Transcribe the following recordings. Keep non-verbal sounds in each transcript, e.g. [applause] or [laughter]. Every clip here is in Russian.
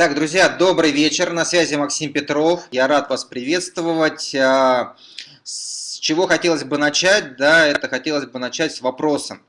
Итак, друзья, добрый вечер. На связи Максим Петров. Я рад вас приветствовать. А, с чего хотелось бы начать? Да, это хотелось бы начать с вопроса.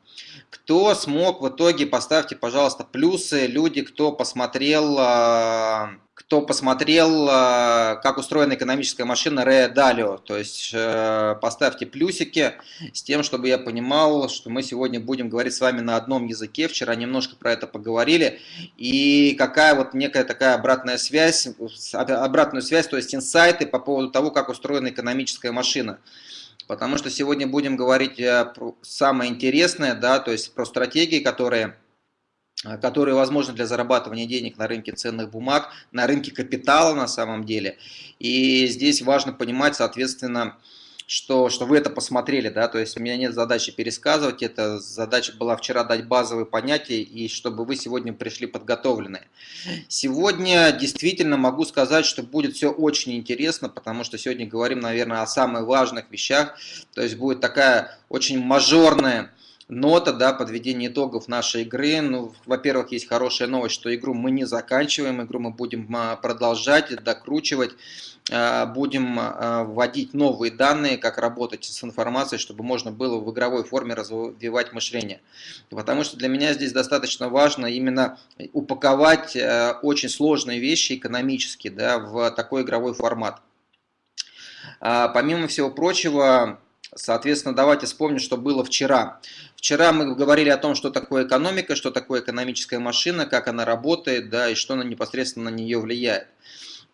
Кто смог в итоге, поставьте, пожалуйста, плюсы, люди, кто посмотрел а, кто посмотрел, э, как устроена экономическая машина Ре Далио. То есть э, поставьте плюсики с тем, чтобы я понимал, что мы сегодня будем говорить с вами на одном языке. Вчера немножко про это поговорили. И какая вот некая такая обратная связь, обратную связь, то есть инсайты по поводу того, как устроена экономическая машина. Потому что сегодня будем говорить э, про самое интересное, да, то есть про стратегии, которые Э, которые возможны для зарабатывания денег на рынке ценных бумаг, на рынке капитала на самом деле. И здесь важно понимать, соответственно, что, что вы это посмотрели, да, то есть у меня нет задачи пересказывать, это задача была вчера дать базовые понятия, и чтобы вы сегодня пришли подготовленные. Сегодня действительно могу сказать, что будет все очень интересно, потому что сегодня говорим, наверное, о самых важных вещах, то есть будет такая очень мажорная нота, да, подведение итогов нашей игры. Ну, во-первых, есть хорошая новость, что игру мы не заканчиваем, игру мы будем а, продолжать, докручивать, а, будем а, вводить новые данные, как работать с информацией, чтобы можно было в игровой форме развивать мышление. Потому что для меня здесь достаточно важно именно упаковать очень сложные вещи экономически да, в такой игровой формат. Помимо всего прочего, Соответственно, давайте вспомним, что было вчера. Вчера мы говорили о том, что такое экономика, что такое экономическая машина, как она работает, да, и что она непосредственно на нее влияет.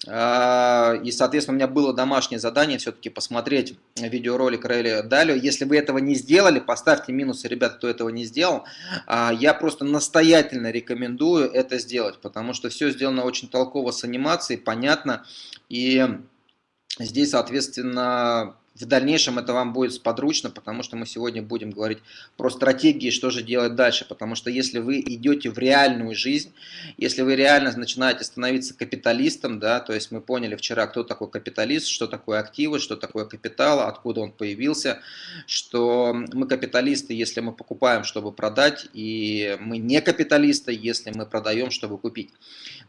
А, и, соответственно, у меня было домашнее задание все-таки посмотреть видеоролик Рейли Далио. Если вы этого не сделали, поставьте минусы, ребята, кто этого не сделал. А, я просто настоятельно рекомендую это сделать, потому что все сделано очень толково с анимацией, понятно. И здесь, соответственно, в дальнейшем это вам будет сподручно, потому что мы сегодня будем говорить про стратегии, что же делать дальше. Потому что если вы идете в реальную жизнь, если вы реально начинаете становиться капиталистом, да, то есть мы поняли вчера, кто такой капиталист, что такое активы, что такое капитал, откуда он появился, что мы капиталисты, если мы покупаем, чтобы продать, и мы не капиталисты, если мы продаем, чтобы купить.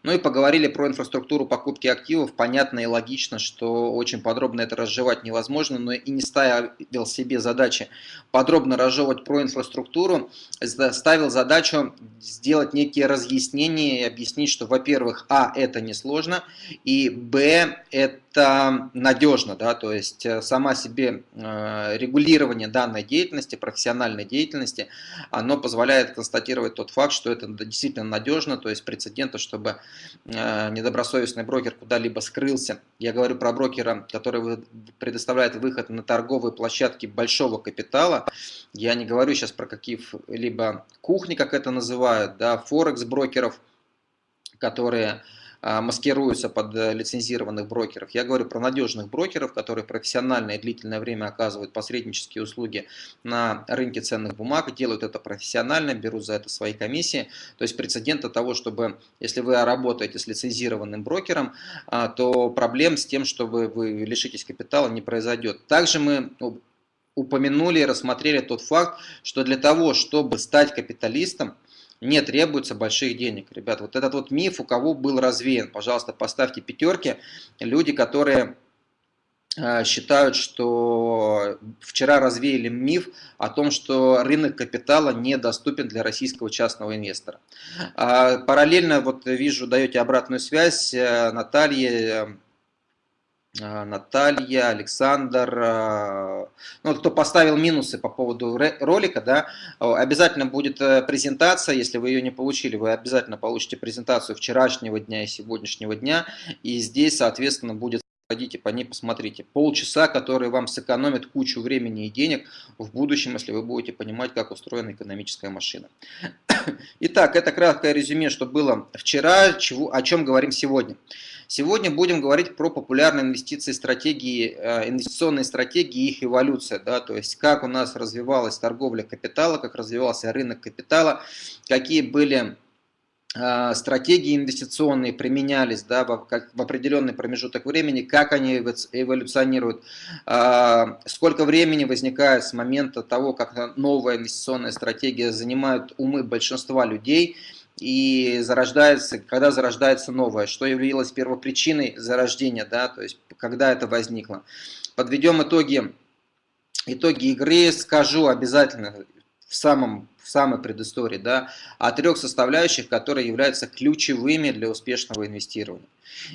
Ну и поговорили про инфраструктуру покупки активов. Понятно и логично, что очень подробно это разжевать невозможно но и не ставил себе задачи подробно разжевывать про инфраструктуру, ставил задачу сделать некие разъяснения и объяснить, что, во-первых, а, это несложно, и, б, это это надежно, да, то есть э, сама себе э, регулирование данной деятельности, профессиональной деятельности, оно позволяет констатировать тот факт, что это действительно надежно, то есть прецедента, чтобы э, недобросовестный брокер куда-либо скрылся. Я говорю про брокера, который предоставляет выход на торговые площадки большого капитала. Я не говорю сейчас про какие-либо кухни, как это называют, да, форекс-брокеров, которые маскируются под э, лицензированных брокеров. Я говорю про надежных брокеров, которые профессионально и длительное время оказывают посреднические услуги на рынке ценных бумаг, делают это профессионально, берут за это свои комиссии. То есть прецедента того, чтобы, если вы работаете с лицензированным брокером, а, то проблем с тем, чтобы вы лишитесь капитала, не произойдет. Также мы упомянули и рассмотрели тот факт, что для того, чтобы стать капиталистом, не требуется больших денег. Ребят, вот этот вот миф у кого был развеян, пожалуйста, поставьте пятерки. Люди, которые э, считают, что вчера развеяли миф о том, что рынок капитала недоступен для российского частного инвестора. А, параллельно, вот вижу, даете обратную связь э, Наталье, а, Наталья, Александр, а, ну, кто поставил минусы по поводу ролика, да, обязательно будет э, презентация, если вы ее не получили, вы обязательно получите презентацию вчерашнего дня и сегодняшнего дня, и здесь, соответственно, будет Пойдите по ней, посмотрите. Полчаса, которые вам сэкономят кучу времени и денег в будущем, если вы будете понимать, как устроена экономическая машина. Итак, это краткое резюме, что было вчера, чего, о чем говорим сегодня. Сегодня будем говорить про популярные инвестиции, стратегии, э, инвестиционные стратегии и их эволюция. Да, то есть, как у нас развивалась торговля капитала, как развивался рынок капитала, какие были э, стратегии инвестиционные применялись да, в, в определенный промежуток времени, как они эволюционируют, э, сколько времени возникает с момента того, как новая инвестиционная стратегия занимает умы большинства людей, и зарождается, когда зарождается новое, что являлось первопричиной зарождения, да, то есть когда это возникло. Подведем итоги, итоги игры, скажу обязательно в самом в самой предыстории, да, о трех составляющих, которые являются ключевыми для успешного инвестирования.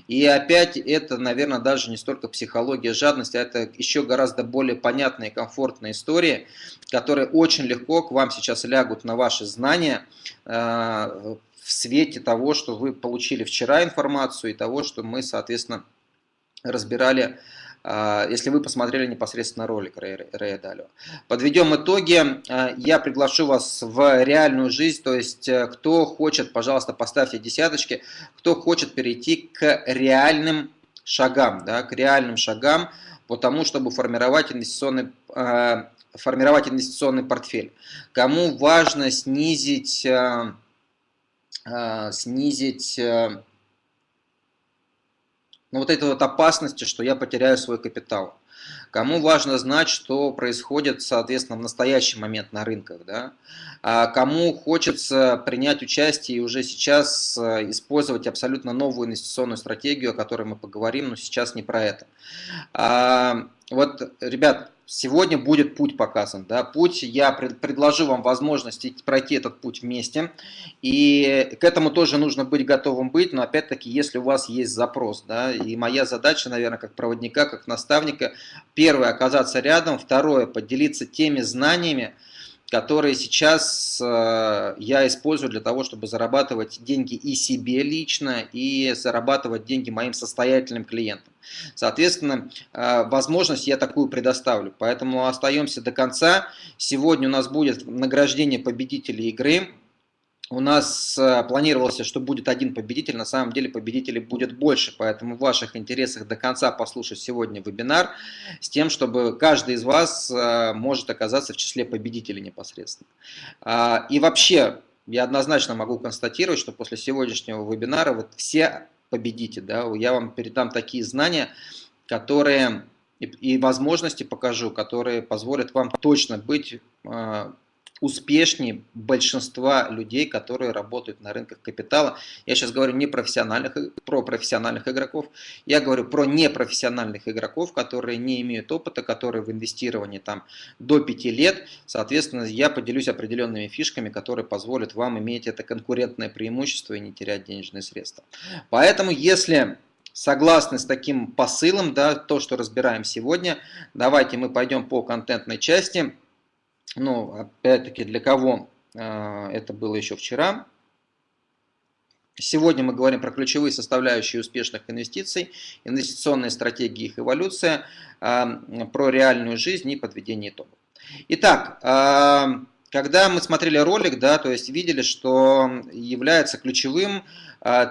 И опять это, наверное, даже не столько психология жадности, а это еще гораздо более понятная и комфортная история, которые очень легко к вам сейчас лягут на ваши знания э, в свете того, что вы получили вчера информацию и того, что мы, соответственно, разбирали если вы посмотрели непосредственно ролик Рэя Далио. Подведем итоги. А, я приглашу вас в реальную жизнь, то есть э, кто хочет, пожалуйста, поставьте десяточки, кто хочет перейти к реальным шагам, да, к реальным шагам по тому, чтобы формировать инвестиционный, а, формировать инвестиционный портфель. Кому важно снизить, снизить но ну, вот этой вот опасности, что я потеряю свой капитал. Кому важно знать, что происходит, соответственно, в настоящий момент на рынках, да? а кому хочется принять участие и уже сейчас э, использовать абсолютно новую инвестиционную стратегию, о которой мы поговорим, но сейчас не про это. А, вот, ребят, Сегодня будет путь показан. Да? Путь, я пред, предложу вам возможность пройти этот путь вместе. И к этому тоже нужно быть готовым быть, но опять-таки, если у вас есть запрос. Да? И моя задача, наверное, как проводника, как наставника, первое, оказаться рядом, второе, поделиться теми знаниями, которые сейчас э, я использую для того, чтобы зарабатывать деньги и себе лично, и зарабатывать деньги моим состоятельным клиентам. Соответственно, э, возможность я такую предоставлю. Поэтому остаемся до конца. Сегодня у нас будет награждение победителей игры. У нас э, планировалось, что будет один победитель, на самом деле победителей будет больше, поэтому в ваших интересах до конца послушать сегодня вебинар, с тем, чтобы каждый из вас э, может оказаться в числе победителей непосредственно. А, и вообще, я однозначно могу констатировать, что после сегодняшнего вебинара вот все победите. Да? Я вам передам такие знания, которые и возможности покажу, которые позволят вам точно быть э, успешнее большинства людей, которые работают на рынках капитала. Я сейчас говорю не профессиональных, про профессиональных игроков, я говорю про непрофессиональных игроков, которые не имеют опыта, которые в инвестировании там до 5 лет. Соответственно, я поделюсь определенными фишками, которые позволят вам иметь это конкурентное преимущество и не терять денежные средства. Поэтому, если согласны с таким посылом, да, то, что разбираем сегодня, давайте мы пойдем по контентной части ну, опять-таки, для кого а, это было еще вчера. Сегодня мы говорим про ключевые составляющие успешных инвестиций, инвестиционные стратегии, их эволюция, а, про реальную жизнь и подведение итогов. Итак, а, когда мы смотрели ролик, да, то есть видели, что является ключевым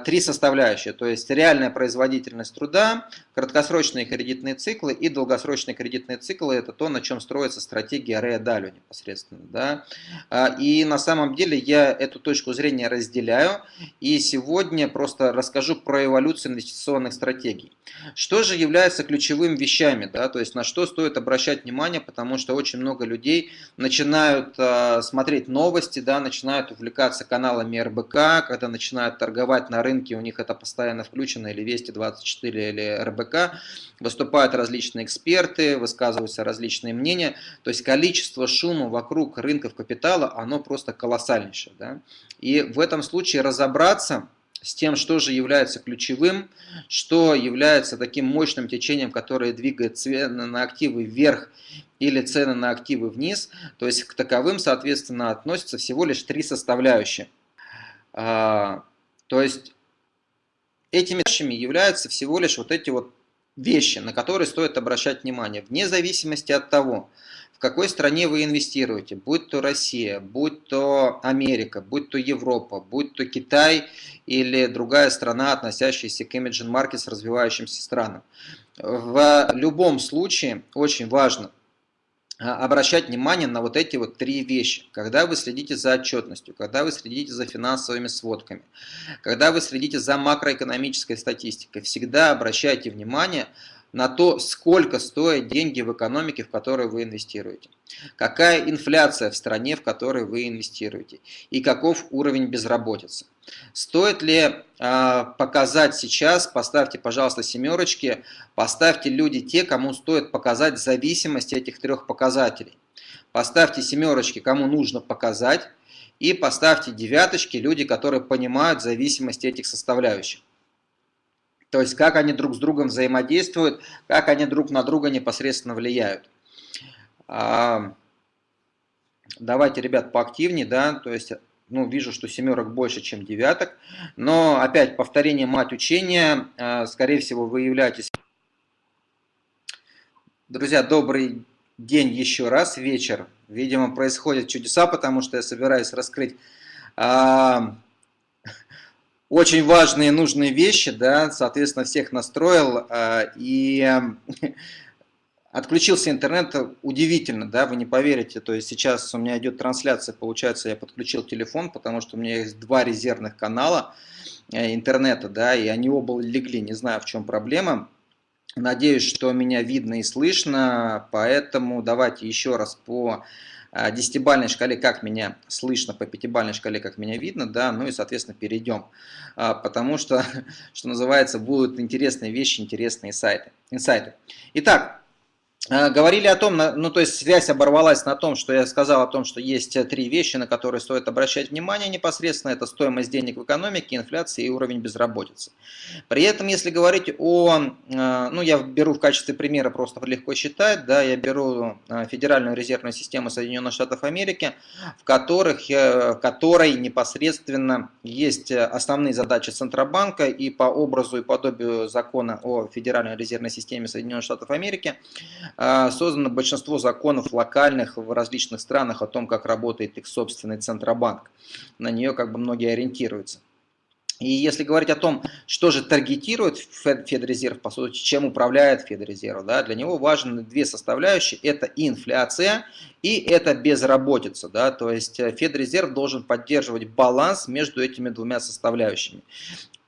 три составляющие, то есть реальная производительность труда, краткосрочные кредитные циклы и долгосрочные кредитные циклы – это то, на чем строится стратегия Рея Далю непосредственно. Да? А, и на самом деле я эту точку зрения разделяю, и сегодня просто расскажу про эволюцию инвестиционных стратегий. Что же является ключевыми вещами, да? то есть на что стоит обращать внимание, потому что очень много людей начинают а, смотреть новости, да, начинают увлекаться каналами РБК, когда начинают торговать торговать на рынке, у них это постоянно включено, или Вести 24, или РБК, выступают различные эксперты, высказываются различные мнения, то есть количество шума вокруг рынков капитала, оно просто колоссальнейшее. Да? И в этом случае разобраться с тем, что же является ключевым, что является таким мощным течением, которое двигает цены на активы вверх или цены на активы вниз, то есть к таковым, соответственно, относятся всего лишь три составляющие. То есть этими вещами являются всего лишь вот эти вот вещи, на которые стоит обращать внимание, вне зависимости от того, в какой стране вы инвестируете, будь то Россия, будь то Америка, будь то Европа, будь то Китай или другая страна, относящаяся к Emerging Markets, развивающимся странам. В любом случае очень важно обращать внимание на вот эти вот три вещи. Когда вы следите за отчетностью, когда вы следите за финансовыми сводками, когда вы следите за макроэкономической статистикой, всегда обращайте внимание на то, сколько стоят деньги в экономике, в которой вы инвестируете. Какая инфляция в стране, в которой вы инвестируете. И каков уровень безработицы. Стоит ли э, показать сейчас, поставьте, пожалуйста, семерочки, поставьте люди те, кому стоит показать зависимость этих трех показателей. Поставьте семерочки, кому нужно показать, и поставьте девяточки, люди, которые понимают зависимость этих составляющих. То есть, как они друг с другом взаимодействуют, как они друг на друга непосредственно влияют. А, давайте, ребят, поактивнее, да, то есть, ну, вижу, что семерок больше, чем девяток, но, опять, повторение мать учения, а, скорее всего, вы являетесь... Друзья, добрый день еще раз, вечер. Видимо, происходят чудеса, потому что я собираюсь раскрыть а, очень важные нужные вещи, да, соответственно, всех настроил, а, и отключился интернет удивительно, да, вы не поверите, то есть сейчас у меня идет трансляция, получается, я подключил телефон, потому что у меня есть два резервных канала э, интернета, да, и они оба легли, не знаю, в чем проблема. Надеюсь, что меня видно и слышно, поэтому давайте еще раз по а, десятибальной шкале, как меня слышно, по пятибальной шкале, как меня видно, да, ну и, соответственно, перейдем, а, потому что, [laughs] что называется, будут интересные вещи, интересные сайты, инсайты. Итак, Э, говорили о том, ну то есть связь оборвалась на том, что я сказал о том, что есть э, три вещи, на которые стоит обращать внимание непосредственно. Это стоимость денег в экономике, инфляция и уровень безработицы. При этом, если говорить о, э, ну я беру в качестве примера, просто легко считать, да, я беру Федеральную резервную систему Соединенных Штатов Америки, в, которых, в которой непосредственно есть основные задачи Центробанка и по образу и подобию закона о Федеральной резервной системе Соединенных Штатов Америки, создано большинство законов локальных в различных странах о том, как работает их собственный Центробанк. На нее как бы многие ориентируются. И если говорить о том, что же таргетирует Федрезерв, по сути, чем управляет Федрезерв, да, для него важны две составляющие. Это инфляция и это безработица. Да, то есть э, Федрезерв должен поддерживать баланс между этими двумя составляющими.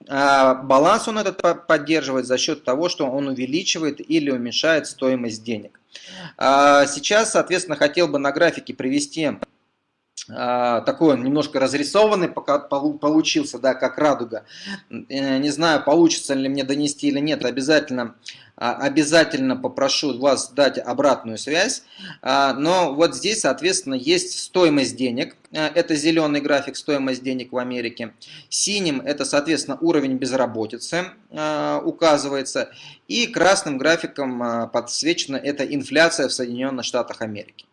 А баланс он этот поддерживает за счет того, что он увеличивает или уменьшает стоимость денег. А сейчас, соответственно, хотел бы на графике привести такой он немножко разрисованный пока получился, да, как радуга. Э, не знаю, получится ли мне донести или нет, обязательно, а, обязательно попрошу вас дать обратную связь. А, но вот здесь, соответственно, есть стоимость денег. Э, это зеленый график стоимость денег в Америке. Синим это, соответственно, уровень безработицы указывается. И красным графиком подсвечена это инфляция в Соединенных Штатах Америки.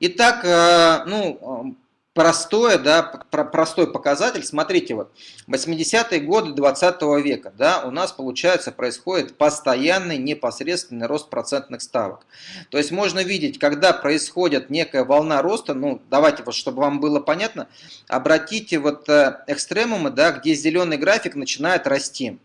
Итак, э, ну, простое, да, простой показатель. Смотрите, вот 80-е годы 20 -го века, да, у нас, получается, происходит постоянный непосредственный рост процентных ставок. То есть можно видеть, когда происходит некая волна роста, ну, давайте вот, чтобы вам было понятно, обратите вот э, экстремумы, да, где зеленый график начинает расти.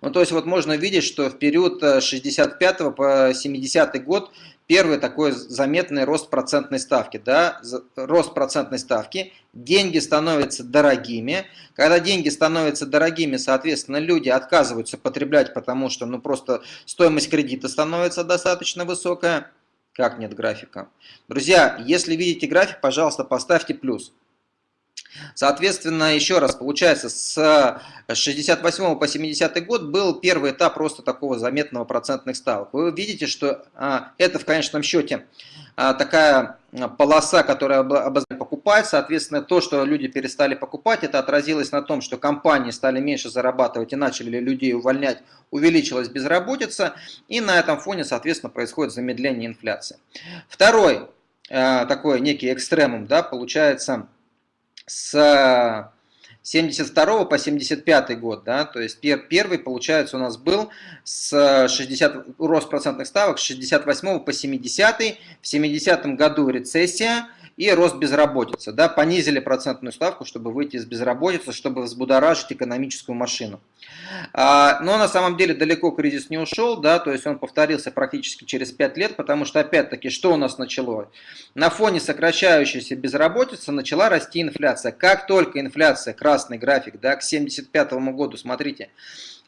Ну, то есть вот можно видеть, что в период 65 э, по 70 год Первый такой заметный рост процентной ставки. Да? Рост процентной ставки, деньги становятся дорогими. Когда деньги становятся дорогими, соответственно, люди отказываются потреблять, потому что ну, просто стоимость кредита становится достаточно высокая. Как нет графика? Друзья, если видите график, пожалуйста, поставьте плюс. Соответственно, еще раз, получается, с 68 по 70 год был первый этап просто такого заметного процентных ставок. Вы видите, что а, это в конечном счете а, такая полоса, которая обозначает покупать, соответственно, то, что люди перестали покупать, это отразилось на том, что компании стали меньше зарабатывать и начали людей увольнять, увеличилась безработица, и на этом фоне, соответственно, происходит замедление инфляции. Второй а, такой некий экстремум, да, получается с 72 по 75 год, да, то есть пер, первый, получается, у нас был с 60, рост процентных ставок с 68 по 70, в 70 году рецессия, и рост безработицы. Да, понизили процентную ставку, чтобы выйти из безработицы, чтобы взбудоражить экономическую машину. А, но на самом деле далеко кризис не ушел, да, то есть он повторился практически через 5 лет, потому что опять-таки что у нас началось? На фоне сокращающейся безработицы начала расти инфляция. Как только инфляция, красный график, да, к 1975 году, смотрите,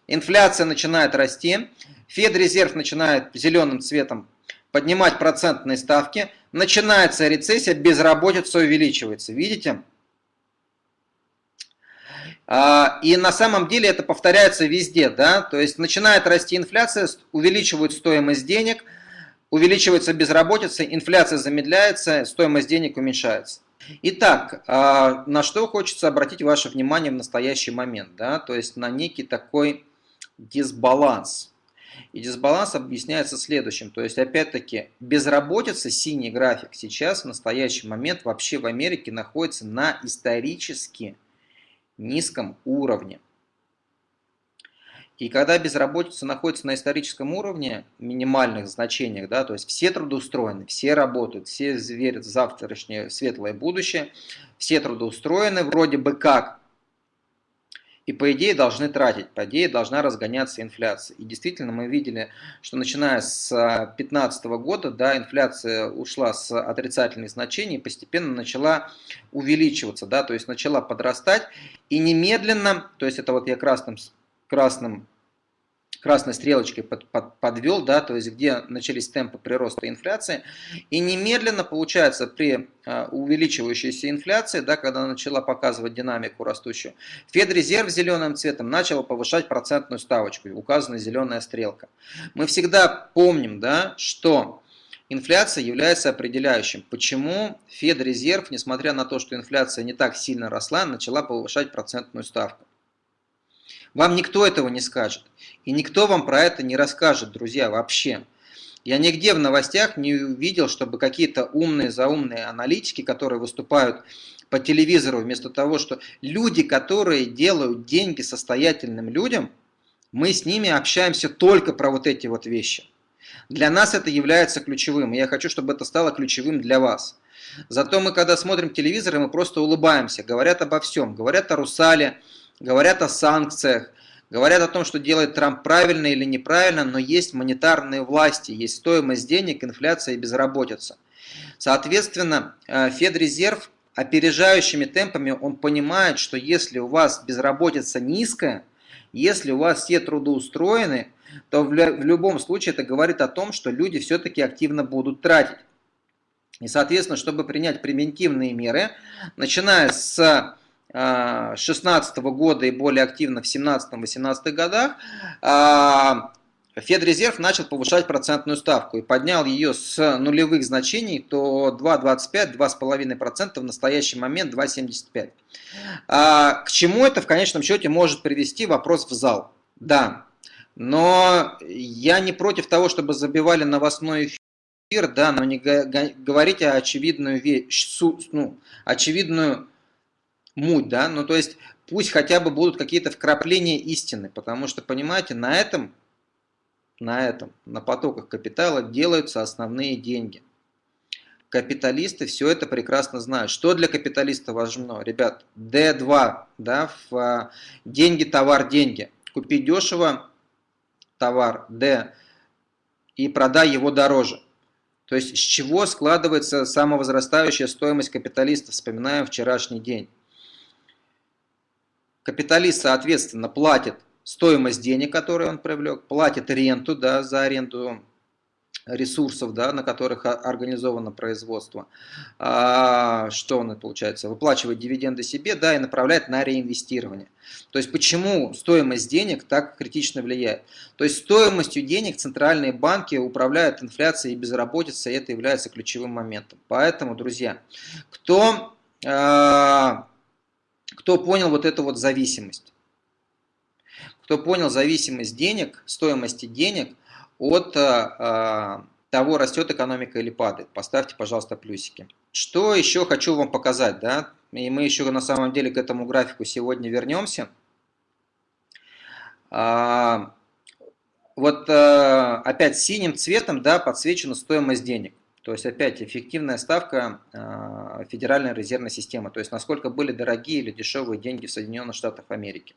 инфляция начинает расти, Федрезерв начинает зеленым цветом поднимать процентные ставки, начинается рецессия, безработица увеличивается. Видите? А, и на самом деле это повторяется везде, да, то есть начинает расти инфляция, увеличивают стоимость денег, увеличивается безработица, инфляция замедляется, стоимость денег уменьшается. Итак, а, на что хочется обратить ваше внимание в настоящий момент, да, то есть на некий такой дисбаланс. И дисбаланс объясняется следующим. То есть, опять-таки, безработица, синий график, сейчас в настоящий момент вообще в Америке находится на исторически низком уровне. И когда безработица находится на историческом уровне, минимальных значениях, да, то есть все трудоустроены, все работают, все верят в завтрашнее светлое будущее, все трудоустроены вроде бы как, и по идее должны тратить, по идее должна разгоняться инфляция. И действительно мы видели, что начиная с 2015 года да, инфляция ушла с отрицательных значений постепенно начала увеличиваться, да, то есть начала подрастать и немедленно, то есть это вот я красным, красным красной стрелочкой под, под, подвел, да, то есть где начались темпы прироста инфляции. И немедленно получается при а, увеличивающейся инфляции, да, когда начала показывать динамику растущую, Федрезерв зеленым цветом начал повышать процентную ставочку, указана зеленая стрелка. Мы всегда помним, да, что Инфляция является определяющим, почему Федрезерв, несмотря на то, что инфляция не так сильно росла, начала повышать процентную ставку. Вам никто этого не скажет. И никто вам про это не расскажет, друзья, вообще. Я нигде в новостях не увидел, чтобы какие-то умные, заумные аналитики, которые выступают по телевизору, вместо того, что люди, которые делают деньги состоятельным людям, мы с ними общаемся только про вот эти вот вещи. Для нас это является ключевым, и я хочу, чтобы это стало ключевым для вас. Зато мы, когда смотрим телевизор, мы просто улыбаемся, говорят обо всем, говорят о Русале, говорят о санкциях, говорят о том, что делает Трамп правильно или неправильно, но есть монетарные власти, есть стоимость денег, инфляция и безработица. Соответственно, э, Федрезерв опережающими темпами, он понимает, что если у вас безработица низкая, если у вас все трудоустроены, то в любом случае это говорит о том, что люди все-таки активно будут тратить. И, соответственно, чтобы принять превентивные меры, начиная с 2016 года и более активно в 2017-2018 годах, а, Федрезерв начал повышать процентную ставку и поднял ее с нулевых значений то 2,25-2,5%, в настоящий момент 2,75%. А, к чему это в конечном счете может привести вопрос в зал? Да, но я не против того, чтобы забивали новостной эфир, да, но не говорите очевидную вещь, ну, очевидную муть, да, ну то есть пусть хотя бы будут какие-то вкрапления истины, потому что, понимаете, на этом, на этом, на потоках капитала делаются основные деньги. Капиталисты все это прекрасно знают. Что для капиталиста важно? Ребят, D2, да, в а, деньги, товар, деньги. Купи дешево товар, D, и продай его дороже. То есть с чего складывается самовозрастающая стоимость капиталиста, вспоминаем вчерашний день. Капиталист, соответственно, платит стоимость денег, которые он привлек, платит ренту да, за аренду ресурсов, да, на которых организовано производство. А, что он, получается, выплачивает дивиденды себе да, и направляет на реинвестирование. То есть почему стоимость денег так критично влияет? То есть стоимостью денег центральные банки управляют инфляцией и безработицей, и это является ключевым моментом. Поэтому, друзья, кто... А, кто понял вот эту вот зависимость. Кто понял зависимость денег, стоимости денег от а, того, растет экономика или падает. Поставьте, пожалуйста, плюсики. Что еще хочу вам показать, да? И мы еще на самом деле к этому графику сегодня вернемся. А, вот а, опять синим цветом да, подсвечена стоимость денег. То есть опять эффективная ставка а, Федеральной резервной системы, то есть насколько были дорогие или дешевые деньги в Соединенных Штатах Америки.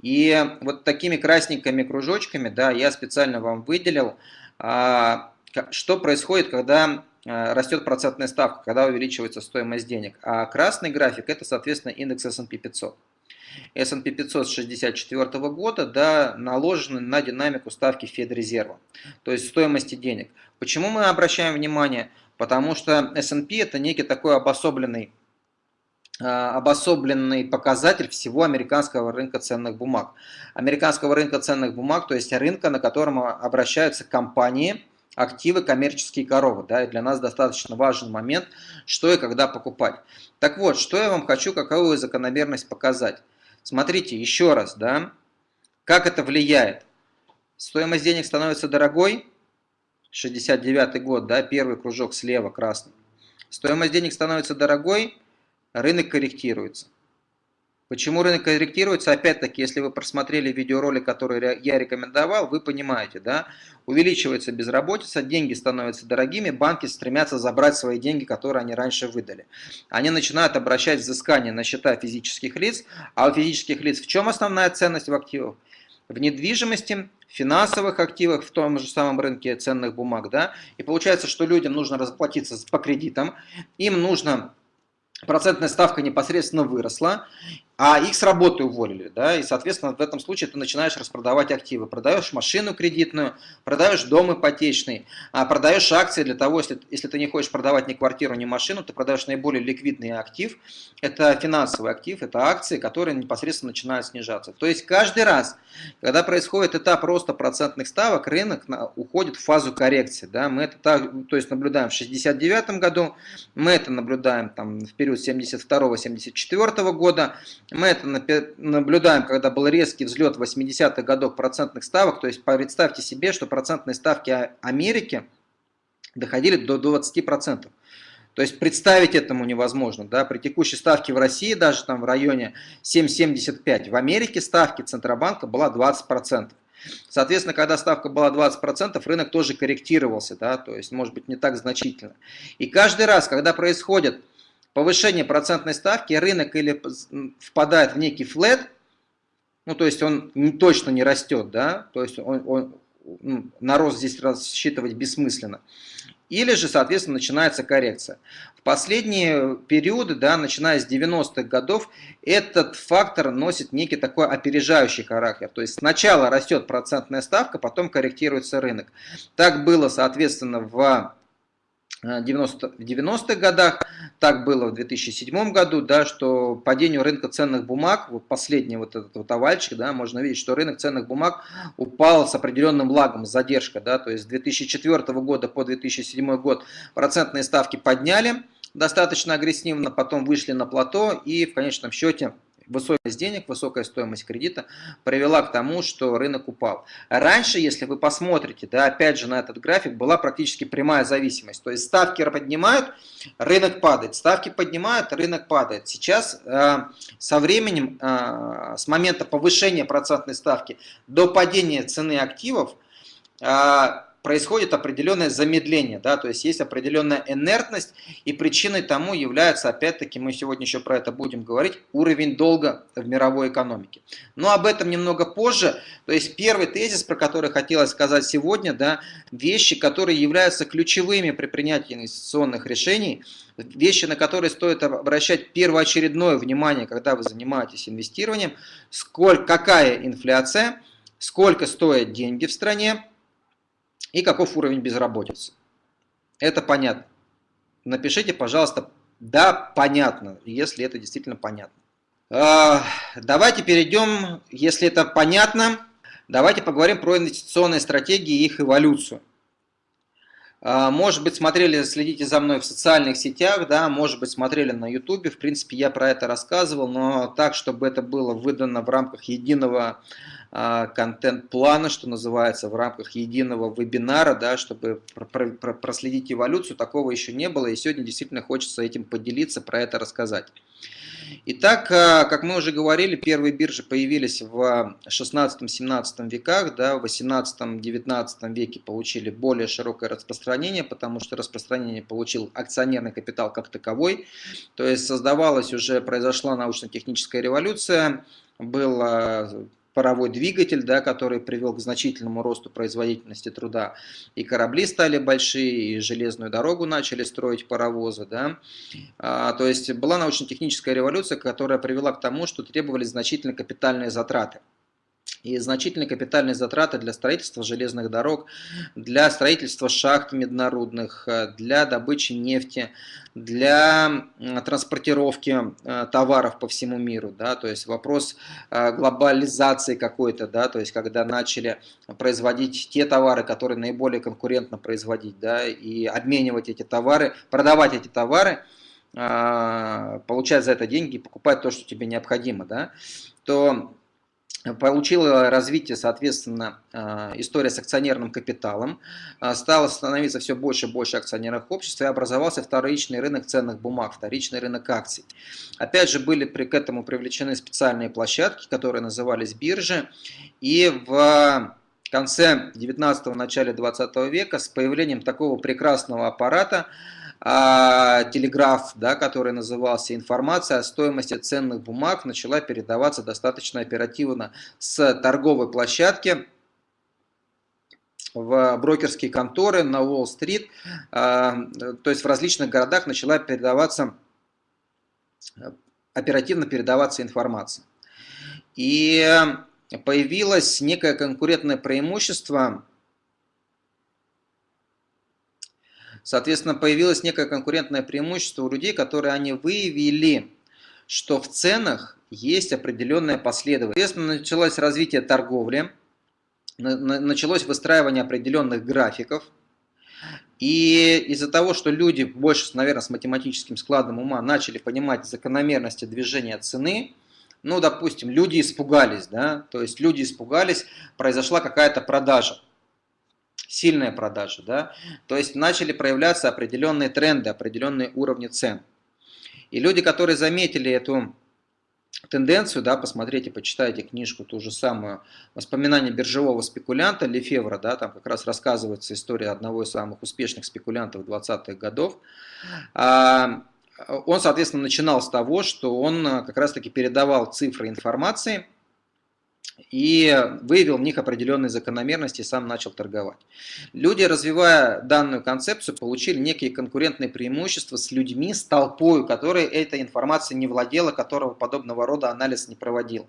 И вот такими красненькими кружочками, да, я специально вам выделил, а, что происходит, когда а, растет процентная ставка, когда увеличивается стоимость денег. А красный график это, соответственно, индекс S&P 500. S&P 500 с 1964 года да, наложены на динамику ставки Федрезерва, то есть стоимости денег. Почему мы обращаем внимание? Потому что S&P это некий такой обособленный а, обособленный показатель всего американского рынка ценных бумаг. Американского рынка ценных бумаг, то есть рынка, на котором обращаются компании, активы, коммерческие коровы. Да, и для нас достаточно важный момент, что и когда покупать. Так вот, что я вам хочу, какую закономерность показать. Смотрите, еще раз, да, как это влияет. Стоимость денег становится дорогой, 69 год, да, первый кружок слева красный. Стоимость денег становится дорогой, рынок корректируется. Почему рынок корректируется? Опять-таки, если вы просмотрели видеоролик, который я рекомендовал, вы понимаете, да, увеличивается безработица, деньги становятся дорогими, банки стремятся забрать свои деньги, которые они раньше выдали. Они начинают обращать взыскание на счета физических лиц, а у физических лиц в чем основная ценность в активах? В недвижимости, финансовых активах, в том же самом рынке ценных бумаг, да, и получается, что людям нужно расплатиться по кредитам, им нужно процентная ставка непосредственно выросла, а их с работы уволили, да, и, соответственно, в этом случае ты начинаешь распродавать активы, продаешь машину кредитную, продаешь дом ипотечный, а продаешь акции для того, если, если ты не хочешь продавать ни квартиру, ни машину, ты продаешь наиболее ликвидный актив, это финансовый актив, это акции, которые непосредственно начинают снижаться. То есть каждый раз, когда происходит этап роста процентных ставок, рынок уходит в фазу коррекции, да, мы это так, то есть наблюдаем в 69 году, мы это наблюдаем там в период 72-74 года, мы это наблюдаем, когда был резкий взлет 80-х годов процентных ставок. То есть представьте себе, что процентные ставки Америки доходили до 20%. То есть представить этому невозможно. Да? При текущей ставке в России даже там в районе 7,75. В Америке ставки Центробанка была 20%. Соответственно, когда ставка была 20%, рынок тоже корректировался, да, то есть, может быть, не так значительно. И каждый раз, когда происходит повышение процентной ставки, рынок или впадает в некий флет, ну то есть он не, точно не растет, да, то есть он, он, ну, на рост здесь рассчитывать бессмысленно. Или же, соответственно, начинается коррекция. В последние периоды, да, начиная с 90-х годов, этот фактор носит некий такой опережающий характер. То есть сначала растет процентная ставка, потом корректируется рынок. Так было, соответственно, в 90, в 90-х годах, так было в 2007 году, да, что падению рынка ценных бумаг, вот последний вот этот вот овальчик, да, можно видеть, что рынок ценных бумаг упал с определенным лагом, с задержкой, да, то есть с 2004 года по 2007 год процентные ставки подняли достаточно агрессивно, потом вышли на плато и в конечном счете высокость денег, высокая стоимость кредита привела к тому, что рынок упал. Раньше, если вы посмотрите, да, опять же на этот график, была практически прямая зависимость. То есть ставки поднимают, рынок падает, ставки поднимают, рынок падает. Сейчас э, со временем, э, с момента повышения процентной ставки до падения цены активов, э, происходит определенное замедление, да, то есть есть определенная инертность, и причиной тому является, опять-таки, мы сегодня еще про это будем говорить, уровень долга в мировой экономике. Но об этом немного позже, то есть первый тезис, про который хотелось сказать сегодня, да, вещи, которые являются ключевыми при принятии инвестиционных решений, вещи, на которые стоит обращать первоочередное внимание, когда вы занимаетесь инвестированием, сколько, какая инфляция, сколько стоят деньги в стране, и каков уровень безработицы. Это понятно. Напишите, пожалуйста, да, понятно, если это действительно понятно. А, давайте перейдем, если это понятно, давайте поговорим про инвестиционные стратегии и их эволюцию. А, может быть, смотрели, следите за мной в социальных сетях, да, может быть, смотрели на YouTube. В принципе, я про это рассказывал, но так, чтобы это было выдано в рамках единого контент-плана, что называется, в рамках единого вебинара, да, чтобы проследить эволюцию, такого еще не было, и сегодня действительно хочется этим поделиться, про это рассказать. Итак, а, как мы уже говорили, первые биржи появились в 16-17 веках, да, в 18-19 веке получили более широкое распространение, потому что распространение получил акционерный капитал как таковой, то есть создавалась уже, произошла научно-техническая революция, был паровой двигатель, да, который привел к значительному росту производительности труда. И корабли стали большие, и железную дорогу начали строить паровозы. Да. А, то есть была научно-техническая революция, которая привела к тому, что требовались значительные капитальные затраты и значительные капитальные затраты для строительства железных дорог, для строительства шахт меднорудных, э, для добычи нефти, для транспортировки э, товаров по всему миру, да, то есть вопрос э, глобализации какой-то, да, то есть когда начали производить те товары, которые наиболее конкурентно производить, да, и обменивать эти товары, продавать эти товары, получать за это деньги, покупать то, что тебе необходимо, да, то получила развитие, соответственно, э, история с акционерным капиталом, э, стало становиться все больше и больше акционерных обществ, и образовался вторичный рынок ценных бумаг, вторичный рынок акций. Опять же, были к этому привлечены специальные площадки, которые назывались биржи, и в конце 19-го, начале 20 века с появлением такого прекрасного аппарата, телеграф, да, который назывался «Информация о стоимости ценных бумаг», начала передаваться достаточно оперативно с торговой площадки в брокерские конторы на Уолл-стрит, а, то есть в различных городах начала передаваться, оперативно передаваться информация. И появилось некое конкурентное преимущество Соответственно, появилось некое конкурентное преимущество у людей, которые они выявили, что в ценах есть определенная последовательность. Соответственно, началось развитие торговли, началось выстраивание определенных графиков. И из-за того, что люди больше, наверное, с математическим складом ума начали понимать закономерности движения цены, ну, допустим, люди испугались, да, то есть люди испугались, произошла какая-то продажа сильная продажа, да, то есть начали проявляться определенные тренды, определенные уровни цен. И люди, которые заметили эту тенденцию, да, посмотрите, почитайте книжку ту же самую «Воспоминания биржевого спекулянта» Лефевра, да, там как раз рассказывается история одного из самых успешных спекулянтов 20-х годов. А, он, соответственно, начинал с того, что он как раз-таки передавал цифры информации, и выявил в них определенные закономерности и сам начал торговать. Люди, развивая данную концепцию, получили некие конкурентные преимущества с людьми, с толпой, которой этой информацией не владела, которого подобного рода анализ не проводил.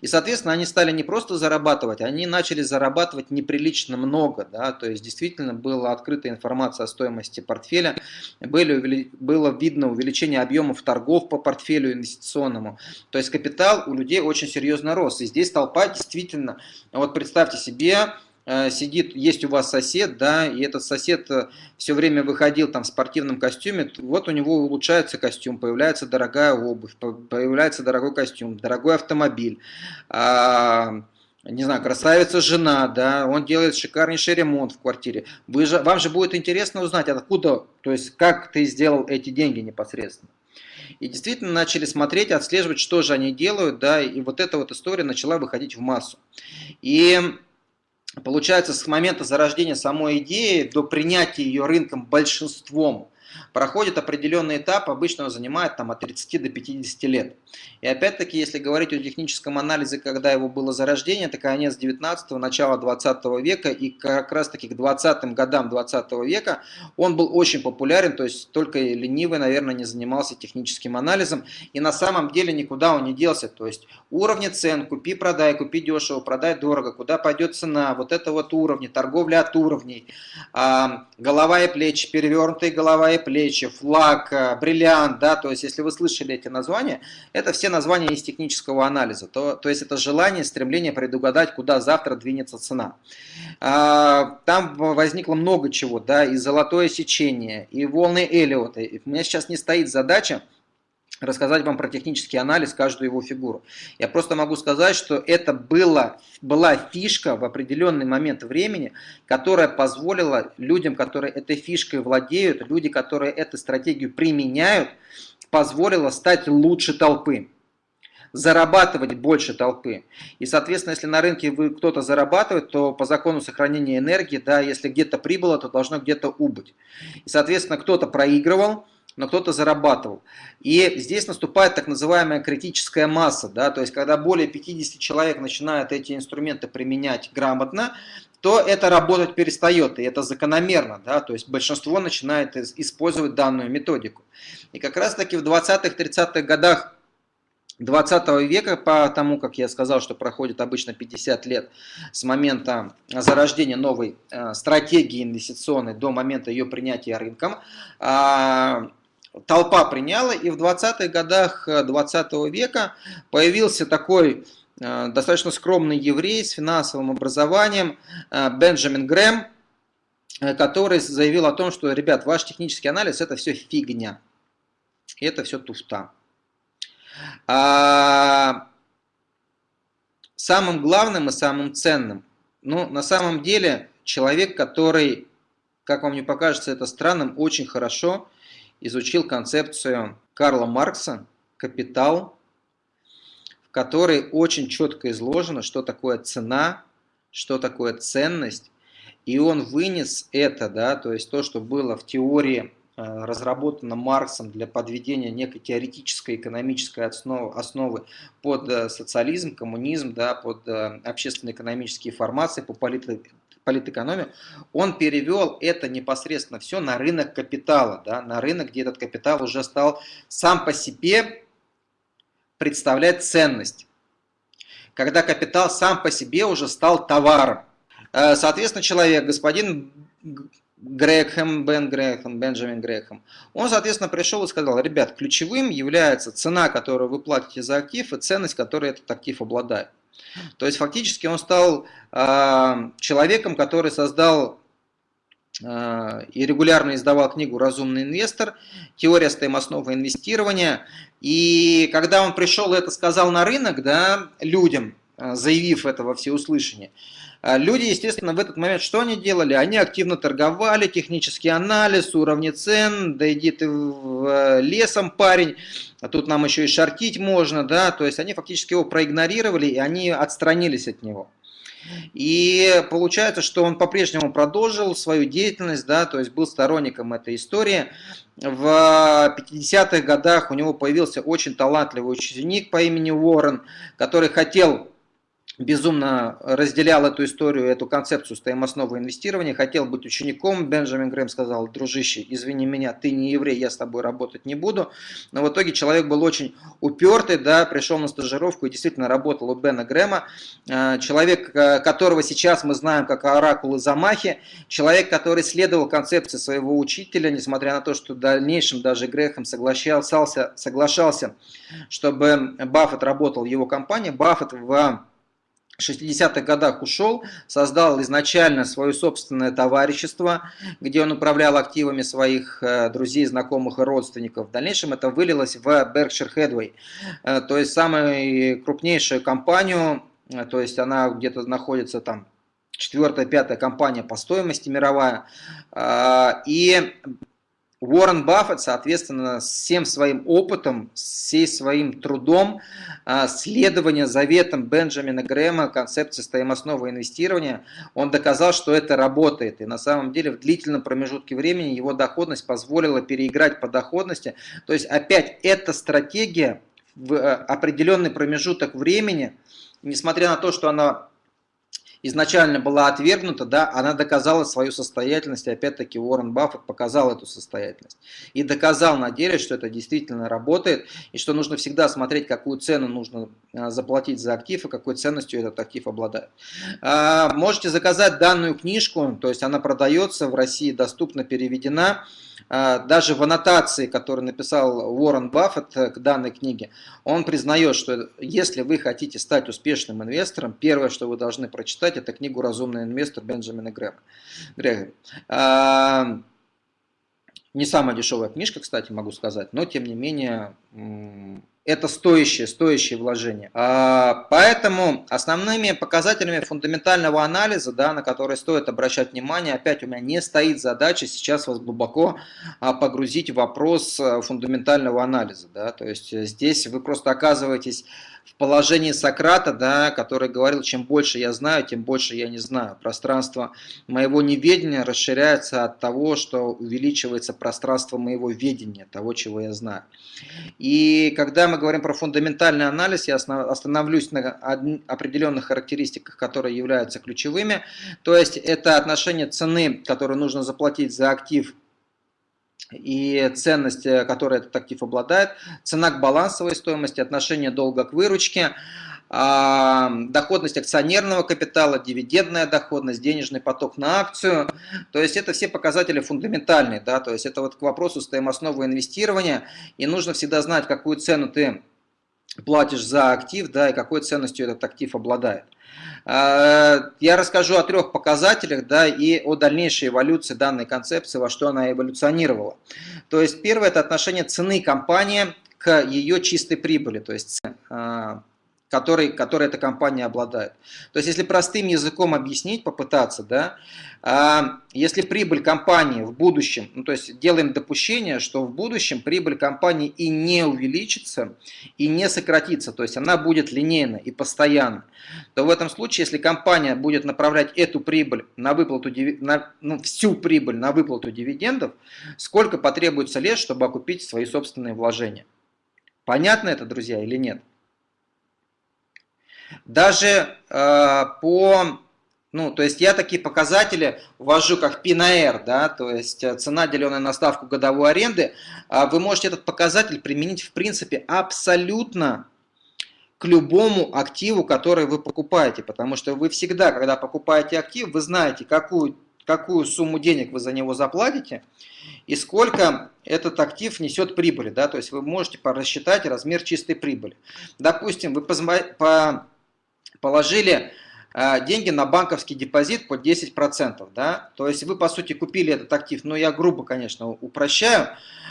И, соответственно, они стали не просто зарабатывать, они начали зарабатывать неприлично много. Да? То есть, действительно, была открыта информация о стоимости портфеля, были, было видно увеличение объемов торгов по портфелю инвестиционному. То есть, капитал у людей очень серьезно рос. И здесь толпа действительно, вот представьте себе, э, сидит, есть у вас сосед, да, и этот сосед э, все время выходил там в спортивном костюме, вот у него улучшается костюм, появляется дорогая обувь, появляется дорогой костюм, дорогой автомобиль, а, не знаю, красавица жена, да, он делает шикарнейший ремонт в квартире. Вы же, вам же будет интересно узнать, откуда, то есть как ты сделал эти деньги непосредственно. И действительно начали смотреть, отслеживать, что же они делают, да, и вот эта вот история начала выходить в массу. И получается, с момента зарождения самой идеи до принятия ее рынком большинством проходит определенный этап, обычно он занимает там, от 30 до 50 лет. И опять-таки, если говорить о техническом анализе, когда его было зарождение, это конец 19-го, начало 20 века, и как раз-таки к 20-м годам 20 века он был очень популярен, то есть только ленивый, наверное, не занимался техническим анализом, и на самом деле никуда он не делся, то есть уровни цен, купи-продай, купи дешево, продай дорого, куда пойдет цена, вот это вот уровни, торговля от уровней, голова и плечи, перевернутые голова и плечи, флаг, э, бриллиант, да, то есть если вы слышали эти названия, это все названия из технического анализа, то, то есть это желание, стремление предугадать, куда завтра двинется цена. А, там возникло много чего, да, и золотое сечение, и волны Эллиота. У меня сейчас не стоит задача рассказать вам про технический анализ, каждую его фигуру. Я просто могу сказать, что это было, была фишка в определенный момент времени, которая позволила людям, которые этой фишкой владеют, люди, которые эту стратегию применяют, позволила стать лучше толпы зарабатывать больше толпы. И, соответственно, если на рынке вы кто-то зарабатывает, то по закону сохранения энергии, да, если где-то прибыло, то должно где-то убыть. И, соответственно, кто-то проигрывал, но кто-то зарабатывал. И здесь наступает так называемая критическая масса, да, то есть когда более 50 человек начинают эти инструменты применять грамотно, то это работать перестает, и это закономерно, да, то есть большинство начинает использовать данную методику. И как раз таки в 20-30-х годах 20 века, по тому, как я сказал, что проходит обычно 50 лет с момента зарождения новой э, стратегии инвестиционной до момента ее принятия рынком, а, толпа приняла, и в 20-х годах 20 века появился такой Э, достаточно скромный еврей с финансовым образованием э, Бенджамин Грэм, э, который заявил о том, что, ребят, ваш технический анализ это все фигня. Это все туфта. А самым главным и самым ценным, ну, на самом деле, человек, который, как вам не покажется это странным, очень хорошо изучил концепцию Карла Маркса «Капитал», которой очень четко изложено, что такое цена, что такое ценность, и он вынес это, да, то есть то, что было в теории э, разработано Марксом для подведения некой теоретической экономической основы, основы под э, социализм, коммунизм, да, под э, общественно-экономические формации, по политэкономию, он перевел это непосредственно все на рынок капитала, да, на рынок, где этот капитал уже стал сам по себе представлять ценность, когда капитал сам по себе уже стал товаром. Э, соответственно, человек, господин Грехем, Бен Грехем, Бенджамин Грехем, он, соответственно, пришел и сказал, ребят, ключевым является цена, которую вы платите за актив, и ценность, которой этот актив обладает. То есть, фактически, он стал э, человеком, который создал э, и регулярно издавал книгу «Разумный инвестор», теория стоимостного инвестирования, и когда он пришел и это сказал на рынок, да, людям, э, заявив это во всеуслышание, люди, естественно, в этот момент что они делали? Они активно торговали, технический анализ, уровни цен, да иди ты в э, лесом, парень, а тут нам еще и шортить можно, да, то есть они фактически его проигнорировали и они отстранились от него. И получается, что он по-прежнему продолжил свою деятельность, да, то есть был сторонником этой истории. В 50-х годах у него появился очень талантливый ученик по имени Уоррен, который хотел безумно разделял эту историю, эту концепцию стоимостного инвестирования, хотел быть учеником. Бенджамин Грэм сказал, дружище, извини меня, ты не еврей, я с тобой работать не буду. Но в итоге человек был очень упертый, да, пришел на стажировку и действительно работал у Бена Грэма. А, человек, э, которого сейчас мы знаем как оракул из Амахи, человек, который следовал концепции своего учителя, несмотря на то, что в дальнейшем даже Грехом соглашался, соглашался, чтобы Баффет работал в его компании. Баффет в 60-х годах ушел, создал изначально свое собственное товарищество, где он управлял активами своих э, друзей, знакомых и родственников. В дальнейшем это вылилось в Berkshire Hathaway, э, то есть самую крупнейшую компанию, э, то есть она где-то находится там четвертая, пятая компания по стоимости мировая. И Уоррен Баффет, соответственно, всем своим опытом, всей своим трудом, а, следования заветам Бенджамина Грэма, концепции стоимостного инвестирования, он доказал, что это работает. И на самом деле в длительном промежутке времени его доходность позволила переиграть по доходности. То есть опять эта стратегия в э, определенный промежуток времени, несмотря на то, что она изначально была отвергнута, да, она доказала свою состоятельность, и опять-таки Уоррен Баффет показал эту состоятельность. И доказал на деле, что это действительно работает, и что нужно всегда смотреть, какую цену нужно а, заплатить за актив, и какой ценностью этот актив обладает. А, можете заказать данную книжку, то есть она продается в России, доступно переведена. А, даже в аннотации, которую написал Уоррен Баффет к данной книге, он признает, что если вы хотите стать успешным инвестором, первое, что вы должны прочитать, это книгу «Разумный инвестор» Бенджамина Грэма. А, не самая дешевая книжка, кстати, могу сказать, но тем не менее это стоящее, стоящее вложение. А, поэтому основными показателями фундаментального анализа, да, на которые стоит обращать внимание, опять у меня не стоит задача сейчас вас глубоко а, погрузить в вопрос а, фундаментального анализа. Да, то есть здесь вы просто оказываетесь в положении Сократа, да, который говорил, чем больше я знаю, тем больше я не знаю. Пространство моего неведения расширяется от того, что увеличивается пространство моего ведения, того, чего я знаю. И когда мы говорим про фундаментальный анализ, я остановлюсь на определенных характеристиках, которые являются ключевыми. То есть это отношение цены, которую нужно заплатить за актив и ценность, э, которой этот актив обладает, цена к балансовой стоимости, отношение долга к выручке, доходность акционерного капитала, дивидендная доходность, денежный поток на акцию. То есть это все показатели фундаментальные. Да? То есть это вот к вопросу стоимостного инвестирования. И нужно всегда знать, какую цену ты платишь за актив да, и какой ценностью этот актив обладает. А, я расскажу о трех показателях да, и о дальнейшей эволюции данной концепции, во что она эволюционировала. То есть первое – это отношение цены компании к ее чистой прибыли, то есть а, который, который эта компания обладает. То есть, если простым языком объяснить, попытаться, да, а, если прибыль компании в будущем, ну, то есть делаем допущение, что в будущем прибыль компании и не увеличится, и не сократится, то есть она будет линейна и постоянна, то в этом случае, если компания будет направлять эту прибыль на выплату, на, ну, всю прибыль на выплату дивидендов, сколько потребуется лет, чтобы окупить свои собственные вложения? Понятно это, друзья, или нет? Даже э, по, ну, то есть я такие показатели ввожу как P на R, да, то есть э, цена, деленная на ставку годовой аренды, э, вы можете этот показатель применить в принципе абсолютно к любому активу, который вы покупаете, потому что вы всегда, когда покупаете актив, вы знаете, какую, какую сумму денег вы за него заплатите и сколько этот актив несет прибыли. Да? То есть вы можете рассчитать размер чистой прибыли. Допустим, вы по положили э, деньги на банковский депозит под 10%. Да? То есть вы, по сути, купили этот актив, ну я грубо, конечно, упрощаю,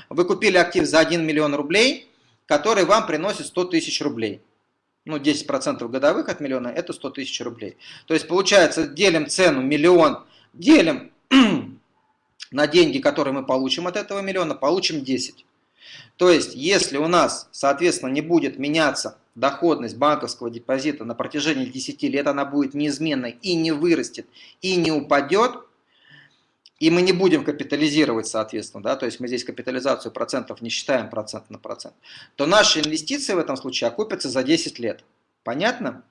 вы купили актив за 1 миллион рублей, который вам приносит 100 тысяч рублей. Ну, 10% годовых от миллиона – это 100 тысяч рублей. То есть, получается, делим цену миллион, делим [clears throat] на деньги, которые мы получим от этого миллиона, получим 10. То есть, если у нас, соответственно, не будет меняться доходность банковского депозита на протяжении 10 лет, она будет неизменной и не вырастет, и не упадет, и мы не будем капитализировать, соответственно, да, то есть мы здесь капитализацию процентов не считаем процент на процент, то наши инвестиции в этом случае окупятся за 10 лет. Понятно?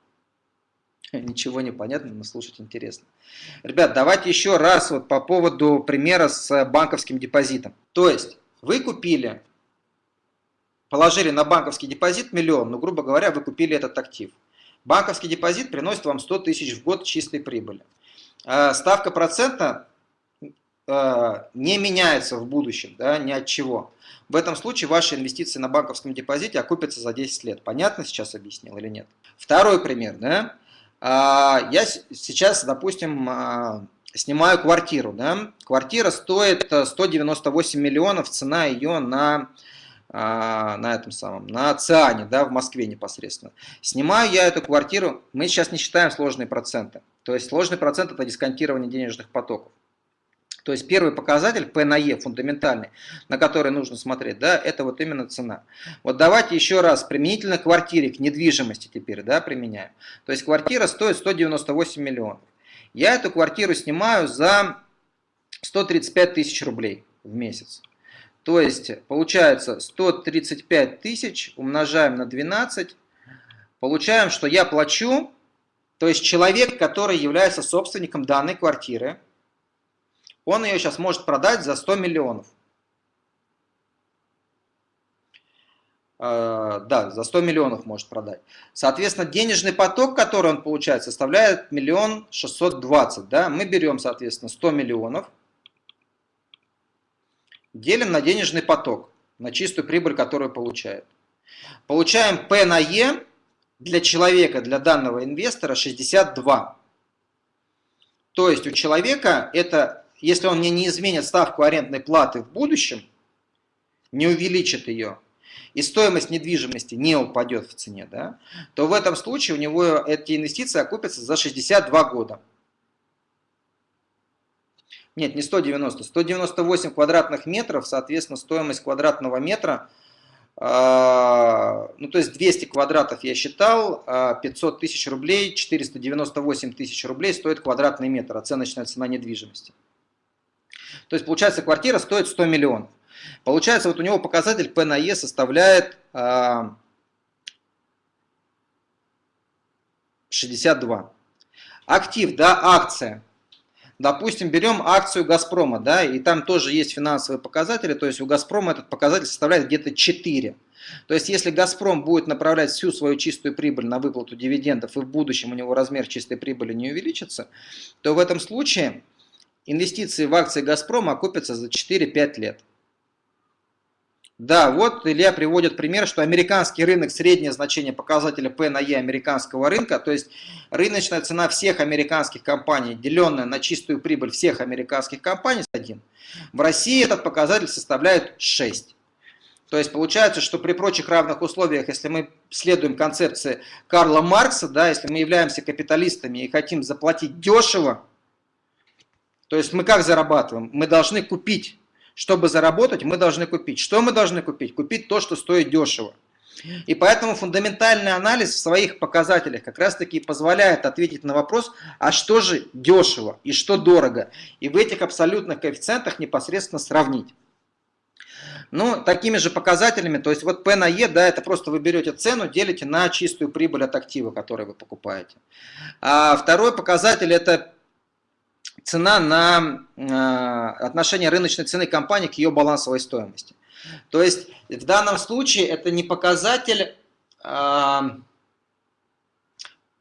[laughs] Ничего не понятно, но слушать интересно. Ребят, давайте еще раз вот по поводу примера с банковским депозитом. То есть вы купили положили на банковский депозит миллион, ну, грубо говоря, вы купили этот актив. Банковский депозит приносит вам 100 тысяч в год чистой прибыли. А, ставка процента а, не меняется в будущем, да, ни от чего. В этом случае ваши инвестиции на банковском депозите окупятся за 10 лет. Понятно сейчас объяснил или нет? Второй пример. Да? А, я сейчас, допустим, снимаю квартиру. Да? Квартира стоит 198 миллионов, цена ее на а, на этом самом, на Циане, да, в Москве непосредственно. Снимаю я эту квартиру, мы сейчас не считаем сложные проценты. То есть сложный процент это дисконтирование денежных потоков. То есть первый показатель P на E, фундаментальный, на который нужно смотреть, да, это вот именно цена. Вот давайте еще раз применительно к квартире, к недвижимости теперь, да, применяем. То есть квартира стоит 198 миллионов. Я эту квартиру снимаю за 135 тысяч рублей в месяц. То есть получается 135 тысяч умножаем на 12, получаем, что я плачу, то есть человек, который является собственником данной квартиры, он ее сейчас может продать за 100 миллионов. А, да, за 100 миллионов может продать. Соответственно, денежный поток, который он получает, составляет миллион шестьсот двадцать. Да? Мы берем, соответственно, 100 миллионов – делим на денежный поток, на чистую прибыль, которую получает. Получаем P на E для человека, для данного инвестора 62. То есть у человека это, если он не, не изменит ставку арендной платы в будущем, не увеличит ее, и стоимость недвижимости не упадет в цене, да, то в этом случае у него эти инвестиции окупятся за 62 года. Нет, не 190, 198 квадратных метров, соответственно, стоимость квадратного метра, э, ну то есть 200 квадратов я считал, 500 тысяч рублей, 498 тысяч рублей стоит квадратный метр, оценочная цена недвижимости. То есть получается квартира стоит 100 миллионов. Получается вот у него показатель P на E составляет 62. Актив, да, акция. Допустим, берем акцию Газпрома, да, и там тоже есть финансовые показатели, то есть у Газпрома этот показатель составляет где-то 4. То есть если Газпром будет направлять всю свою чистую прибыль на выплату дивидендов и в будущем у него размер чистой прибыли не увеличится, то в этом случае инвестиции в акции Газпрома окупятся за 4-5 лет. Да, вот Илья приводит пример, что американский рынок, среднее значение показателя P на E американского рынка, то есть рыночная цена всех американских компаний, деленная на чистую прибыль всех американских компаний, 1. В России этот показатель составляет 6. То есть получается, что при прочих равных условиях, если мы следуем концепции Карла Маркса, да, если мы являемся капиталистами и хотим заплатить дешево, то есть мы как зарабатываем? Мы должны купить чтобы заработать, мы должны купить. Что мы должны купить? Купить то, что стоит дешево. И поэтому фундаментальный анализ в своих показателях как раз таки позволяет ответить на вопрос, а что же дешево и что дорого. И в этих абсолютных коэффициентах непосредственно сравнить. Ну, такими же показателями, то есть вот P на E, да, это просто вы берете цену, делите на чистую прибыль от актива, который вы покупаете. А второй показатель это цена на э, отношение рыночной цены компании к ее балансовой стоимости. То есть в данном случае это не показатель э,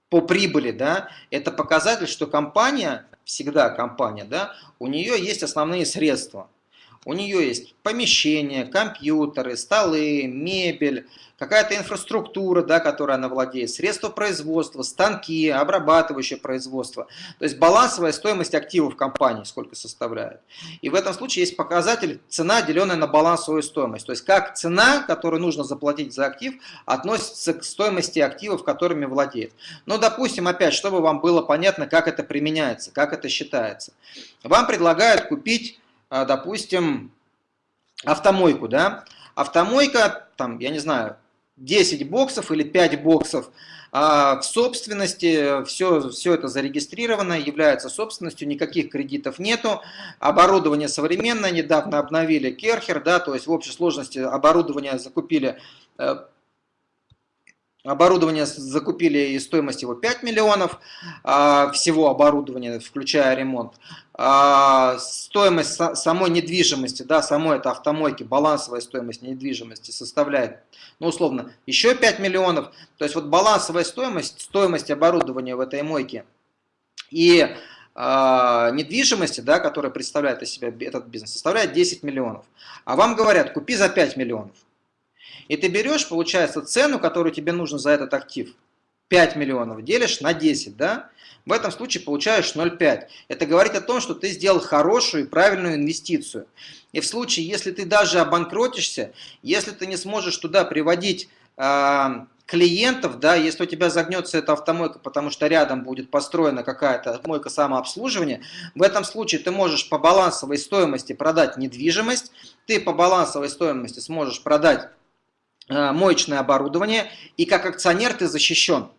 по прибыли, да, это показатель, что компания, всегда компания, да, у нее есть основные средства. У нее есть помещения, компьютеры, столы, мебель, какая-то инфраструктура, да, которой она владеет, средства производства, станки, обрабатывающее производство. То есть балансовая стоимость активов компании сколько составляет. И в этом случае есть показатель цена, деленная на балансовую стоимость. То есть как цена, которую нужно заплатить за актив, относится к стоимости активов, которыми владеет. Но, допустим, опять, чтобы вам было понятно, как это применяется, как это считается. Вам предлагают купить, допустим, автомойку, да, Автомойка, там, я не знаю, 10 боксов или 5 боксов. А в собственности, все, все это зарегистрировано, является собственностью, никаких кредитов нету, оборудование современное, недавно обновили Керхер, да, то есть в общей сложности оборудование закупили э, Оборудование закупили и стоимость его 5 миллионов, а, всего оборудования, включая ремонт. А, стоимость самой недвижимости, да, самой это автомойки, балансовая стоимость недвижимости составляет, ну, условно, еще 5 миллионов. То есть вот балансовая стоимость, стоимость оборудования в этой мойке и а, недвижимости, да, которая представляет из себя этот бизнес, составляет 10 миллионов. А вам говорят, купи за 5 миллионов. И ты берешь, получается, цену, которую тебе нужно за этот актив, 5 миллионов, делишь на 10, да? В этом случае получаешь 0,5. Это говорит о том, что ты сделал хорошую и правильную инвестицию. И в случае, если ты даже обанкротишься, если ты не сможешь туда приводить э, клиентов, да, если у тебя загнется эта автомойка, потому что рядом будет построена какая-то мойка самообслуживания, в этом случае ты можешь по балансовой стоимости продать недвижимость, ты по балансовой стоимости сможешь продать моечное оборудование, и как акционер ты защищен.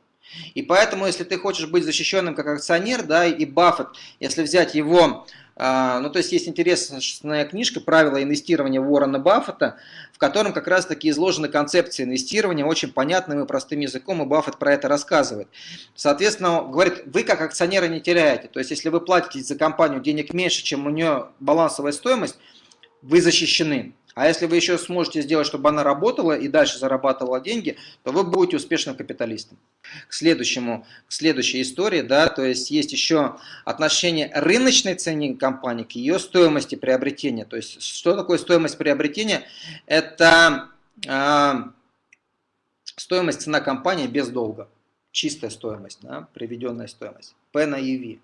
И поэтому, если ты хочешь быть защищенным как акционер, да, и Баффет, если взять его, э, ну то есть есть интересная книжка «Правила инвестирования Уоррена Баффета», в котором как раз таки изложены концепции инвестирования очень понятным и простым языком, и Баффет про это рассказывает. Соответственно, говорит, вы как акционеры не теряете, то есть если вы платите за компанию денег меньше, чем у нее балансовая стоимость, вы защищены. А если вы еще сможете сделать, чтобы она работала и дальше зарабатывала деньги, то вы будете успешным капиталистом. К следующему, к следующей истории, да, то есть есть еще отношение рыночной цены компании к ее стоимости приобретения. То есть что такое стоимость приобретения? Это э, стоимость цена компании без долга. чистая стоимость, да, приведенная стоимость, P на EV.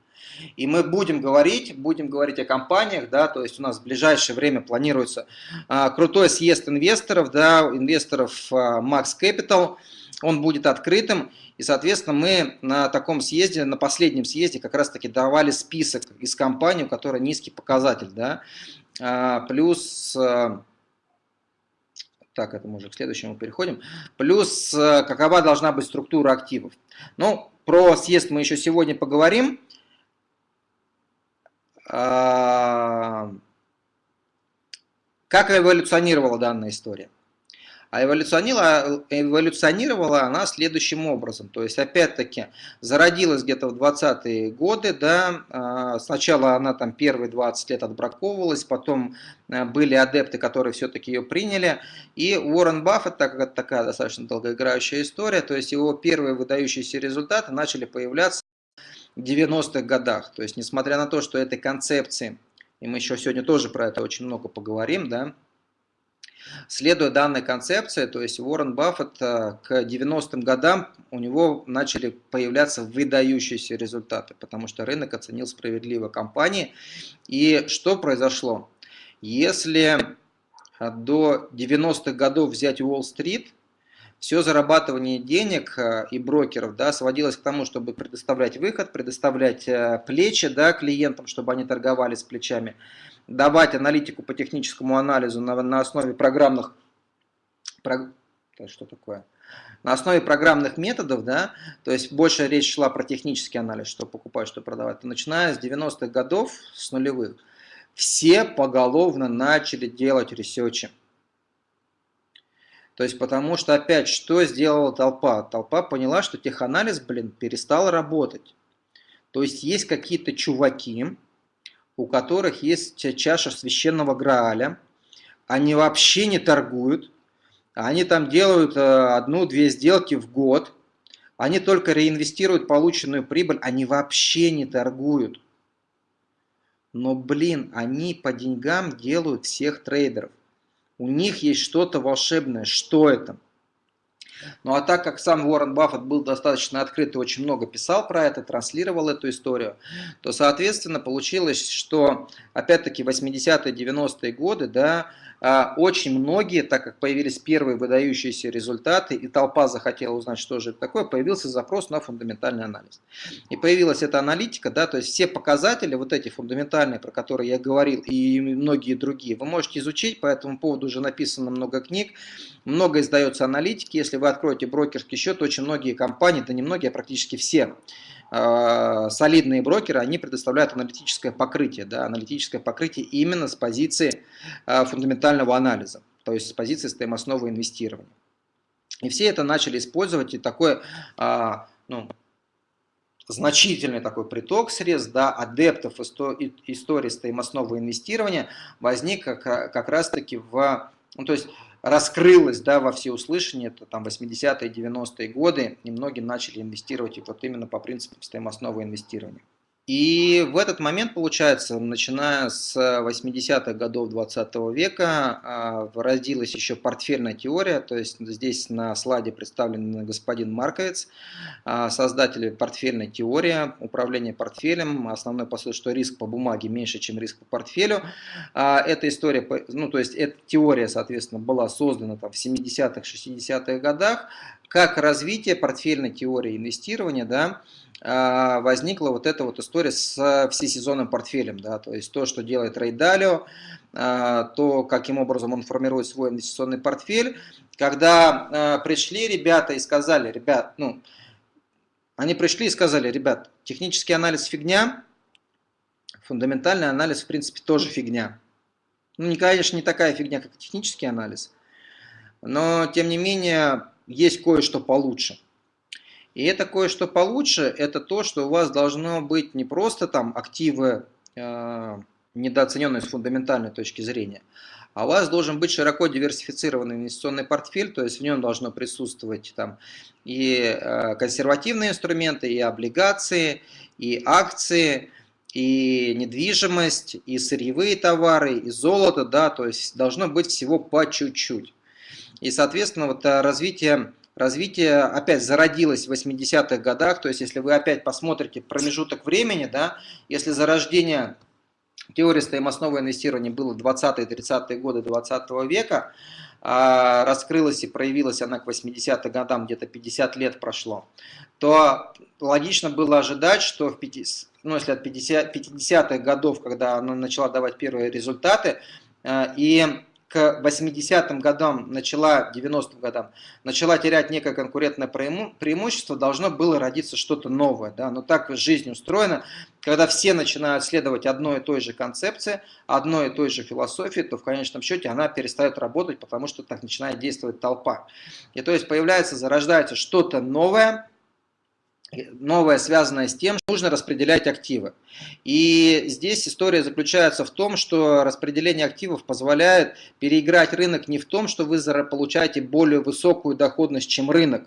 И мы будем говорить, будем говорить о компаниях, да, то есть у нас в ближайшее время планируется а, крутой съезд инвесторов, да, инвесторов а, Max Capital, он будет открытым, и, соответственно, мы на таком съезде, на последнем съезде как раз-таки давали список из компаний, у которой низкий показатель, да, а, плюс... А, так, это мы уже к следующему переходим. Плюс, а, какова должна быть структура активов. Ну, про съезд мы еще сегодня поговорим. Как эволюционировала данная история? А эволюционировала, эволюционировала она следующим образом. То есть, опять-таки, зародилась где-то в 20-е годы, да, а, сначала она там первые 20 лет отбраковывалась, потом а, были адепты, которые все-таки ее приняли. И Уоррен Баффет, так как это такая достаточно долгоиграющая история, то есть его первые выдающиеся результаты начали появляться 90-х годах. То есть, несмотря на то, что этой концепции, и мы еще сегодня тоже про это очень много поговорим, да, Следуя данной концепции, то есть Уоррен Баффет э, к 90-м годам у него начали появляться выдающиеся результаты, потому что рынок оценил справедливо компании. И что произошло? Если э, до 90-х годов взять Уолл-стрит, все зарабатывание денег э, и брокеров да, сводилось к тому, чтобы предоставлять выход, предоставлять плечи да, клиентам, чтобы они торговали с плечами давать аналитику по техническому анализу на, на основе программных... Про, что такое? На основе программных методов, да, то есть больше речь шла про технический анализ, что покупать, что продавать. начиная с 90-х годов, с нулевых, все поголовно начали делать ресерчи. То есть потому что опять, что сделала толпа? Толпа поняла, что теханализ, блин, перестал работать. То есть есть какие-то чуваки, у которых есть чаша священного Грааля, они вообще не торгуют, они там делают э, одну-две сделки в год, они только реинвестируют полученную прибыль, они вообще не торгуют. Но, блин, они по деньгам делают всех трейдеров. У них есть что-то волшебное. Что это? Ну а так как сам Уоррен Баффет был достаточно открыт и очень много писал про это, транслировал эту историю, то соответственно получилось, что опять-таки 80-е, 90-е годы, да, очень многие, так как появились первые выдающиеся результаты, и толпа захотела узнать, что же это такое, появился запрос на фундаментальный анализ. И появилась эта аналитика, да, то есть все показатели, вот эти фундаментальные, про которые я говорил, и многие другие, вы можете изучить, по этому поводу уже написано много книг, много издается аналитики, если вы откроете брокерский счет, очень многие компании, да не многие, а практически все, Э, солидные брокеры, они предоставляют аналитическое покрытие, да, аналитическое покрытие именно с позиции э, фундаментального анализа, то есть с позиции стоимостного инвестирования. И все это начали использовать, и такой э, ну, значительный такой приток средств, да, адептов истории стоимостного инвестирования возник как, как раз таки в, ну, то есть раскрылось да, во всеуслышание, это там 80-е, 90-е годы, и многие начали инвестировать и вот именно по принципу стоимостного инвестирования. И в этот момент, получается, начиная с 80-х годов 20 -го века, а, родилась еще портфельная теория, то есть здесь на слайде представлен господин Марковец, а, создатель портфельной теории, управление портфелем, основной посыл, что риск по бумаге меньше, чем риск по портфелю. А, эта история, ну то есть эта теория, соответственно, была создана там в 70-х, 60-х годах, как развитие портфельной теории инвестирования, да, возникла вот эта вот история с всесезонным портфелем, да, то есть то, что делает Рей Далио, а, то, каким образом он формирует свой инвестиционный портфель. Когда а, пришли ребята и сказали, ребят, ну, они пришли и сказали, ребят, технический анализ фигня, фундаментальный анализ, в принципе, тоже фигня. Ну, не, конечно, не такая фигня, как технический анализ, но, тем не менее, есть кое-что получше. И это кое-что получше, это то, что у вас должно быть не просто там активы, э, недооцененные с фундаментальной точки зрения, а у вас должен быть широко диверсифицированный инвестиционный портфель, то есть в нем должно присутствовать там и э, консервативные инструменты, и облигации, и акции, и недвижимость, и сырьевые товары, и золото, да, то есть должно быть всего по чуть-чуть. И, соответственно, вот э, развитие развитие опять зародилось в 80-х годах, то есть если вы опять посмотрите промежуток времени, да, если зарождение теории стоимостного инвестирования было 20-30-е годы 20 века, а раскрылась и проявилась она к 80-м годам, где-то 50 лет прошло, то логично было ожидать, что в 50, ну, если от 50, 50-х годов, когда она начала давать первые результаты, э, и к 80-м годам, начала 90-м годам, начала терять некое конкурентное преимущество, должно было родиться что-то новое. Да? Но так жизнь устроена, когда все начинают следовать одной и той же концепции, одной и той же философии, то в конечном счете она перестает работать, потому что так начинает действовать толпа. И то есть появляется, зарождается что-то новое, новое, связанное с тем, что нужно распределять активы. И здесь история заключается в том, что распределение активов позволяет переиграть рынок не в том, что вы получаете более высокую доходность, чем рынок,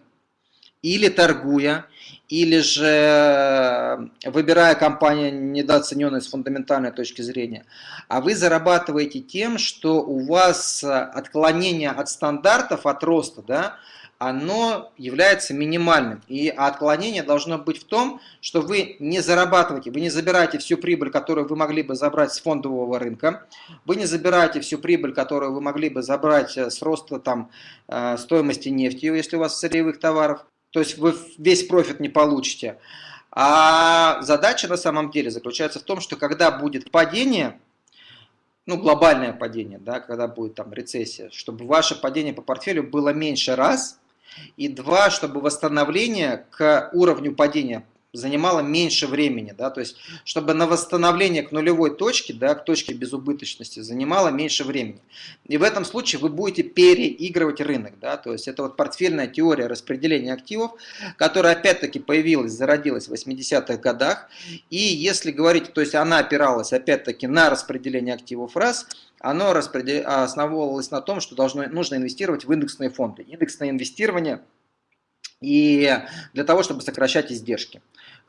или торгуя, или же э, выбирая компанию недооцененную с фундаментальной точки зрения, а вы зарабатываете тем, что у вас отклонение от стандартов, от роста, да, оно является минимальным. И отклонение должно быть в том, что вы не зарабатываете, вы не забираете всю прибыль, которую вы могли бы забрать с фондового рынка, вы не забираете всю прибыль, которую вы могли бы забрать э, с роста там, э, стоимости нефти, если у вас сырьевых товаров, то есть вы весь профит не получите. А задача на самом деле заключается в том, что когда будет падение, ну, глобальное падение, да, когда будет там рецессия, чтобы ваше падение по портфелю было меньше раз, и два, чтобы восстановление к уровню падения занимало меньше времени, да, то есть чтобы на восстановление к нулевой точке, да, к точке безубыточности занимало меньше времени. И в этом случае вы будете переигрывать рынок, да, то есть это вот портфельная теория распределения активов, которая опять-таки появилась, зародилась в 80-х годах, и если говорить, то есть она опиралась опять-таки на распределение активов раз, оно основывалось на том, что должно, нужно инвестировать в индексные фонды. Индексное инвестирование и для того, чтобы сокращать издержки.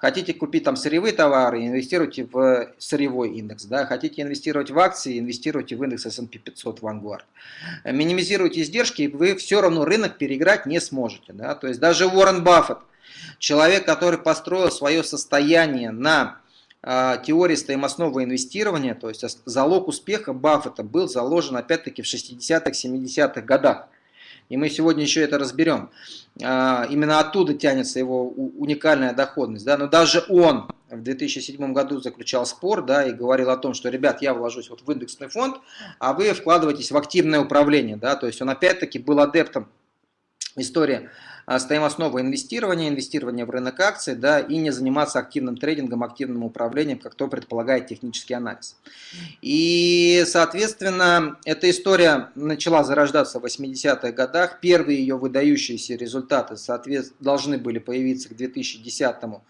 Хотите купить там сырьевые товары, инвестируйте в сырьевой индекс. Да? Хотите инвестировать в акции, инвестируйте в индекс S&P 500 Vanguard. Минимизируйте издержки, и вы все равно рынок переиграть не сможете. Да? То есть даже Уоррен Баффет, человек, который построил свое состояние на а, теории стоимостного инвестирования, то есть залог успеха Баффета был заложен опять-таки в 60-х, 70-х годах. И мы сегодня еще это разберем. А, именно оттуда тянется его уникальная доходность. Да? Но даже он в 2007 году заключал спор да, и говорил о том, что, ребят, я вложусь вот в индексный фонд, а вы вкладываетесь в активное управление. Да? То есть он опять-таки был адептом истории а, стоимостного инвестирования, инвестирования в рынок акций, да, и не заниматься активным трейдингом, активным управлением, как то предполагает технический анализ. И, соответственно, эта история начала зарождаться в 80-х годах. Первые ее выдающиеся результаты, соответственно, должны были появиться к 2010-2020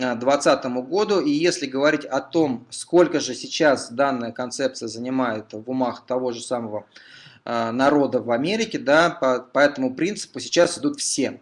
а, году. И если говорить о том, сколько же сейчас данная концепция занимает в умах того же самого народа в Америке, да, по, по этому принципу сейчас идут все.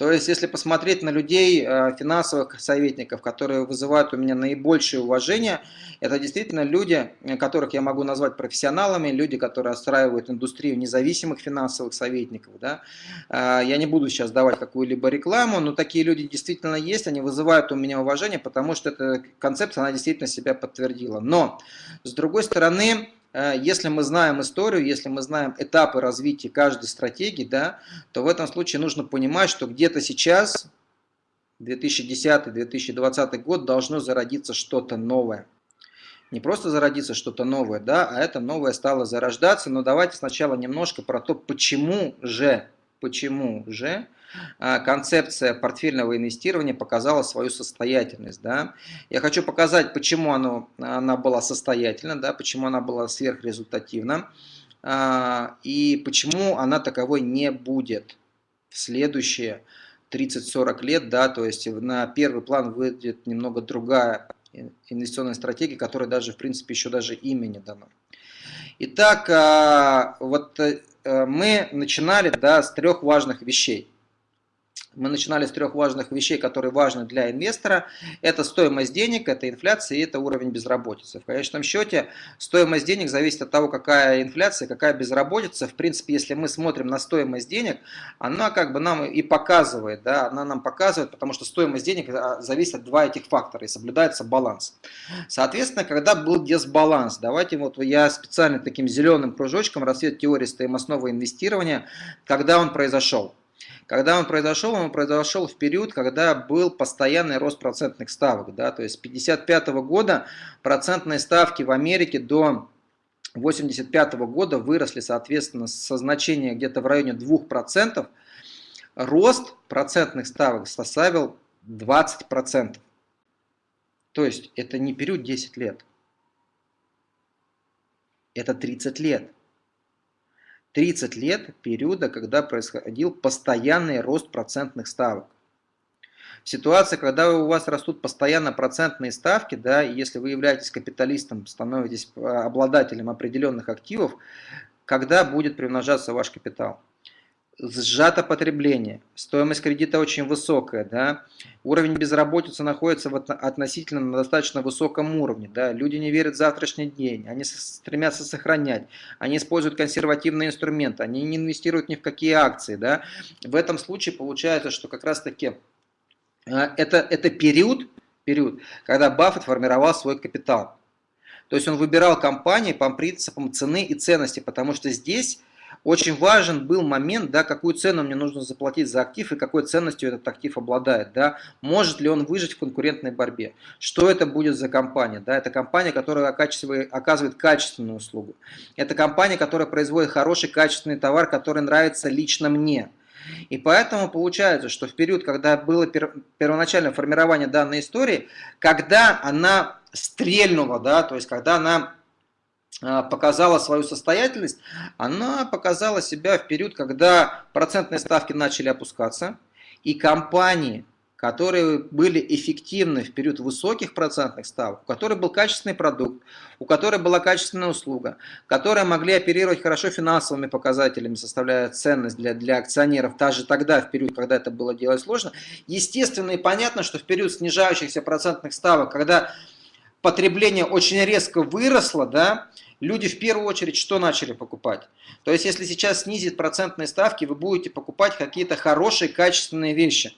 То есть, если посмотреть на людей, э, финансовых советников, которые вызывают у меня наибольшее уважение, это действительно люди, которых я могу назвать профессионалами, люди, которые отстраивают индустрию независимых финансовых советников. Да. Э, я не буду сейчас давать какую-либо рекламу, но такие люди действительно есть, они вызывают у меня уважение, потому что эта концепция, она действительно себя подтвердила. Но, с другой стороны, Э, если мы знаем историю, если мы знаем этапы развития каждой стратегии, да, то в этом случае нужно понимать, что где-то сейчас, 2010-2020 год, должно зародиться что-то новое. Не просто зародиться что-то новое, да, а это новое стало зарождаться. Но давайте сначала немножко про то, почему же, почему же концепция портфельного инвестирования показала свою состоятельность. Да? Я хочу показать, почему оно, она была состоятельна, да, почему она была сверхрезультативна а, и почему она таковой не будет в следующие 30-40 лет. Да, то есть на первый план выйдет немного другая инвестиционная стратегия, которая даже, в принципе, еще даже имени дано. Итак, а, вот э, мы начинали да, с трех важных вещей. Мы начинали с трех важных вещей, которые важны для инвестора. Это стоимость денег, это инфляция и это уровень безработицы. В конечном счете стоимость денег зависит от того, какая инфляция, какая безработица. В принципе, если мы смотрим на стоимость денег, она как бы нам и показывает, да, она нам показывает, потому что стоимость денег а, зависит от два этих фактора и соблюдается баланс. Соответственно, когда был дисбаланс, давайте вот я специально таким зеленым кружочком рассвет теории стоимостного инвестирования, когда он произошел. Когда он произошел, он произошел в период, когда был постоянный рост процентных ставок. Да, то есть с 1955 года процентные ставки в Америке до 1985 года выросли, соответственно, со значения где-то в районе 2%. Рост процентных ставок составил 20%. То есть это не период 10 лет. Это 30 лет. 30 лет периода, когда происходил постоянный рост процентных ставок. Ситуация, когда у вас растут постоянно процентные ставки, да, если вы являетесь капиталистом, становитесь а, обладателем определенных активов, когда будет примножаться ваш капитал? Сжато потребление, стоимость кредита очень высокая, да, уровень безработицы находится в относительно на достаточно высоком уровне, да, люди не верят в завтрашний день, они стремятся сохранять, они используют консервативные инструменты, они не инвестируют ни в какие акции, да, в этом случае получается, что как раз таки а, это, это период, период, когда Баффет формировал свой капитал. То есть он выбирал компании по принципам цены и ценности, потому что здесь очень важен был момент, да, какую цену мне нужно заплатить за актив и какой ценностью этот актив обладает. Да, может ли он выжить в конкурентной борьбе. Что это будет за компания? Да, это компания, которая оказывает качественную услугу. Это компания, которая производит хороший качественный товар, который нравится лично мне. И поэтому получается, что в период, когда было первоначальное формирование данной истории, когда она стрельнула, да, то есть когда она показала свою состоятельность, она показала себя в период, когда процентные ставки начали опускаться, и компании, которые были эффективны в период высоких процентных ставок, у которых был качественный продукт, у которой была качественная услуга, которые могли оперировать хорошо финансовыми показателями, составляя ценность для, для акционеров, даже тогда, в период, когда это было делать сложно. Естественно и понятно, что в период снижающихся процентных ставок, когда потребление очень резко выросло, да, люди в первую очередь что начали покупать? То есть, если сейчас снизит процентные ставки, вы будете покупать какие-то хорошие, качественные вещи,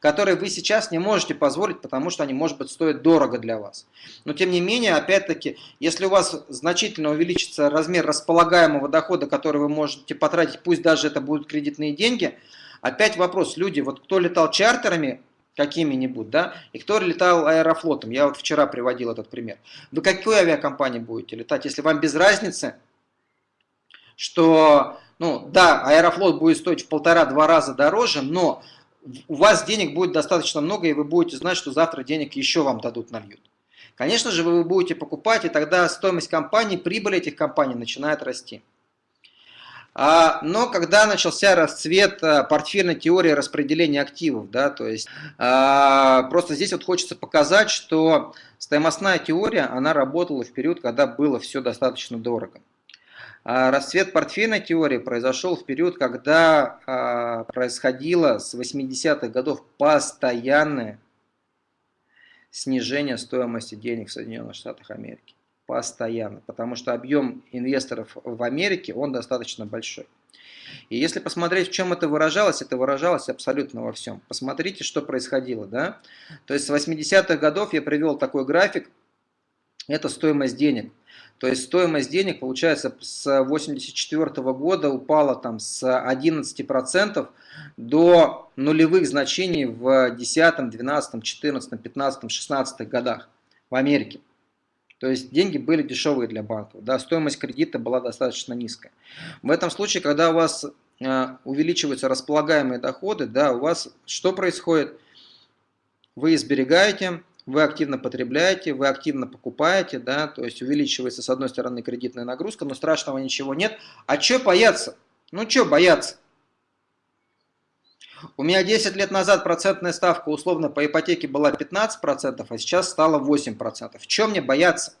которые вы сейчас не можете позволить, потому что они, может быть, стоят дорого для вас. Но, тем не менее, опять-таки, если у вас значительно увеличится размер располагаемого дохода, который вы можете потратить, пусть даже это будут кредитные деньги, опять вопрос, люди, вот кто летал чартерами, какими-нибудь, да, и кто летал аэрофлотом, я вот вчера приводил этот пример. Вы какой авиакомпании будете летать, если вам без разницы, что, ну, да, аэрофлот будет стоить в полтора-два раза дороже, но у вас денег будет достаточно много, и вы будете знать, что завтра денег еще вам дадут, нальют. Конечно же, вы будете покупать, и тогда стоимость компании, прибыль этих компаний начинает расти. А, но когда начался расцвет а, портфельной теории распределения активов, да, то есть а, просто здесь вот хочется показать, что стоимостная теория, она работала в период, когда было все достаточно дорого. Расцвет портфельной теории произошел в период, когда происходило с 80-х годов постоянное снижение стоимости денег в Соединенных Штатах Америки постоянно, потому что объем инвесторов в Америке, он достаточно большой. И если посмотреть, в чем это выражалось, это выражалось абсолютно во всем. Посмотрите, что происходило. Да? То есть с 80-х годов я привел такой график, это стоимость денег. То есть стоимость денег, получается, с 84 -го года упала там с 11% до нулевых значений в 10, 12, 14, 15, 16 годах в Америке. То есть деньги были дешевые для банков, да, стоимость кредита была достаточно низкая. В этом случае, когда у вас э, увеличиваются располагаемые доходы, да, у вас что происходит? Вы сберегаете, вы активно потребляете, вы активно покупаете, да, то есть увеличивается с одной стороны кредитная нагрузка, но страшного ничего нет. А что бояться? Ну что бояться? У меня 10 лет назад процентная ставка условно по ипотеке была 15%, а сейчас стала 8%. В чем мне бояться?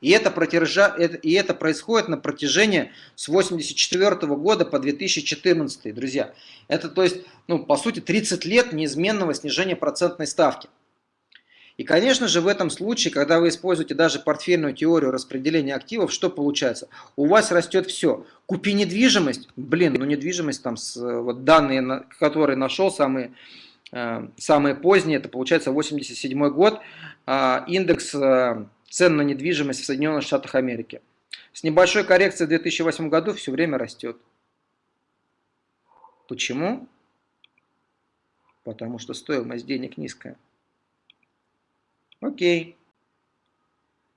И это, протяжа, и это происходит на протяжении с 1984 года по 2014, друзья. Это, то есть, ну, по сути, 30 лет неизменного снижения процентной ставки. И, конечно же, в этом случае, когда вы используете даже портфельную теорию распределения активов, что получается? У вас растет все. Купи недвижимость, блин, ну недвижимость, там, с, вот данные, которые нашел, самые, э, самые поздние, это получается 87 год, э, индекс э, цен на недвижимость в Соединенных Штатах Америки. С небольшой коррекцией в 2008 году все время растет. Почему? Потому что стоимость денег низкая. Окей.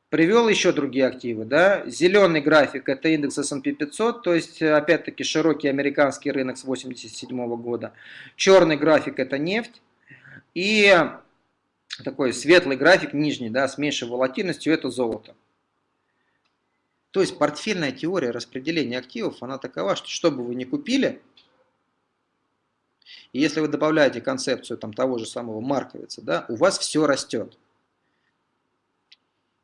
Привел еще другие активы. Да? Зеленый график это индекс S&P 500, то есть опять-таки широкий американский рынок с 1987 года. Черный график это нефть. И такой светлый график, нижний, да, с меньшей волатильностью, это золото. То есть портфельная теория распределения активов, она такова, что что бы вы ни купили, и если вы добавляете концепцию там, того же самого Марковица, да, у вас все растет.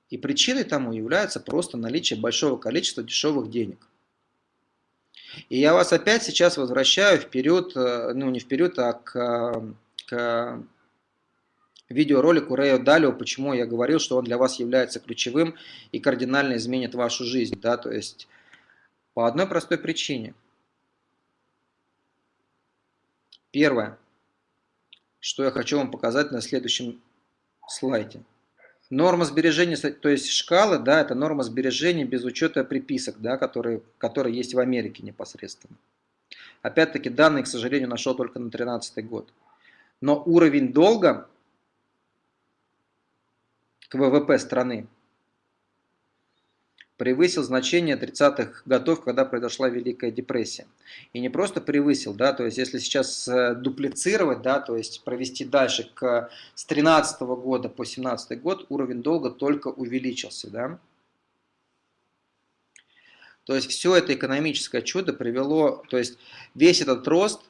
И причиной тому является просто наличие большого количества дешевых денег. И я вас опять сейчас возвращаю вперед, э, ну не вперед, а к, к видеоролику Рэя Далио, почему я говорил, что он для вас является ключевым и кардинально изменит вашу жизнь. Да? То есть по одной простой причине. Первое, что я хочу вам показать на следующем слайде. Норма сбережения, то есть шкалы, да, это норма сбережения без учета приписок, да, которые, которые есть в Америке непосредственно. Опять-таки данные, к сожалению, нашел только на 2013 год. Но уровень долга к ВВП страны превысил значение 30-х годов, когда произошла Великая депрессия. И не просто превысил, да, то есть если сейчас э, дуплицировать, да, то есть провести дальше к, с 13 -го года по 17 год, уровень долга только увеличился, да. То есть все это экономическое чудо привело, то есть весь этот рост,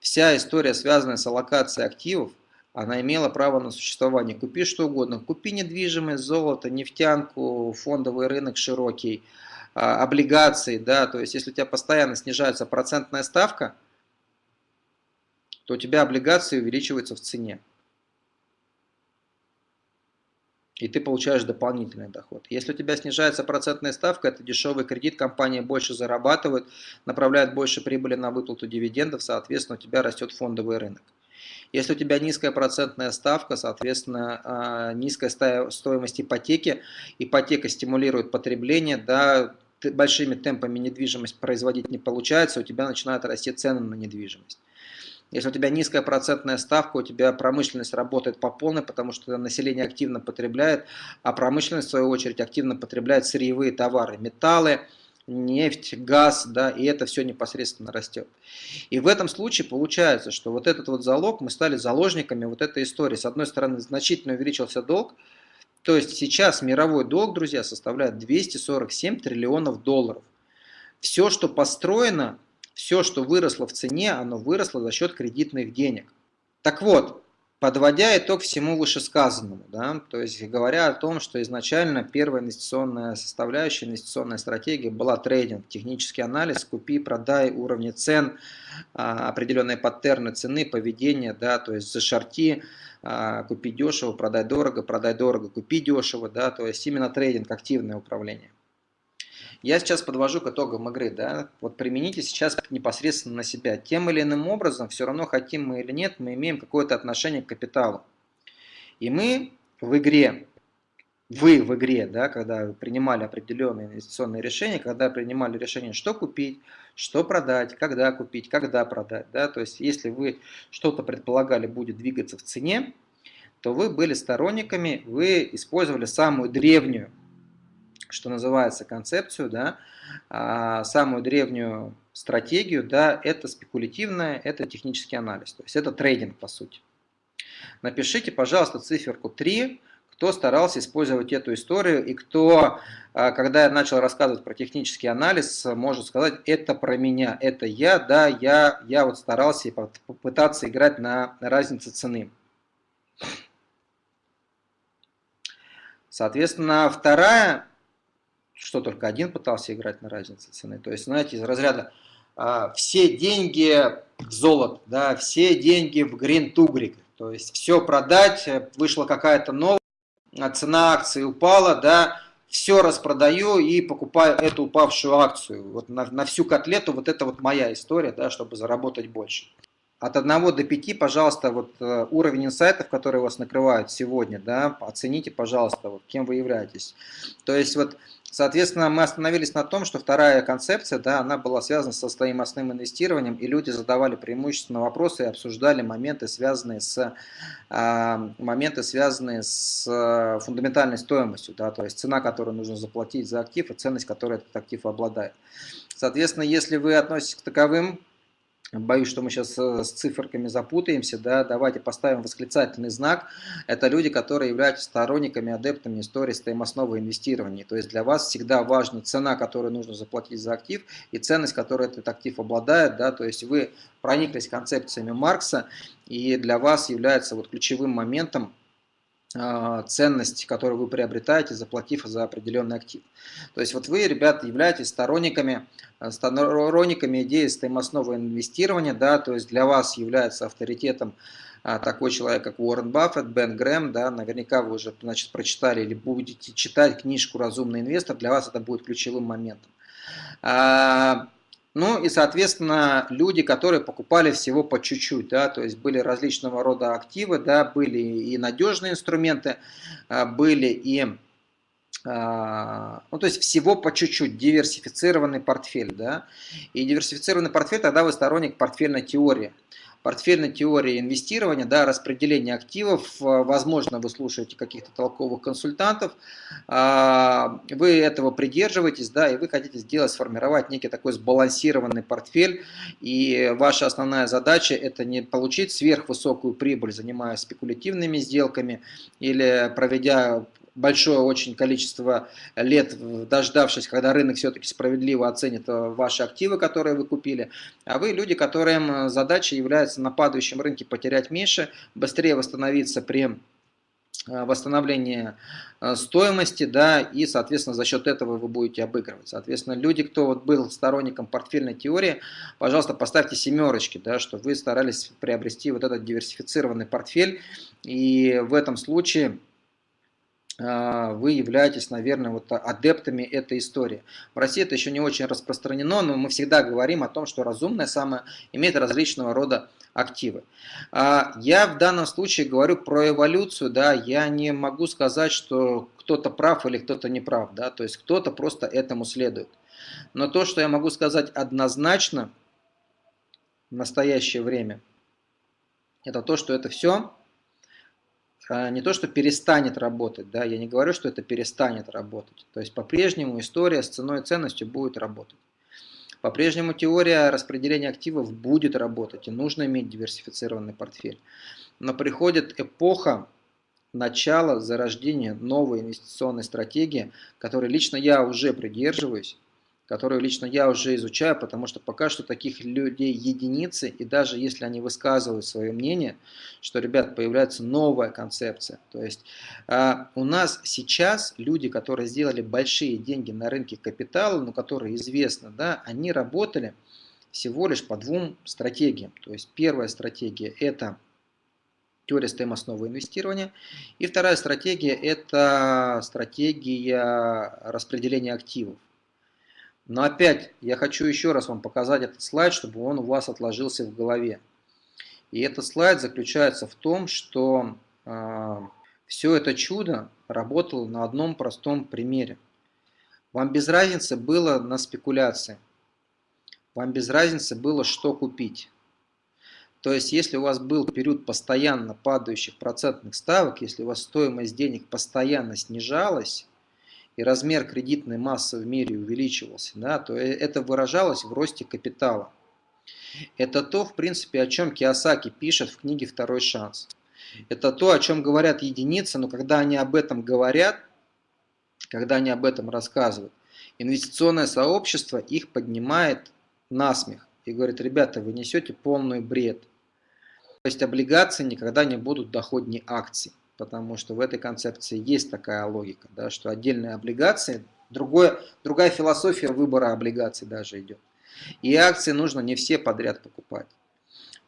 вся история, связанная с аллокацией активов, она имела право на существование. Купи что угодно, купи недвижимость, золото, нефтянку, фондовый рынок широкий, а, облигации, да, то есть если у тебя постоянно снижается процентная ставка, то у тебя облигации увеличиваются в цене. И ты получаешь дополнительный доход. Если у тебя снижается процентная ставка, это дешевый кредит, компания больше зарабатывает, направляет больше прибыли на выплату дивидендов, соответственно, у тебя растет фондовый рынок. Если у тебя низкая процентная ставка, соответственно, а, низкая стоимость ипотеки, ипотека стимулирует потребление, да, большими темпами недвижимость производить не получается, у тебя начинают расти цены на недвижимость. Если у тебя низкая процентная ставка, у тебя промышленность работает по полной, потому что население активно потребляет, а промышленность, в свою очередь, активно потребляет сырьевые товары, металлы, нефть, газ, да, и это все непосредственно растет. И в этом случае получается, что вот этот вот залог, мы стали заложниками вот этой истории. С одной стороны, значительно увеличился долг, то есть сейчас мировой долг, друзья, составляет 247 триллионов долларов. Все, что построено, все, что выросло в цене, оно выросло за счет кредитных денег. Так вот, Подводя итог всему вышесказанному, да, то есть говоря о том, что изначально первая инвестиционная составляющая, инвестиционная стратегия была трейдинг, технический анализ, купи, продай, уровни цен, а, определенные паттерны цены, поведения, да, то есть зашорти, а, купи дешево, продай дорого, продай дорого, купи дешево, да, то есть именно трейдинг, активное управление. Я сейчас подвожу к итогам игры, да, вот примените сейчас непосредственно на себя. Тем или иным образом, все равно хотим мы или нет, мы имеем какое-то отношение к капиталу. И мы в игре, вы в игре, да, когда принимали определенные инвестиционные решения, когда принимали решение, что купить, что продать, когда купить, когда продать, да, то есть если вы что-то предполагали будет двигаться в цене, то вы были сторонниками, вы использовали самую древнюю что называется, концепцию, да, а, самую древнюю стратегию, да, это спекулятивное, это технический анализ, то есть это трейдинг по сути. Напишите, пожалуйста, циферку 3, кто старался использовать эту историю и кто, а, когда я начал рассказывать про технический анализ, может сказать, это про меня, это я, да, я, я вот старался попытаться играть на разнице цены. Соответственно, вторая что только один пытался играть на разнице цены. То есть, знаете, из разряда а, все деньги в золото, да, все деньги в грин тугрик. То есть все продать, вышла какая-то новая, цена акции упала, да, все распродаю и покупаю эту упавшую акцию. Вот на, на всю котлету вот это вот моя история, да, чтобы заработать больше от 1 до 5, пожалуйста, вот э, уровень инсайтов, которые вас накрывают сегодня, да, оцените, пожалуйста, вот, кем вы являетесь. То есть, вот, соответственно, мы остановились на том, что вторая концепция, да, она была связана со стоимостным инвестированием, и люди задавали преимущественно вопросы и обсуждали моменты, связанные с, э, моменты, связанные с э, фундаментальной стоимостью, да, то есть цена, которую нужно заплатить за актив, и ценность, которую этот актив обладает. Соответственно, если вы относитесь к таковым Боюсь, что мы сейчас э, с циферками запутаемся. Да? Давайте поставим восклицательный знак. Это люди, которые являются сторонниками, адептами истории стоимостного инвестирования. То есть для вас всегда важна цена, которую нужно заплатить за актив, и ценность, которую этот актив обладает. Да? То есть вы прониклись концепциями Маркса, и для вас является вот ключевым моментом ценность, которую вы приобретаете, заплатив за определенный актив. То есть вот вы, ребята, являетесь сторонниками, э, сторонниками идеи стоимостного инвестирования, да, то есть для вас является авторитетом а, такой человек, как Уоррен Баффет, Бен Грэм, да, наверняка вы уже значит, прочитали или будете читать книжку «Разумный инвестор», для вас это будет ключевым моментом. Ну и, соответственно, люди, которые покупали всего по чуть-чуть, да, то есть были различного рода активы, да, были и надежные инструменты, а, были и, а, ну то есть всего по чуть-чуть, диверсифицированный портфель, да, и диверсифицированный портфель, тогда вы сторонник портфельной теории портфельной теории инвестирования, да, распределения активов, э, возможно, вы слушаете каких-то толковых консультантов, а, вы этого придерживаетесь, да, и вы хотите сделать, сформировать некий такой сбалансированный портфель, и ваша основная задача это не получить сверхвысокую прибыль, занимаясь спекулятивными сделками или проведя большое очень количество лет, дождавшись, когда рынок все-таки справедливо оценит э, ваши активы, которые вы купили, а вы люди, которым э, задача является на падающем рынке потерять меньше, быстрее восстановиться при э, восстановлении стоимости, да, и, соответственно, за счет этого вы будете обыгрывать. Соответственно, люди, кто вот был сторонником портфельной теории, пожалуйста, поставьте семерочки, да, что вы старались приобрести вот этот диверсифицированный портфель, и в этом случае вы являетесь, наверное, вот адептами этой истории. В России это еще не очень распространено, но мы всегда говорим о том, что разумное самое имеет различного рода активы. А, я в данном случае говорю про эволюцию, да, я не могу сказать, что кто-то прав или кто-то не прав, да, то есть кто-то просто этому следует. Но то, что я могу сказать однозначно в настоящее время, это то, что это все а, не то, что перестанет работать, да, я не говорю, что это перестанет работать. То есть по-прежнему история с ценой и ценностью будет работать. По-прежнему теория распределения активов будет работать, и нужно иметь диверсифицированный портфель. Но приходит эпоха начала зарождения новой инвестиционной стратегии, которой лично я уже придерживаюсь, которую лично я уже изучаю, потому что пока что таких людей единицы, и даже если они высказывают свое мнение, что, ребят, появляется новая концепция. То есть э, у нас сейчас люди, которые сделали большие деньги на рынке капитала, но которые известны, да, они работали всего лишь по двум стратегиям. То есть первая стратегия – это теория стоимостного инвестирования. И вторая стратегия – это стратегия распределения активов. Но опять я хочу еще раз вам показать этот слайд, чтобы он у вас отложился в голове. И этот слайд заключается в том, что э, а, все это чудо работало на одном простом примере. Вам без разницы было на спекуляции. Вам без разницы было, что купить. То есть, если у вас был период постоянно падающих процентных ставок, если у вас стоимость денег постоянно снижалась, и размер кредитной массы в мире увеличивался, да, то э, это выражалось в росте капитала. Это то, в принципе, о чем Киосаки пишет в книге «Второй шанс». Это то, о чем говорят единицы, но когда они об этом говорят, когда они об этом рассказывают, инвестиционное сообщество их поднимает на смех и говорит, ребята, вы несете полный бред. То есть облигации никогда не будут доходнее акций потому что в этой концепции есть такая логика, да, что отдельные облигации Другое, другая философия выбора облигаций даже идет. И акции нужно не все подряд покупать.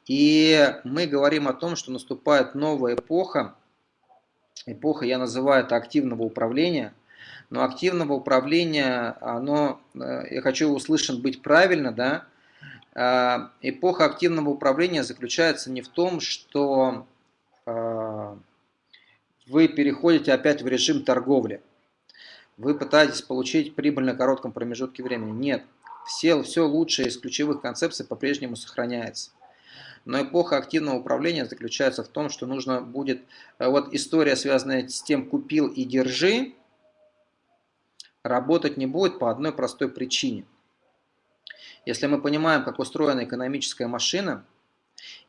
И мы говорим о том, что наступает новая эпоха. Эпоха, я называю это активного управления. Но активного управления, оно, э, я хочу услышан быть правильно, да, а, эпоха активного управления заключается не в том, что а, вы переходите опять в режим торговли. Вы пытаетесь получить прибыль на коротком промежутке времени. Нет, все, все лучшее из ключевых концепций по-прежнему сохраняется. Но эпоха активного управления заключается в том, что нужно будет... Э, вот история, связанная с тем «купил и держи», работать не будет по одной простой причине. Если мы понимаем, как устроена экономическая машина,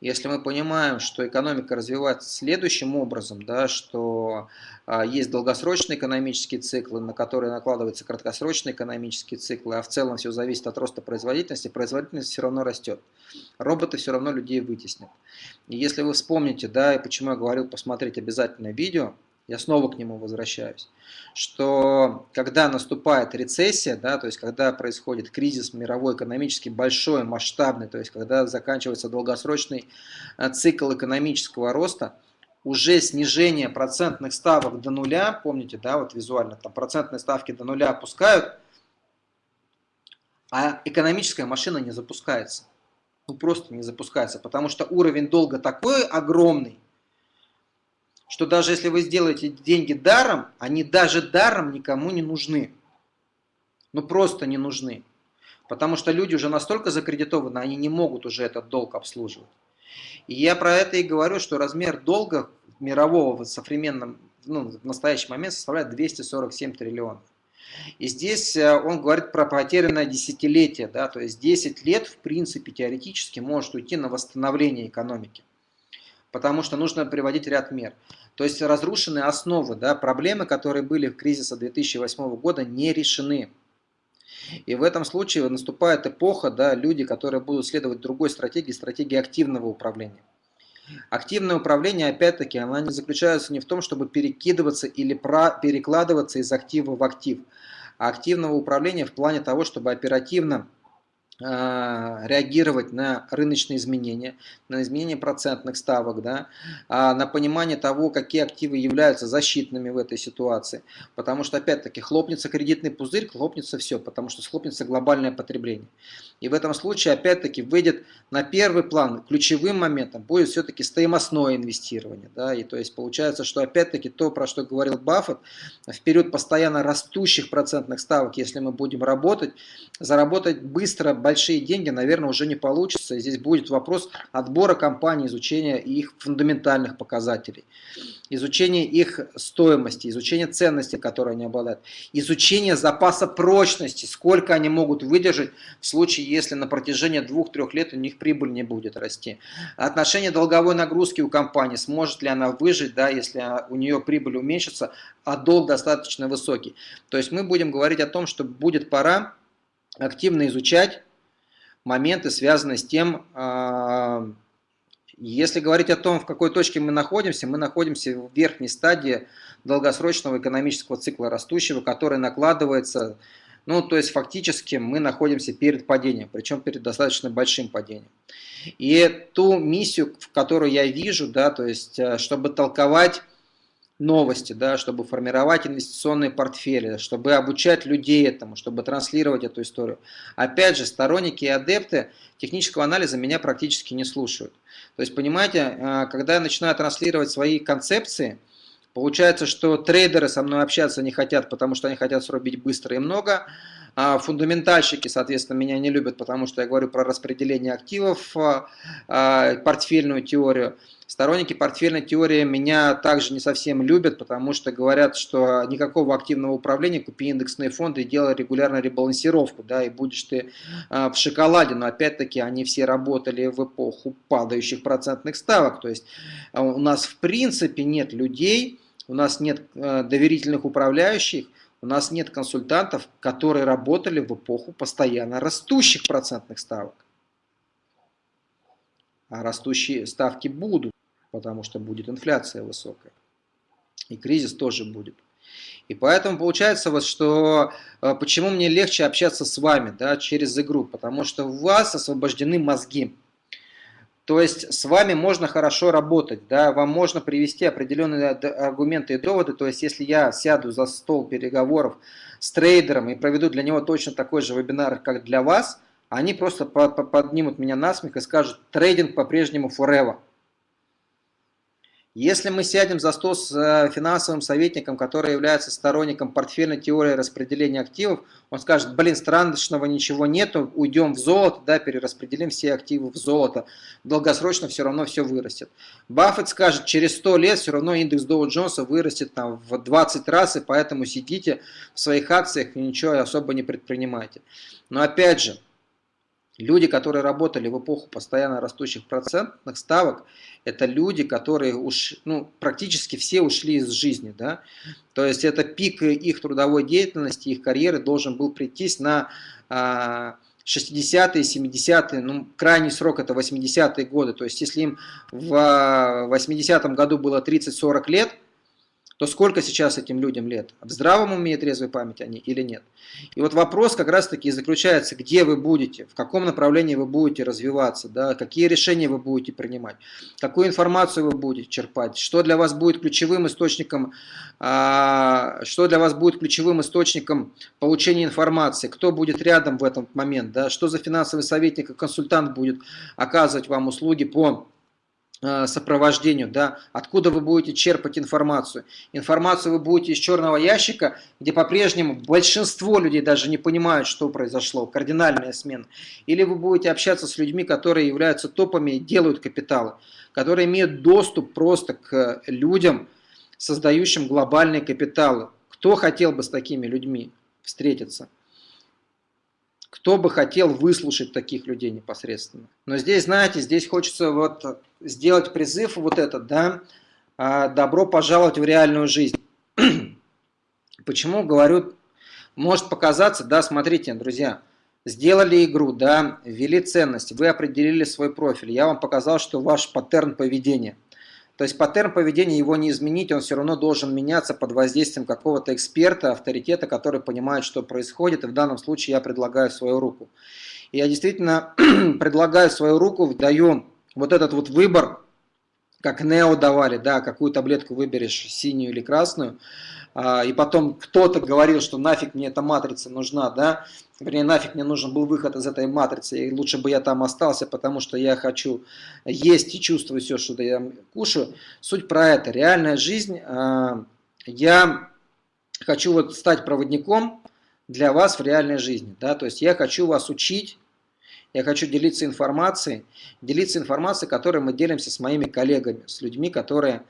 если мы понимаем, что экономика развивается следующим образом, да, что а, есть долгосрочные экономические циклы, на которые накладываются краткосрочные экономические циклы, а в целом все зависит от роста производительности, производительность все равно растет. Роботы все равно людей вытеснят. И если вы вспомните, да, и почему я говорил посмотреть обязательно видео, я снова к нему возвращаюсь, что когда наступает рецессия, да, то есть когда происходит кризис мировой экономический большой, масштабный, то есть когда заканчивается долгосрочный э, цикл экономического роста, уже снижение процентных ставок до нуля, помните, да, вот визуально, там процентные ставки до нуля опускают, а экономическая машина не запускается. Ну просто не запускается, потому что уровень долга такой огромный, что даже если вы сделаете деньги даром, они даже даром никому не нужны. Ну просто не нужны. Потому что люди уже настолько закредитованы, они не могут уже этот долг обслуживать. И я про это и говорю, что размер долга мирового в современном, ну, в настоящий момент составляет 247 триллионов. И здесь э, он говорит про потерянное десятилетие, да, то есть 10 лет, в принципе, теоретически может уйти на восстановление экономики. Потому что нужно приводить ряд мер. То есть разрушены основы, да, проблемы, которые были в кризисе 2008 года, не решены. И в этом случае наступает эпоха, да, люди, которые будут следовать другой стратегии, стратегии активного управления. Активное управление, опять-таки, она не заключается не в том, чтобы перекидываться или перекладываться из актива в актив, а активного управления в плане того, чтобы оперативно реагировать на рыночные изменения, на изменение процентных ставок, да, а на понимание того, какие активы являются защитными в этой ситуации. Потому что, опять-таки, хлопнется кредитный пузырь, хлопнется все, потому что схлопнется глобальное потребление. И в этом случае, опять-таки, выйдет на первый план, ключевым моментом будет все-таки стоимостное инвестирование. Да, и то есть получается, что опять-таки то, про что говорил Баффет, в период постоянно растущих процентных ставок, если мы будем работать, заработать быстро, большие деньги, наверное, уже не получится. Здесь будет вопрос отбора компаний, изучения их фундаментальных показателей, изучения их стоимости, изучения ценности, которые они обладают, изучения запаса прочности, сколько они могут выдержать в случае, если на протяжении двух-трех лет у них прибыль не будет расти. Отношение долговой нагрузки у компании, сможет ли она выжить, да, если у нее прибыль уменьшится, а долг достаточно высокий. То есть мы будем говорить о том, что будет пора активно изучать моменты, связанные с тем, а, если говорить о том, в какой точке мы находимся, мы находимся в верхней стадии долгосрочного экономического цикла растущего, который накладывается, ну, то есть фактически мы находимся перед падением, причем перед достаточно большим падением. И ту миссию, в которую я вижу, да, то есть э, чтобы толковать новости, да, чтобы формировать инвестиционные портфели, чтобы обучать людей этому, чтобы транслировать эту историю. Опять же, сторонники и адепты технического анализа меня практически не слушают. То есть, понимаете, э, когда я начинаю транслировать свои концепции, получается, что трейдеры со мной общаться не хотят, потому что они хотят срубить быстро и много, а фундаментальщики, соответственно, меня не любят, потому что я говорю про распределение активов, а, а, портфельную теорию. Сторонники портфельной теории меня также не совсем любят, потому что говорят, что никакого активного управления, купи индексные фонды и делай регулярно ребалансировку, да, и будешь ты а, в шоколаде. Но опять-таки они все работали в эпоху падающих процентных ставок. То есть у нас в принципе нет людей, у нас нет доверительных управляющих, у нас нет консультантов, которые работали в эпоху постоянно растущих процентных ставок. А растущие ставки будут, потому что будет инфляция высокая. И кризис тоже будет. И поэтому получается вот, что э, почему мне легче общаться с вами, да, через игру, потому что у вас освобождены мозги. То есть с вами можно хорошо работать, да, вам можно привести определенные аргументы и доводы. То есть если я сяду за стол переговоров с трейдером и проведу для него точно такой же вебинар, как для вас, они просто поднимут меня на смех и скажут, трейдинг по-прежнему forever. Если мы сядем за стол с э, финансовым советником, который является сторонником портфельной теории распределения активов, он скажет, блин, страшного ничего нету, уйдем в золото, да, перераспределим все активы в золото, долгосрочно все равно все вырастет. Баффет скажет, через 100 лет все равно индекс Доу Джонса вырастет там, в 20 раз, и поэтому сидите в своих акциях и ничего особо не предпринимайте. Но опять же, Люди, которые работали в эпоху постоянно растущих процентных ставок, это люди, которые уж, ну, практически все ушли из жизни. Да? То есть это пик их трудовой деятельности, их карьеры должен был прийтись на 60-е, 70-е, ну, крайний срок это 80-е годы. То есть если им в 80-м году было 30-40 лет, то сколько сейчас этим людям лет? В здравом уме и трезвой памяти они или нет? И вот вопрос как раз таки заключается, где вы будете, в каком направлении вы будете развиваться, да, какие решения вы будете принимать, какую информацию вы будете черпать, что для вас будет ключевым источником, а, что для вас будет ключевым источником получения информации, кто будет рядом в этот момент, да, что за финансовый советник и консультант будет оказывать вам услуги по сопровождению, да, откуда вы будете черпать информацию. Информацию вы будете из черного ящика, где по-прежнему большинство людей даже не понимают, что произошло, кардинальная смена. Или вы будете общаться с людьми, которые являются топами и делают капиталы, которые имеют доступ просто к людям, создающим глобальные капиталы. Кто хотел бы с такими людьми встретиться? Кто бы хотел выслушать таких людей непосредственно? Но здесь, знаете, здесь хочется вот сделать призыв вот этот, да, а, добро пожаловать в реальную жизнь. [clears throat] Почему говорю, может показаться, да, смотрите, друзья, сделали игру, да, ввели ценность, вы определили свой профиль, я вам показал, что ваш паттерн поведения. То есть паттерн поведения его не изменить, он все равно должен меняться под воздействием какого-то эксперта, авторитета, который понимает, что происходит, и в данном случае я предлагаю свою руку. И я действительно [clears throat] предлагаю свою руку, даю вот этот вот выбор, как Нео давали, да, какую таблетку выберешь, синюю или красную, а, и потом кто-то говорил, что нафиг мне эта матрица нужна, да, вернее, нафиг мне нужен был выход из этой матрицы, и лучше бы я там остался, потому что я хочу есть и чувствовать все, что я кушаю. Суть про это, реальная жизнь, а, я хочу вот стать проводником для вас в реальной жизни, да, то есть я хочу вас учить, я хочу делиться информацией, делиться информацией, которой мы делимся с моими коллегами, с людьми, которые,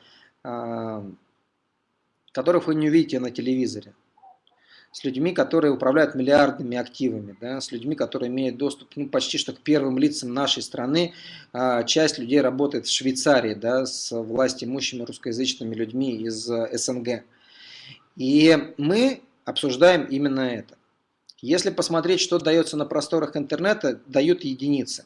а, которых вы не увидите на телевизоре, с людьми, которые управляют миллиардными активами, да, с людьми, которые имеют доступ ну, почти что к первым лицам нашей страны. А, часть людей работает в Швейцарии да, с власть имущими русскоязычными людьми из СНГ. И мы обсуждаем именно это. Если посмотреть, что дается на просторах интернета, дают единицы.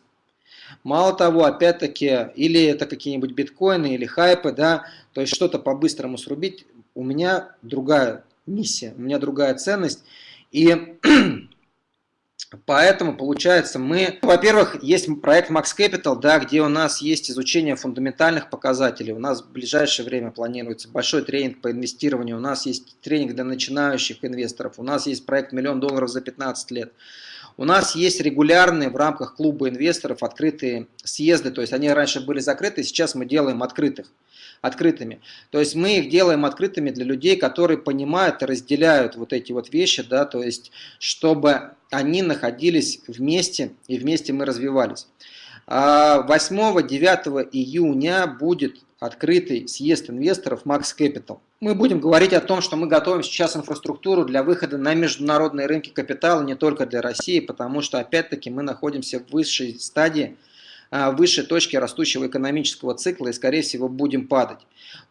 Мало того, опять-таки, или это какие-нибудь биткоины, или хайпы, да, то есть что-то по-быстрому срубить, у меня другая миссия, у меня другая ценность. И [clears throat] Поэтому, получается, мы, во-первых, есть проект Max Capital, да, где у нас есть изучение фундаментальных показателей. У нас в ближайшее время планируется большой тренинг по инвестированию. У нас есть тренинг для начинающих инвесторов. У нас есть проект «Миллион долларов за 15 лет». У нас есть регулярные в рамках клуба инвесторов открытые съезды. То есть они раньше были закрыты, сейчас мы делаем открытых открытыми. То есть мы их делаем открытыми для людей, которые понимают и разделяют вот эти вот вещи, да, то есть чтобы они находились вместе и вместе мы развивались. 8-9 а июня будет открытый съезд инвесторов Max Capital. Мы будем говорить о том, что мы готовим сейчас инфраструктуру для выхода на международные рынки капитала не только для России, потому что опять-таки мы находимся в высшей стадии выше точки растущего экономического цикла и, скорее всего, будем падать.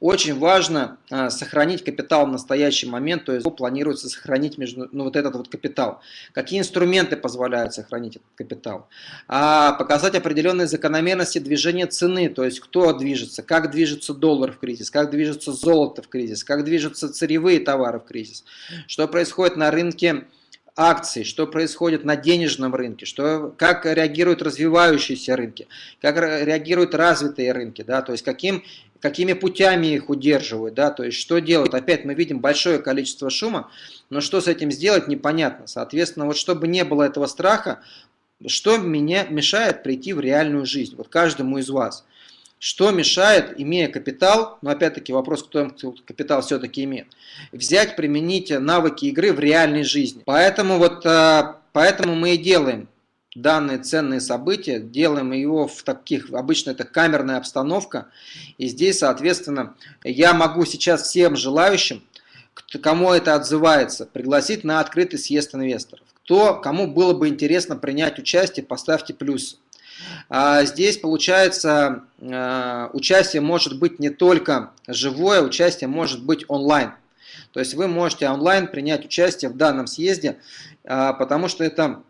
Очень важно а, сохранить капитал в настоящий момент, то есть планируется сохранить между, ну, вот этот вот капитал. Какие инструменты позволяют сохранить этот капитал? А, показать определенные закономерности движения цены, то есть кто движется, как движется доллар в кризис, как движется золото в кризис, как движутся сырьевые товары в кризис, что происходит на рынке акций, что происходит на денежном рынке, что, как реагируют развивающиеся рынки, как реагируют развитые рынки, да, то есть каким, какими путями их удерживают, да, то есть что делают. Опять мы видим большое количество шума, но что с этим сделать непонятно. Соответственно, вот чтобы не было этого страха, что меня мешает прийти в реальную жизнь, вот каждому из вас – что мешает, имея капитал, но опять-таки вопрос, кто капитал все-таки имеет, взять, применить навыки игры в реальной жизни. Поэтому, вот, э, поэтому мы и делаем данные ценные события, делаем его в таких, обычно это камерная обстановка, и здесь, соответственно, я могу сейчас всем желающим, кому это отзывается, пригласить на открытый съезд инвесторов. Кто, кому было бы интересно принять участие, поставьте плюс. А здесь получается а, участие может быть не только живое, участие может быть онлайн. То есть вы можете онлайн принять участие в данном съезде, а, потому что это Э,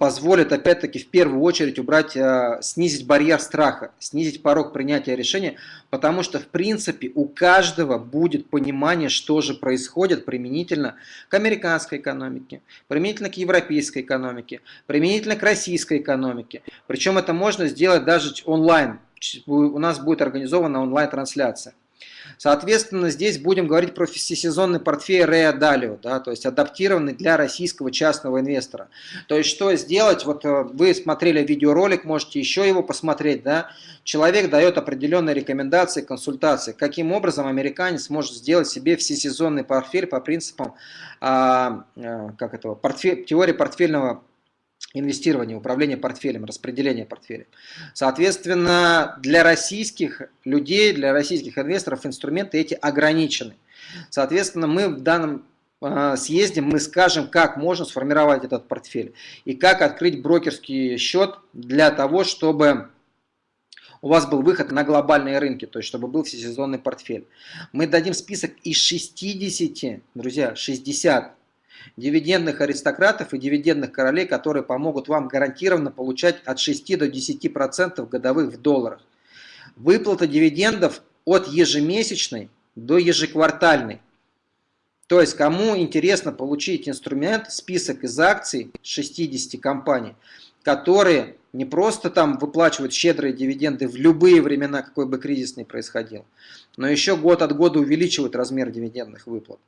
позволит опять-таки в первую очередь убрать, э, снизить барьер страха, снизить порог принятия решения, потому что в принципе у каждого будет понимание, что же происходит применительно к американской экономике, применительно к европейской экономике, применительно к российской экономике. Причем это можно сделать даже онлайн. У нас будет организована онлайн-трансляция. Соответственно, здесь будем говорить про всесезонный портфель Rea Dalio, да, то есть адаптированный для российского частного инвестора. То есть что сделать, вот э, вы смотрели видеоролик, можете еще его посмотреть, да, человек дает определенные рекомендации, консультации, каким образом американец может сделать себе всесезонный портфель по принципам а, а, как этого, портфель, теории портфельного инвестирования, управления портфелем, распределения портфеля. Соответственно, для российских людей, для российских инвесторов инструменты эти ограничены. Соответственно, мы в данном а, съезде мы скажем, как можно сформировать этот портфель и как открыть брокерский счет для того, чтобы у вас был выход на глобальные рынки, то есть чтобы был всесезонный портфель. Мы дадим список из 60, друзья, 60 дивидендных аристократов и дивидендных королей, которые помогут вам гарантированно получать от 6 до 10% годовых в долларах. Выплата дивидендов от ежемесячной до ежеквартальной. То есть, кому интересно получить инструмент, список из акций 60 компаний, которые не просто там выплачивают щедрые дивиденды в любые времена, какой бы кризис ни происходил, но еще год от года увеличивают размер дивидендных выплат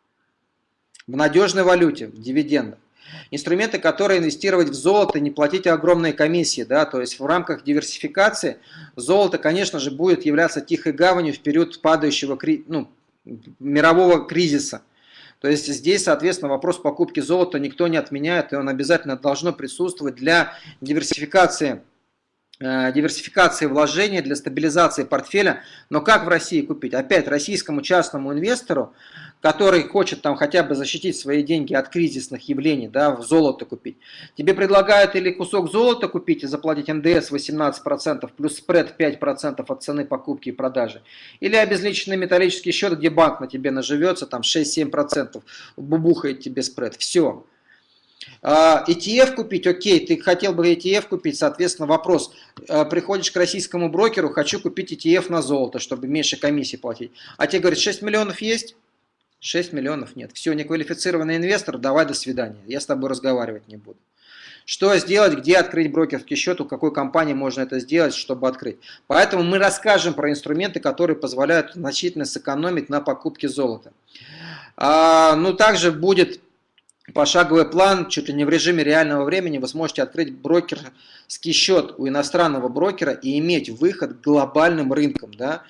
в надежной валюте, в дивидендах. Инструменты, которые инвестировать в золото, не платить огромные комиссии, да, то есть в рамках диверсификации золото, конечно же, будет являться тихой гаванью в период падающего ну, мирового кризиса. То есть здесь, соответственно, вопрос покупки золота никто не отменяет, и он обязательно должно присутствовать для диверсификации диверсификации вложений, для стабилизации портфеля. Но как в России купить? Опять российскому частному инвестору, который хочет там хотя бы защитить свои деньги от кризисных явлений, да, в золото купить. Тебе предлагают или кусок золота купить и заплатить НДС 18% плюс спред 5% от цены покупки и продажи. Или обезличенный металлический счет, где банк на тебе наживется, там 6-7%, бубухает тебе спред. Все. ETF а, купить, окей, ты хотел бы ETF купить, соответственно, вопрос, а, приходишь к российскому брокеру, хочу купить ETF на золото, чтобы меньше комиссии платить. А тебе говорят, 6 миллионов есть? 6 миллионов нет. Все, неквалифицированный инвестор, давай до свидания, я с тобой разговаривать не буду. Что сделать, где открыть брокерский счет, у какой компании можно это сделать, чтобы открыть. Поэтому мы расскажем про инструменты, которые позволяют значительно сэкономить на покупке золота. А, ну, также будет пошаговый план, чуть ли не в режиме реального времени, вы сможете открыть брокерский счет у иностранного брокера и иметь выход к глобальным рынкам. Да?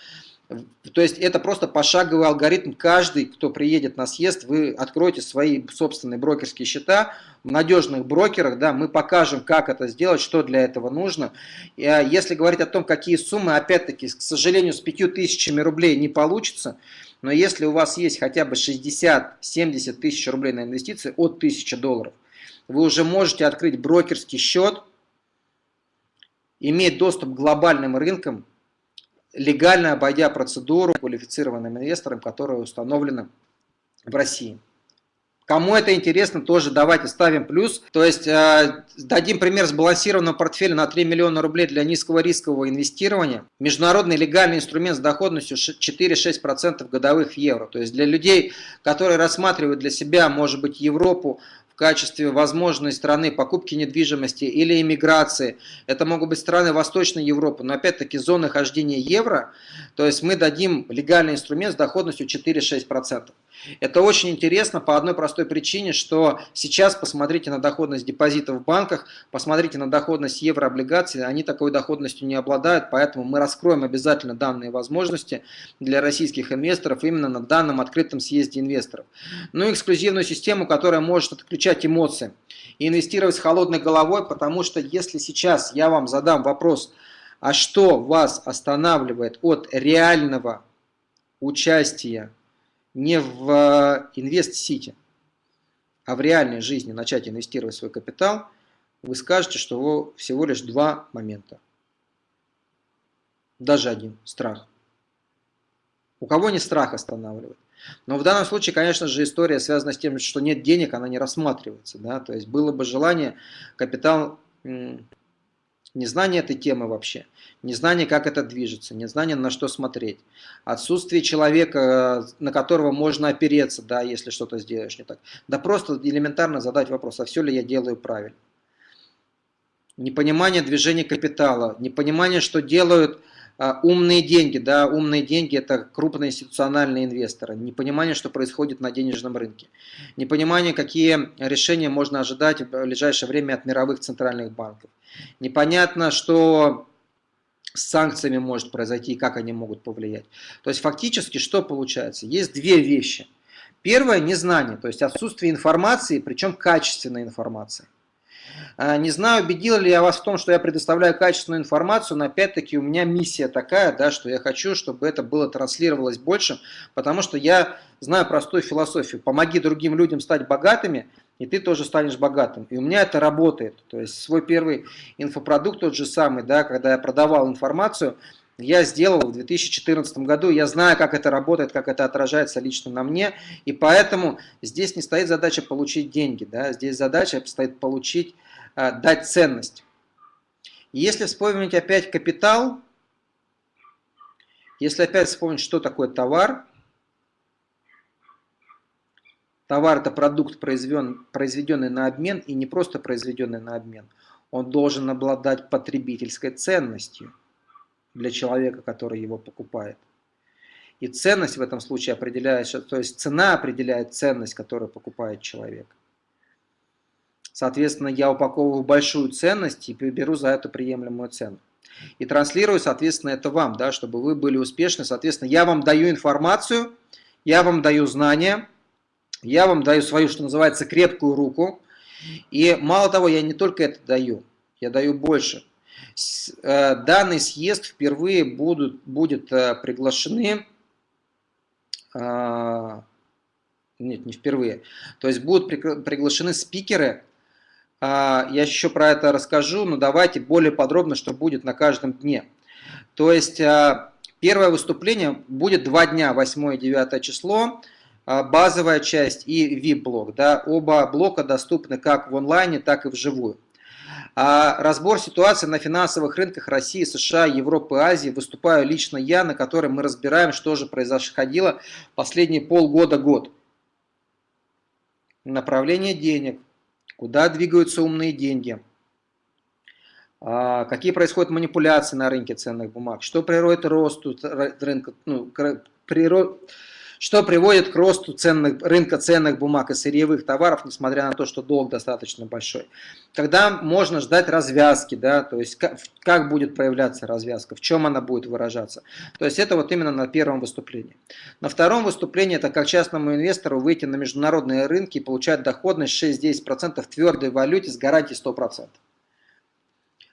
То есть это просто пошаговый алгоритм. Каждый, кто приедет на съезд, вы откроете свои собственные брокерские счета в надежных брокерах. Да, мы покажем, как это сделать, что для этого нужно. А, если говорить о том, какие суммы, опять-таки, к сожалению, с 5000 рублей не получится. Но если у вас есть хотя бы 60-70 тысяч рублей на инвестиции от 1000 долларов, вы уже можете открыть брокерский счет иметь доступ к глобальным рынкам, легально обойдя процедуру квалифицированным инвесторам, которая установлена в России. Кому это интересно, тоже давайте ставим плюс. То есть э, дадим пример сбалансированного портфеля на 3 миллиона рублей для низкого рискового инвестирования. Международный легальный инструмент с доходностью 4-6% годовых в евро. То есть для людей, которые рассматривают для себя, может быть, Европу качестве возможной страны покупки недвижимости или иммиграции. Это могут быть страны Восточной Европы, но опять-таки зоны хождения евро. То есть мы дадим легальный инструмент с доходностью 4-6%. Это очень интересно по одной простой причине, что сейчас посмотрите на доходность депозитов в банках, посмотрите на доходность еврооблигаций, они такой доходностью не обладают, поэтому мы раскроем обязательно данные возможности для российских инвесторов именно на данном открытом съезде инвесторов. Ну и эксклюзивную систему, которая может отключать эмоции и инвестировать с холодной головой, потому что если сейчас я вам задам вопрос, а что вас останавливает от реального участия не в э, инвест-сити, а в реальной жизни начать инвестировать свой капитал, вы скажете, что всего лишь два момента. Даже один – страх. У кого не страх останавливает? Но в данном случае, конечно же, история связана с тем, что нет денег, она не рассматривается. Да? То есть было бы желание капитал, незнание этой темы вообще, незнание, как это движется, незнание, на что смотреть, отсутствие человека, на которого можно опереться, да, если что-то сделаешь не так. Да просто элементарно задать вопрос, а все ли я делаю правильно. Непонимание движения капитала, непонимание, что делают умные деньги, да, умные деньги это крупные институциональные инвесторы, непонимание, что происходит на денежном рынке, непонимание, какие решения можно ожидать в ближайшее время от мировых центральных банков, непонятно, что с санкциями может произойти и как они могут повлиять. То есть фактически что получается? Есть две вещи. Первое – незнание, то есть отсутствие информации, причем качественной информации. А, не знаю, убедил ли я вас в том, что я предоставляю качественную информацию, но опять-таки у меня миссия такая, да, что я хочу, чтобы это было транслировалось больше, потому что я знаю простую философию. Помоги другим людям стать богатыми, и ты тоже станешь богатым. И у меня это работает. То есть свой первый инфопродукт тот же самый, да, когда я продавал информацию, я сделал в 2014 году, я знаю, как это работает, как это отражается лично на мне, и поэтому здесь не стоит задача получить деньги, да, здесь задача стоит получить дать ценность. Если вспомнить опять капитал, если опять вспомнить, что такое товар, товар это продукт, произведенный на обмен и не просто произведенный на обмен. Он должен обладать потребительской ценностью для человека, который его покупает. И ценность в этом случае определяется, то есть цена определяет ценность, которую покупает человек. Соответственно, я упаковываю большую ценность и беру за это приемлемую цену. И транслирую, соответственно, это вам, да, чтобы вы были успешны. Соответственно, я вам даю информацию, я вам даю знания, я вам даю свою, что называется, крепкую руку. И мало того, я не только это даю, я даю больше. Э, данный съезд впервые будут, будет э, приглашены, э, нет, не впервые, то есть будут приглашены спикеры, а, я еще про это расскажу, но давайте более подробно, что будет на каждом дне. То есть а, первое выступление будет два дня, 8 и 9 число, а, базовая часть и VIP-блок. Да, оба блока доступны как в онлайне, так и вживую. разбор ситуации на финансовых рынках России, США, Европы, Азии выступаю лично я, на котором мы разбираем, что же происходило последние полгода-год. Направление денег, куда двигаются умные деньги, а, какие происходят манипуляции на рынке ценных бумаг, что приводит к росту рынка, ну, природ, что приводит к росту ценных, рынка ценных бумаг и сырьевых товаров, несмотря на то, что долг достаточно большой. Когда можно ждать развязки, да, то есть как, как будет проявляться развязка, в чем она будет выражаться. То есть это вот именно на первом выступлении. На втором выступлении это как частному инвестору выйти на международные рынки и получать доходность 6-10% в твердой валюте с гарантией 100%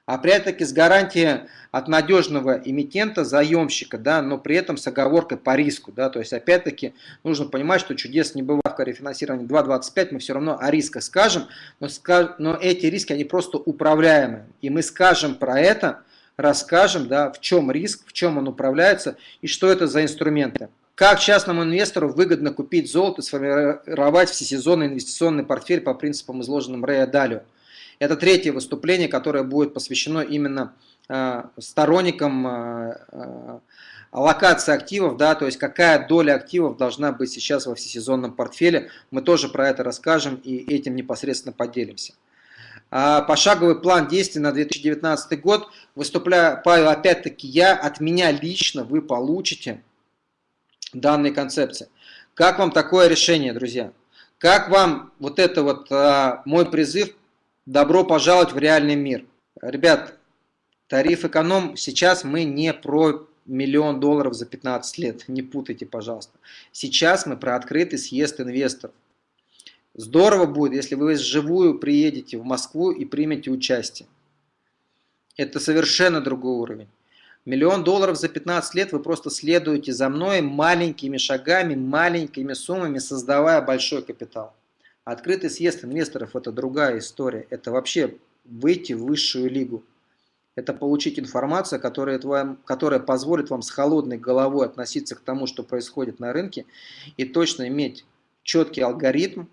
опять-таки с гарантией от надежного эмитента, заемщика, да, но при этом с оговоркой по риску. Да, то есть опять-таки нужно понимать, что чудес не бывает в рефинансировании 2.25, мы все равно о рисках скажем, но, но эти риски они просто управляемые. И мы скажем про это расскажем, да, в чем риск, в чем он управляется и что это за инструменты. Как частному инвестору выгодно купить золото и сформировать всесезонный инвестиционный портфель по принципам, изложенным Рэя Далио. Это третье выступление, которое будет посвящено именно э, сторонникам э, э, аллокации активов, да, то есть какая доля активов должна быть сейчас во всесезонном портфеле. Мы тоже про это расскажем и этим непосредственно поделимся. А, пошаговый план действий на 2019 год выступляю опять-таки я, от меня лично вы получите данной концепции. Как вам такое решение, друзья? Как вам вот это вот а, мой призыв «Добро пожаловать в реальный мир»? Ребят, тариф эконом, сейчас мы не про миллион долларов за 15 лет, [laughs] не путайте, пожалуйста. Сейчас мы про открытый съезд инвесторов. Здорово будет, если вы вживую приедете в Москву и примете участие. Это совершенно другой уровень. Миллион долларов за 15 лет вы просто следуете за мной маленькими шагами, маленькими суммами, создавая большой капитал. Открытый съезд инвесторов – это другая история. Это вообще выйти в высшую лигу. Это получить информацию, которая, вам, которая позволит вам с холодной головой относиться к тому, что происходит на рынке, и точно иметь четкий алгоритм,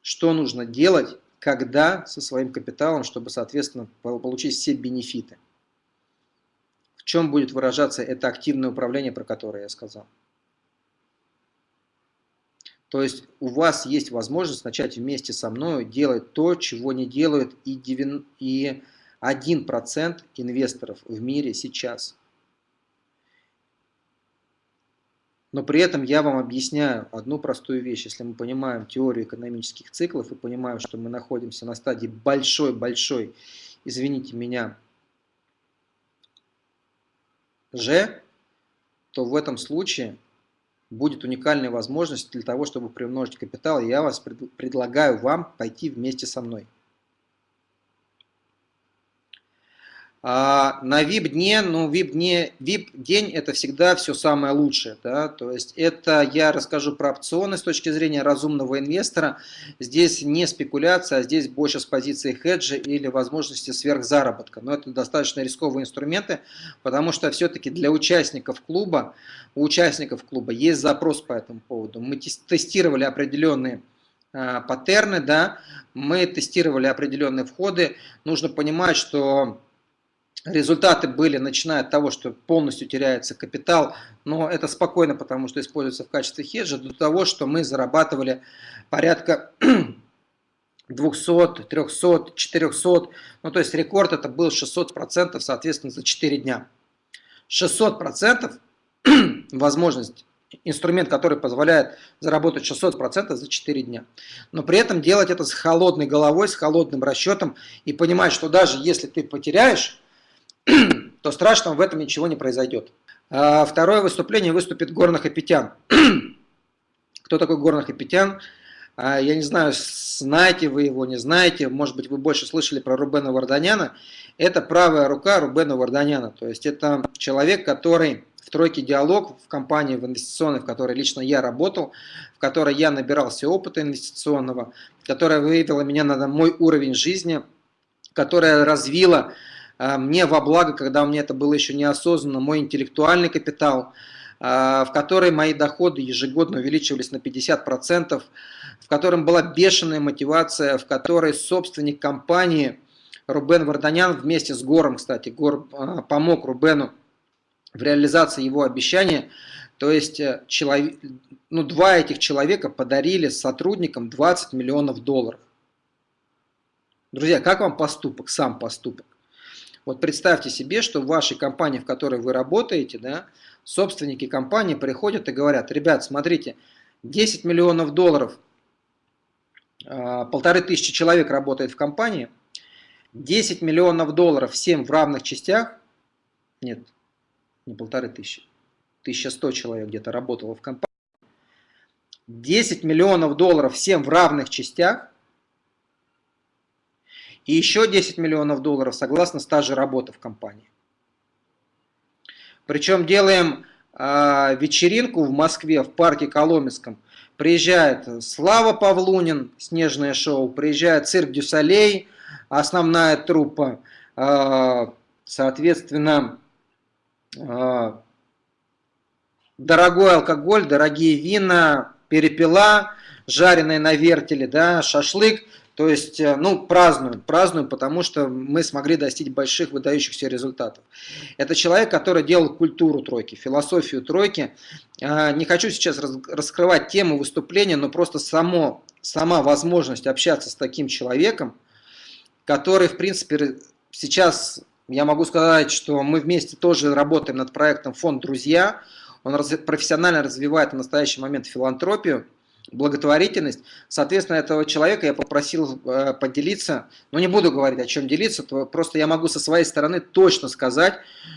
что нужно делать, когда со своим капиталом, чтобы, соответственно, получить все бенефиты. В чем будет выражаться это активное управление, про которое я сказал? То есть у вас есть возможность начать вместе со мной делать то, чего не делают и 1% инвесторов в мире сейчас. Но при этом я вам объясняю одну простую вещь. Если мы понимаем теорию экономических циклов и понимаем, что мы находимся на стадии большой-большой, извините меня, Ж, то в этом случае будет уникальная возможность для того, чтобы приумножить капитал. Я вас предлагаю вам пойти вместе со мной. А на VIP-дне, ну, VIP-день это всегда все самое лучшее, да, то есть это я расскажу про опционы с точки зрения разумного инвестора, здесь не спекуляция, а здесь больше с позиции хеджа или возможности сверхзаработка, но это достаточно рисковые инструменты, потому что все-таки для участников клуба, у участников клуба есть запрос по этому поводу, мы тестировали определенные а, паттерны, да, мы тестировали определенные входы, нужно понимать, что Результаты были, начиная от того, что полностью теряется капитал, но это спокойно, потому что используется в качестве хеджа, до того, что мы зарабатывали порядка 200, 300, 400, ну то есть рекорд это был 600%, соответственно, за 4 дня. 600% [clears throat] возможность, инструмент, который позволяет заработать 600% за 4 дня. Но при этом делать это с холодной головой, с холодным расчетом и понимать, что даже если ты потеряешь, [clears throat] то страшного в этом ничего не произойдет. А второе выступление выступит Горных Апетян. [clears throat] Кто такой Горных Апетян? А, я не знаю, знаете вы его, не знаете, может быть, вы больше слышали про Рубена Варданяна. Это правая рука Рубена Варданяна, то есть это человек, который в тройке диалог в компании в инвестиционной, в которой лично я работал, в которой я набирался опыта инвестиционного, которая выявила меня на мой уровень жизни, которая развила мне во благо, когда у меня это было еще неосознанно, мой интеллектуальный капитал, а, в которой мои доходы ежегодно увеличивались на 50%, в котором была бешеная мотивация, в которой собственник компании Рубен Варданян вместе с Гором, кстати, Гор а, помог Рубену в реализации его обещания, то есть э, человек, ну, два этих человека подарили сотрудникам 20 миллионов долларов. Друзья, как вам поступок, сам поступок? Вот представьте себе, что в вашей компании, в которой вы работаете, да, собственники компании приходят и говорят, ребят, смотрите, 10 миллионов долларов, а, полторы тысячи человек работает в компании, 10 миллионов долларов всем в равных частях, нет, не полторы тысячи, 1100 человек где-то работало в компании, 10 миллионов долларов всем в равных частях, и еще 10 миллионов долларов согласно стажа работы в компании. Причем делаем э, вечеринку в Москве, в парке Коломенском. Приезжает Слава Павлунин, снежное шоу, приезжает цирк Дюсалей, основная труппа, э, соответственно, дорогой алкоголь, дорогие вина, перепела, жареные на вертеле, да, шашлык. То есть, э, ну, празднуем, празднуем, потому что мы смогли достичь больших выдающихся результатов. Это человек, который делал культуру тройки, философию тройки. А, не хочу сейчас раскрывать тему выступления, но просто само, сама возможность общаться с таким человеком, который, в принципе, сейчас я могу сказать, что мы вместе тоже работаем над проектом «Фонд Друзья», он профессионально развивает в настоящий момент филантропию, благотворительность. Соответственно, этого человека я попросил э, поделиться, но не буду говорить, о чем делиться, просто я могу со своей стороны точно сказать,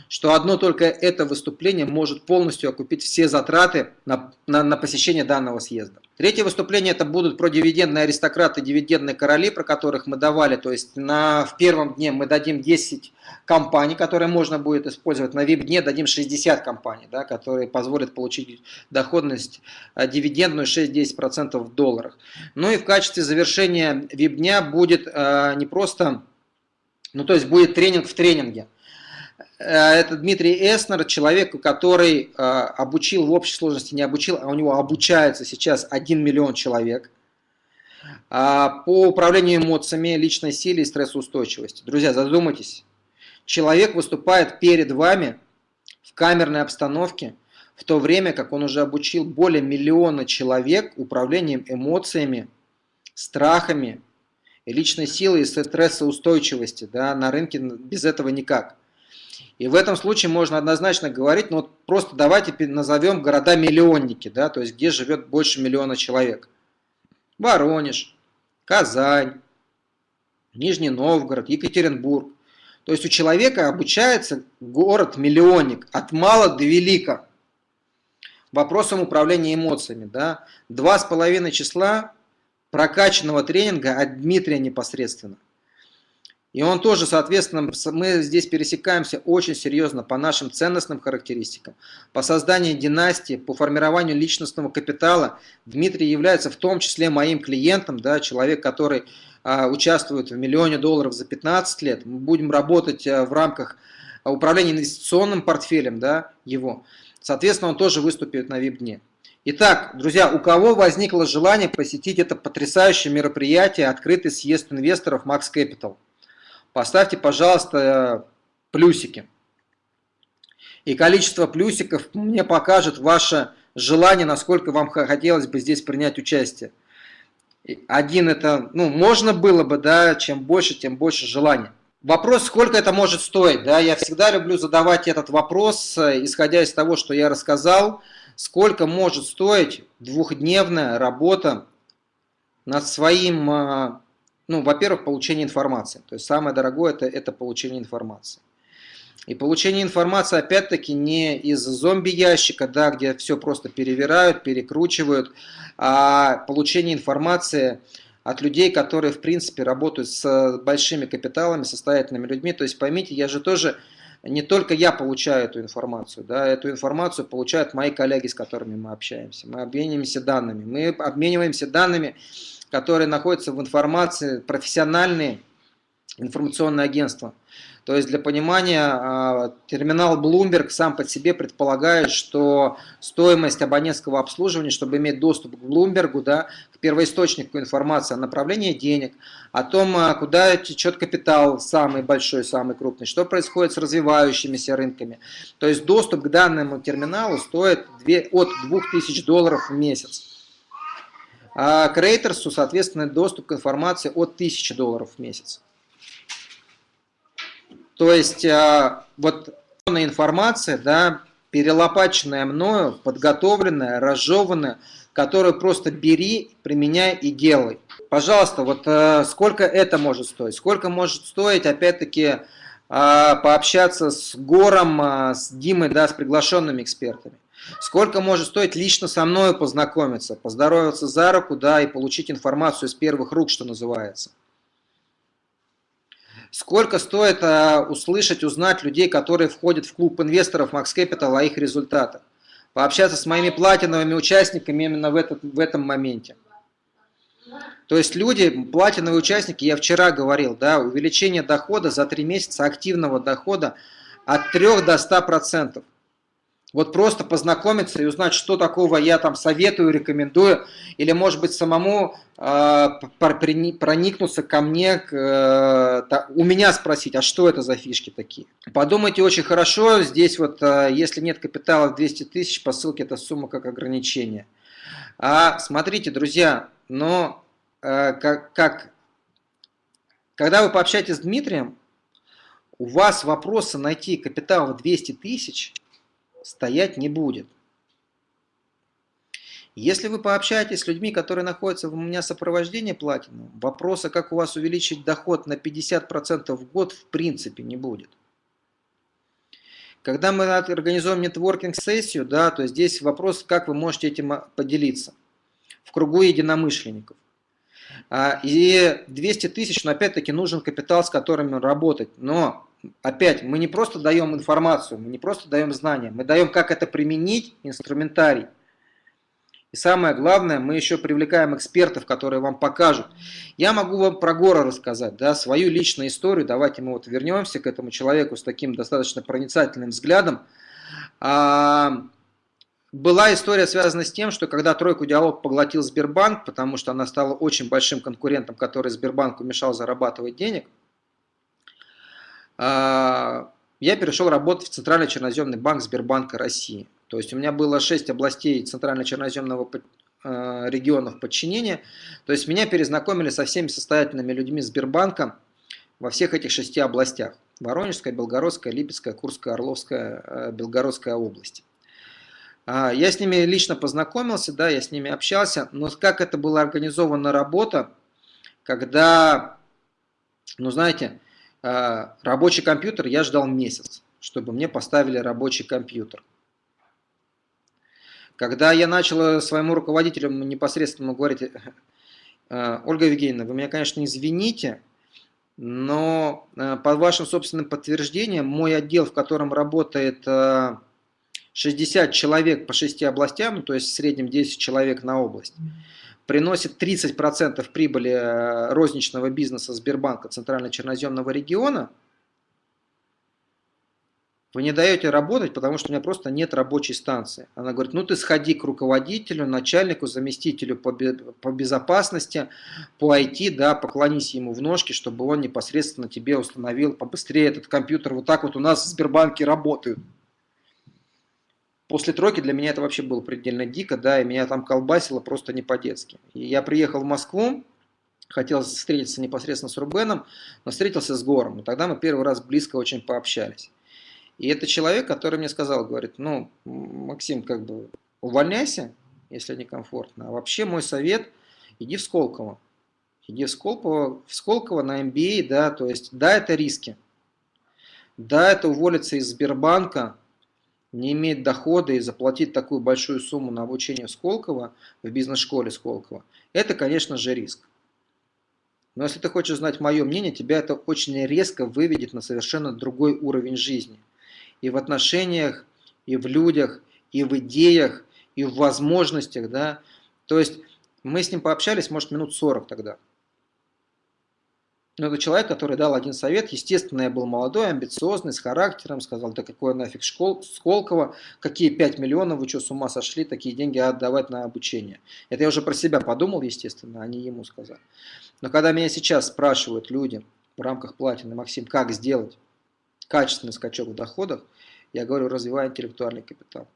что одно только это выступление может полностью окупить все затраты на, на, на посещение данного съезда. Третье выступление это будут про дивидендные аристократы, дивидендные короли, про которых мы давали. То есть на, в первом дне мы дадим 10 компаний, которые можно будет использовать. На VIP-дне дадим 60 компаний, да, которые позволят получить доходность а, дивидендную 6-10% в долларах. Ну и в качестве завершения VIP-дня будет а, не просто, ну то есть будет тренинг в тренинге. Э, это Дмитрий Эснер, человек, который э, обучил в общей сложности, не обучил, а у него обучается сейчас 1 миллион человек а, по управлению эмоциями, личной силе и стрессоустойчивости. Друзья, задумайтесь. Человек выступает перед вами в камерной обстановке, в то время как он уже обучил более миллиона человек управлением эмоциями, страхами, личной силой и стрессоустойчивости. Да, на рынке без этого никак. И в этом случае можно однозначно говорить, ну вот просто давайте назовем города-миллионники, да, то есть где живет больше миллиона человек. Воронеж, Казань, Нижний Новгород, Екатеринбург. То есть у человека обучается город-миллионник от мала до велика. Вопросом управления эмоциями. Да? Два с половиной числа прокачанного тренинга от Дмитрия непосредственно. И он тоже, соответственно, мы здесь пересекаемся очень серьезно по нашим ценностным характеристикам. По созданию династии, по формированию личностного капитала. Дмитрий является в том числе моим клиентом, да, человек, который а, участвует в миллионе долларов за 15 лет. Мы будем работать а, в рамках управления инвестиционным портфелем да, его. Соответственно, он тоже выступит на VIP-дне. Итак, друзья, у кого возникло желание посетить это потрясающее мероприятие, открытый съезд инвесторов Max Capital? Поставьте, пожалуйста, плюсики. И количество плюсиков мне покажет ваше желание, насколько вам хотелось бы здесь принять участие. Один это, ну, можно было бы, да, чем больше, тем больше желания. Вопрос, сколько это может стоить, да, я всегда люблю задавать этот вопрос, исходя из того, что я рассказал, сколько может стоить двухдневная работа над своим а, ну, во-первых, получение информации. То есть самое дорогое это, это получение информации. И получение информации, опять-таки, не из зомби-ящика, да, где все просто перевирают, перекручивают, а получение информации от людей, которые, в принципе, работают с большими капиталами, состоятельными людьми. То есть, поймите, я же тоже, не только я получаю эту информацию, да, эту информацию получают мои коллеги, с которыми мы общаемся. Мы обмениваемся данными. Мы обмениваемся данными которые находятся в информации, профессиональные информационные агентства. То есть для понимания, а, терминал Bloomberg сам по себе предполагает, что стоимость абонентского обслуживания, чтобы иметь доступ к Bloomberg, да, к первоисточнику информации о направлении денег, о том, а, куда течет капитал самый большой, самый крупный, что происходит с развивающимися рынками. То есть доступ к данному терминалу стоит от 2000 долларов в месяц. А Крейтерсу, соответственно, доступ к информации от 1000 долларов в месяц. То есть а, вот информация, да, перелопаченная мною, подготовленная, разжеванная, которую просто бери, применяй и делай. Пожалуйста, вот э, сколько это может стоить? Сколько может стоить, опять-таки, а, пообщаться с Гором, с Димой, да, с приглашенными экспертами? Сколько может стоить лично со мной познакомиться, поздороваться за руку, да, и получить информацию из первых рук, что называется. Сколько стоит а, услышать, узнать людей, которые входят в клуб инвесторов Max Capital, о их результатах. Пообщаться с моими платиновыми участниками именно в, этот, в этом моменте. То есть люди, платиновые участники, я вчера говорил, да, увеличение дохода за 3 месяца активного дохода от 3 до 100%. Вот просто познакомиться и узнать, что такого я там советую, рекомендую, или может быть самому э, проникнуться ко мне, к, э, у меня спросить, а что это за фишки такие. Подумайте очень хорошо, здесь вот, э, если нет капитала в 200 тысяч, по ссылке эта сумма как ограничение. А смотрите, друзья, но э, как, как, когда вы пообщаетесь с Дмитрием, у вас вопроса найти капитал в 200 тысяч – стоять не будет. Если вы пообщаетесь с людьми, которые находятся у меня в сопровождении платину, вопроса, как у вас увеличить доход на 50% в год, в принципе не будет. Когда мы организуем нетворкинг-сессию, да, то здесь вопрос, как вы можете этим поделиться в кругу единомышленников. А, и 200 тысяч, но опять-таки нужен капитал, с которым работать. Но опять, мы не просто даем информацию, мы не просто даем знания, мы даем, как это применить, инструментарий. И самое главное, мы еще привлекаем экспертов, которые вам покажут. Я могу вам про Гора рассказать, да, свою личную историю. Давайте мы вот вернемся к этому человеку с таким достаточно проницательным взглядом. А, была история связана с тем, что когда Тройку Диалог поглотил Сбербанк, потому что она стала очень большим конкурентом, который Сбербанку мешал зарабатывать денег, я перешел работать в Центральный черноземный банк Сбербанка России. То есть у меня было 6 областей Центрально-черноземного а, регионов подчинения. То есть меня перезнакомили со всеми состоятельными людьми Сбербанка во всех этих шести областях. Воронежская, Белгородская, Липецкая, Курская, Орловская, а, Белгородская области. Я с ними лично познакомился, да, я с ними общался, но как это была организована работа, когда, ну знаете, Э, рабочий компьютер я ждал месяц, чтобы мне поставили рабочий компьютер. Когда я начал своему руководителю непосредственно говорить, [laughs] «Э, Ольга Евгеньевна, вы меня, конечно, извините, но э, по вашим собственным подтверждениям, мой отдел, в котором работает 60 человек по 6 областям, то есть в среднем 10 человек на область, приносит 30% прибыли э, розничного бизнеса Сбербанка Центрально-Черноземного региона, вы не даете работать, потому что у меня просто нет рабочей станции. Она говорит, ну ты сходи к руководителю, начальнику, заместителю по, по безопасности, по IT, да, поклонись ему в ножки, чтобы он непосредственно тебе установил побыстрее этот компьютер. Вот так вот у нас в Сбербанке работают. После тройки для меня это вообще было предельно дико, да, и меня там колбасило просто не по-детски. Я приехал в Москву, хотел встретиться непосредственно с Рубеном, но встретился с Гором, и тогда мы первый раз близко очень пообщались. И это человек, который мне сказал, говорит, ну, Максим, как бы увольняйся, если некомфортно, а вообще мой совет, иди в Сколково. Иди в Сколково, в Сколково на MBA, да, то есть, да, это риски, да, это уволиться из Сбербанка, не иметь дохода и заплатить такую большую сумму на обучение Сколково в бизнес-школе Сколково, это, конечно же, риск. Но если ты хочешь знать мое мнение, тебя это очень резко выведет на совершенно другой уровень жизни. И в отношениях, и в людях, и в идеях, и в возможностях. Да? То есть мы с ним пообщались, может, минут 40 тогда. Но это человек, который дал один совет. Естественно, я был молодой, амбициозный, с характером. Сказал, да какое нафиг школ, Сколково, какие 5 миллионов, вы что, с ума сошли, такие деньги отдавать на обучение. Это я уже про себя подумал, естественно, а не ему сказал. Но когда меня сейчас спрашивают люди в рамках платины, Максим, как сделать качественный скачок в доходах, я говорю, развивай интеллектуальный капитал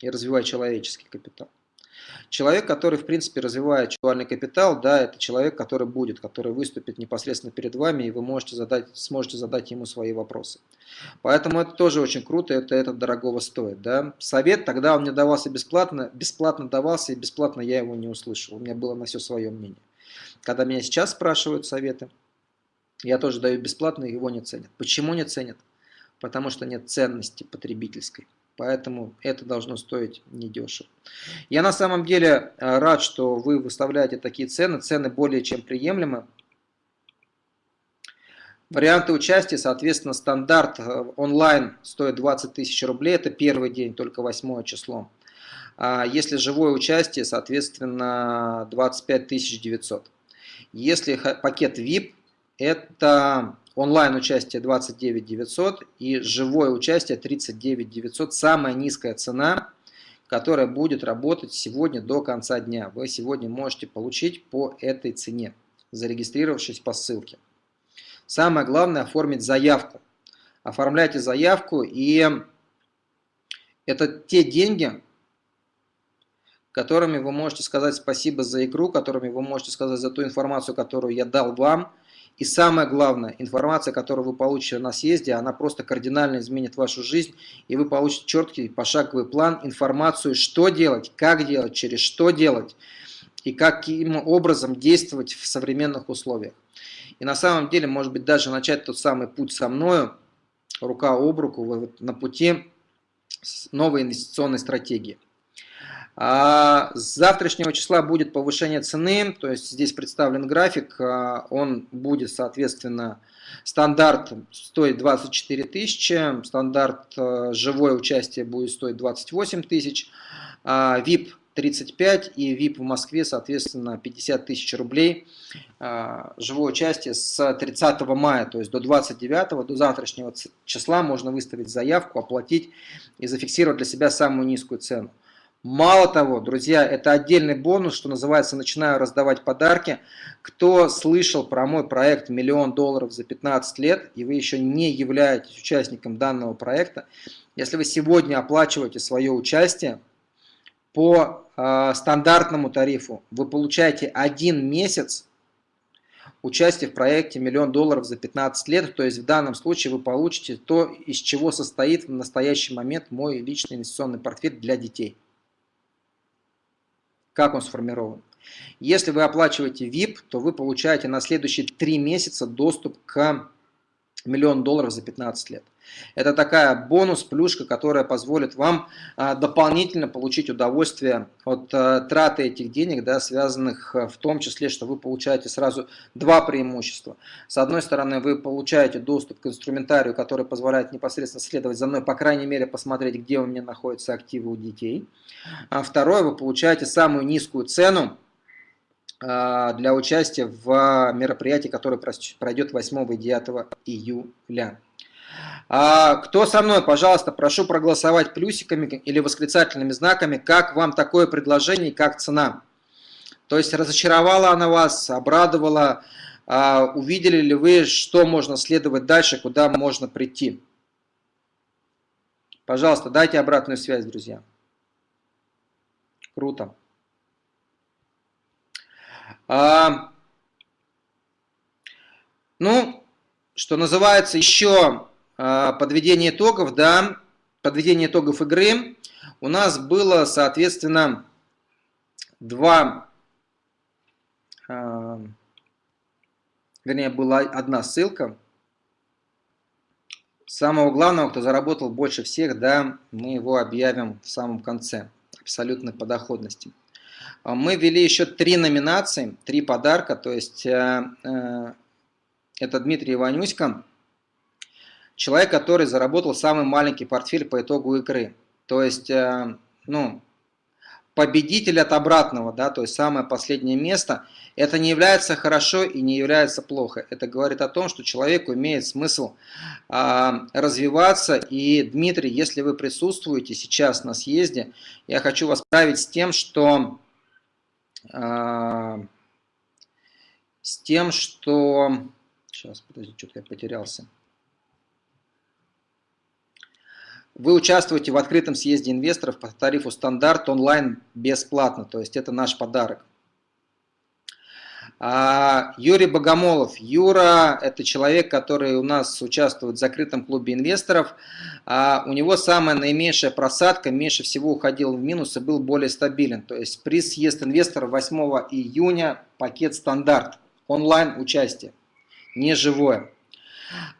и развивай человеческий капитал. Человек, который, в принципе, развивает интеллектуальный капитал, да, это человек, который будет, который выступит непосредственно перед вами, и вы можете задать, сможете задать ему свои вопросы. Поэтому это тоже очень круто, это, это дорогого стоит. Да. Совет тогда он мне давался бесплатно, бесплатно давался, и бесплатно я его не услышал. У меня было на все свое мнение. Когда меня сейчас спрашивают советы, я тоже даю бесплатно, его не ценят. Почему не ценят? Потому что нет ценности потребительской. Поэтому это должно стоить недешево. Я на самом деле э, рад, что вы выставляете такие цены. Цены более чем приемлемы. Варианты участия, соответственно, стандарт э, онлайн стоит 20 тысяч рублей. Это первый день, только восьмое число. А если живое участие, соответственно, 25 900. Если пакет VIP, это онлайн участие 29 900 и живое участие 39 900. Самая низкая цена, которая будет работать сегодня до конца дня. Вы сегодня можете получить по этой цене, зарегистрировавшись по ссылке. Самое главное оформить заявку. Оформляйте заявку и это те деньги, которыми вы можете сказать спасибо за игру, которыми вы можете сказать за ту информацию, которую я дал вам. И самое главное, информация, которую вы получите на съезде, она просто кардинально изменит вашу жизнь, и вы получите четкий пошаговый план, информацию, что делать, как делать, через что делать, и каким образом действовать в современных условиях. И на самом деле, может быть, даже начать тот самый путь со мною, рука об руку, на пути новой инвестиционной стратегии. А с завтрашнего числа будет повышение цены, то есть здесь представлен график, а, он будет, соответственно, стандарт стоит 24 тысячи, стандарт а, живое участие будет стоить 28 тысяч, VIP 35 и VIP в Москве, соответственно, 50 тысяч рублей. Живое участие с 30 мая, то есть до 29, до завтрашнего числа можно выставить заявку, оплатить и зафиксировать для себя самую низкую цену. Мало того, друзья, это отдельный бонус, что называется, начинаю раздавать подарки. Кто слышал про мой проект «Миллион долларов за 15 лет» и вы еще не являетесь участником данного проекта, если вы сегодня оплачиваете свое участие по э, стандартному тарифу, вы получаете один месяц участия в проекте «Миллион долларов за 15 лет», то есть в данном случае вы получите то, из чего состоит в настоящий момент мой личный инвестиционный портфель для детей. Как он сформирован? Если вы оплачиваете VIP, то вы получаете на следующие 3 месяца доступ к миллион долларов за 15 лет. Это такая бонус, плюшка, которая позволит вам а, дополнительно получить удовольствие от а, траты этих денег, да, связанных а, в том числе, что вы получаете сразу два преимущества. С одной стороны, вы получаете доступ к инструментарию, который позволяет непосредственно следовать за мной, по крайней мере, посмотреть, где у меня находятся активы у детей. А второе, вы получаете самую низкую цену для участия в мероприятии, которое пройдет 8 и 9 июля. А, кто со мной, пожалуйста, прошу проголосовать плюсиками или восклицательными знаками, как вам такое предложение и как цена. То есть разочаровала она вас, обрадовала, а, увидели ли вы, что можно следовать дальше, куда можно прийти. Пожалуйста, дайте обратную связь, друзья. Круто. А, ну, что называется, еще а, подведение итогов, да, подведение итогов игры. У нас было, соответственно, два, а, вернее, была одна ссылка. Самого главного, кто заработал больше всех, да, мы его объявим в самом конце, абсолютной по доходности. А, мы ввели еще три номинации, три подарка, то есть э, э, это Дмитрий Иванюська, человек, который заработал самый маленький портфель по итогу игры. То есть, э, ну, победитель от обратного, да, то есть самое последнее место, это не является хорошо и не является плохо. Это говорит о том, что человеку имеет смысл а, развиваться. И, Дмитрий, если вы присутствуете сейчас на съезде, я хочу вас править с тем, что... А, с тем, что... Сейчас, подожди, что-то я потерялся. Вы участвуете в открытом съезде инвесторов по тарифу стандарт онлайн бесплатно, то есть это наш подарок. А, Юрий Богомолов. Юра – это человек, который у нас участвует в закрытом клубе инвесторов. А, у него самая наименьшая просадка, меньше всего уходил в минус и был более стабилен. То есть при съезд инвесторов 8 июня пакет стандарт, онлайн участие, не живое.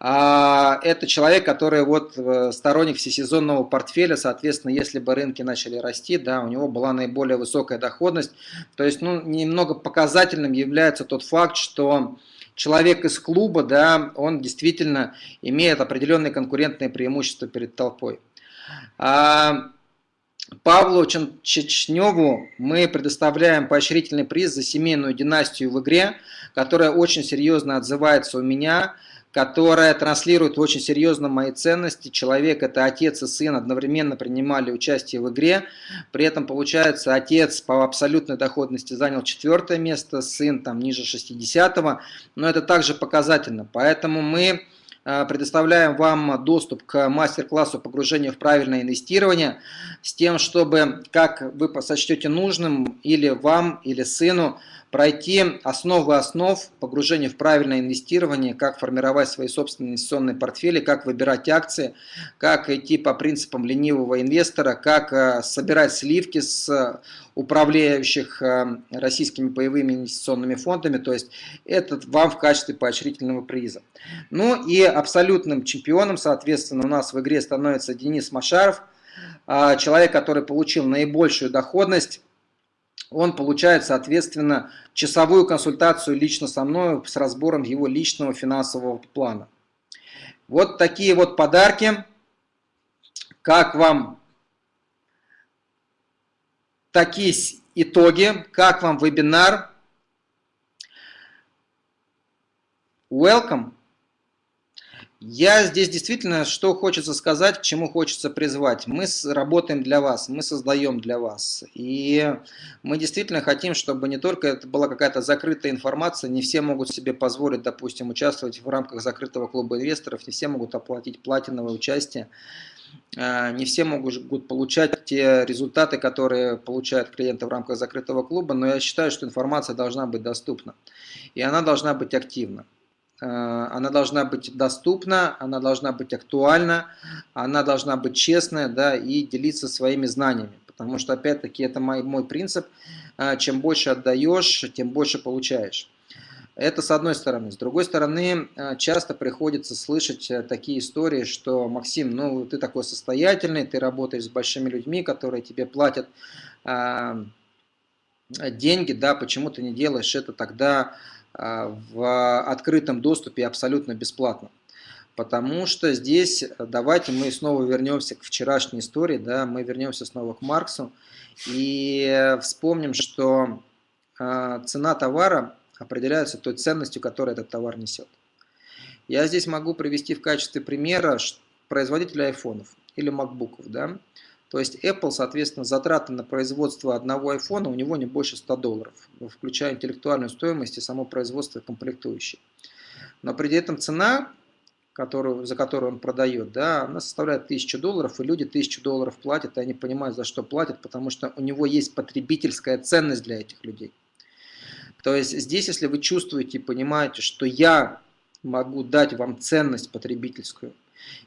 А, это человек, который вот э, сторонник всесезонного портфеля, соответственно, если бы рынки начали расти, да, у него была наиболее высокая доходность. То есть, ну, немного показательным является тот факт, что человек из клуба, да, он действительно имеет определенные конкурентные преимущества перед толпой. А, Павлу Чечневу мы предоставляем поощрительный приз за семейную династию в игре, которая очень серьезно отзывается у меня, которая транслирует очень серьезно мои ценности. Человек – это отец и сын, одновременно принимали участие в игре. При этом, получается, отец по абсолютной доходности занял четвертое место, сын там ниже 60-го. Но это также показательно. Поэтому мы Э, предоставляем вам доступ к мастер-классу погружения в правильное инвестирование с тем, чтобы, как вы сочтете нужным, или вам, или сыну, пройти основы основ погружения в правильное инвестирование, как формировать свои собственные инвестиционные портфели, как выбирать акции, как идти по принципам ленивого инвестора, как э, собирать сливки с управляющих э, российскими паевыми инвестиционными фондами, то есть это вам в качестве поощрительного приза. Ну и абсолютным чемпионом, соответственно, у нас в игре становится Денис Машаров, человек, который получил наибольшую доходность он получает, соответственно, часовую консультацию лично со мной с разбором его личного финансового плана. Вот такие вот подарки. Как вам такие итоги? Как вам вебинар? Welcome! Я здесь действительно, что хочется сказать, к чему хочется призвать. Мы работаем для вас, мы создаем для вас. И мы действительно хотим, чтобы не только это была какая-то закрытая информация, не все могут себе позволить, допустим, участвовать в рамках закрытого клуба инвесторов, не все могут оплатить платиновое участие, а, не все могут получать те результаты, которые получают клиенты в рамках закрытого клуба, но я считаю, что информация должна быть доступна. И она должна быть активна. Э, она должна быть доступна, она должна быть актуальна, она должна быть честная да, и делиться своими знаниями. Потому что, опять-таки, это мой, мой принцип, э, чем больше отдаешь, тем больше получаешь. Это с одной стороны. С другой стороны, э, часто приходится слышать такие истории, что Максим, ну ты такой состоятельный, ты работаешь с большими людьми, которые тебе платят деньги, да, почему ты не делаешь это тогда в открытом доступе абсолютно бесплатно. Потому что здесь, давайте мы снова вернемся к вчерашней истории, да, мы вернемся снова к Марксу и вспомним, что а, цена товара определяется той ценностью, которую этот товар несет. Я здесь могу привести в качестве примера производителя айфонов или макбуков. Да? То есть Apple, соответственно, затраты на производство одного айфона у него не больше 100 долларов, включая интеллектуальную стоимость и само производство и комплектующие. Но при этом цена, которую, за которую он продает, да, она составляет 1000 долларов, и люди 1000 долларов платят, и они понимают, за что платят, потому что у него есть потребительская ценность для этих людей. То есть здесь, если вы чувствуете и понимаете, что я могу дать вам ценность потребительскую,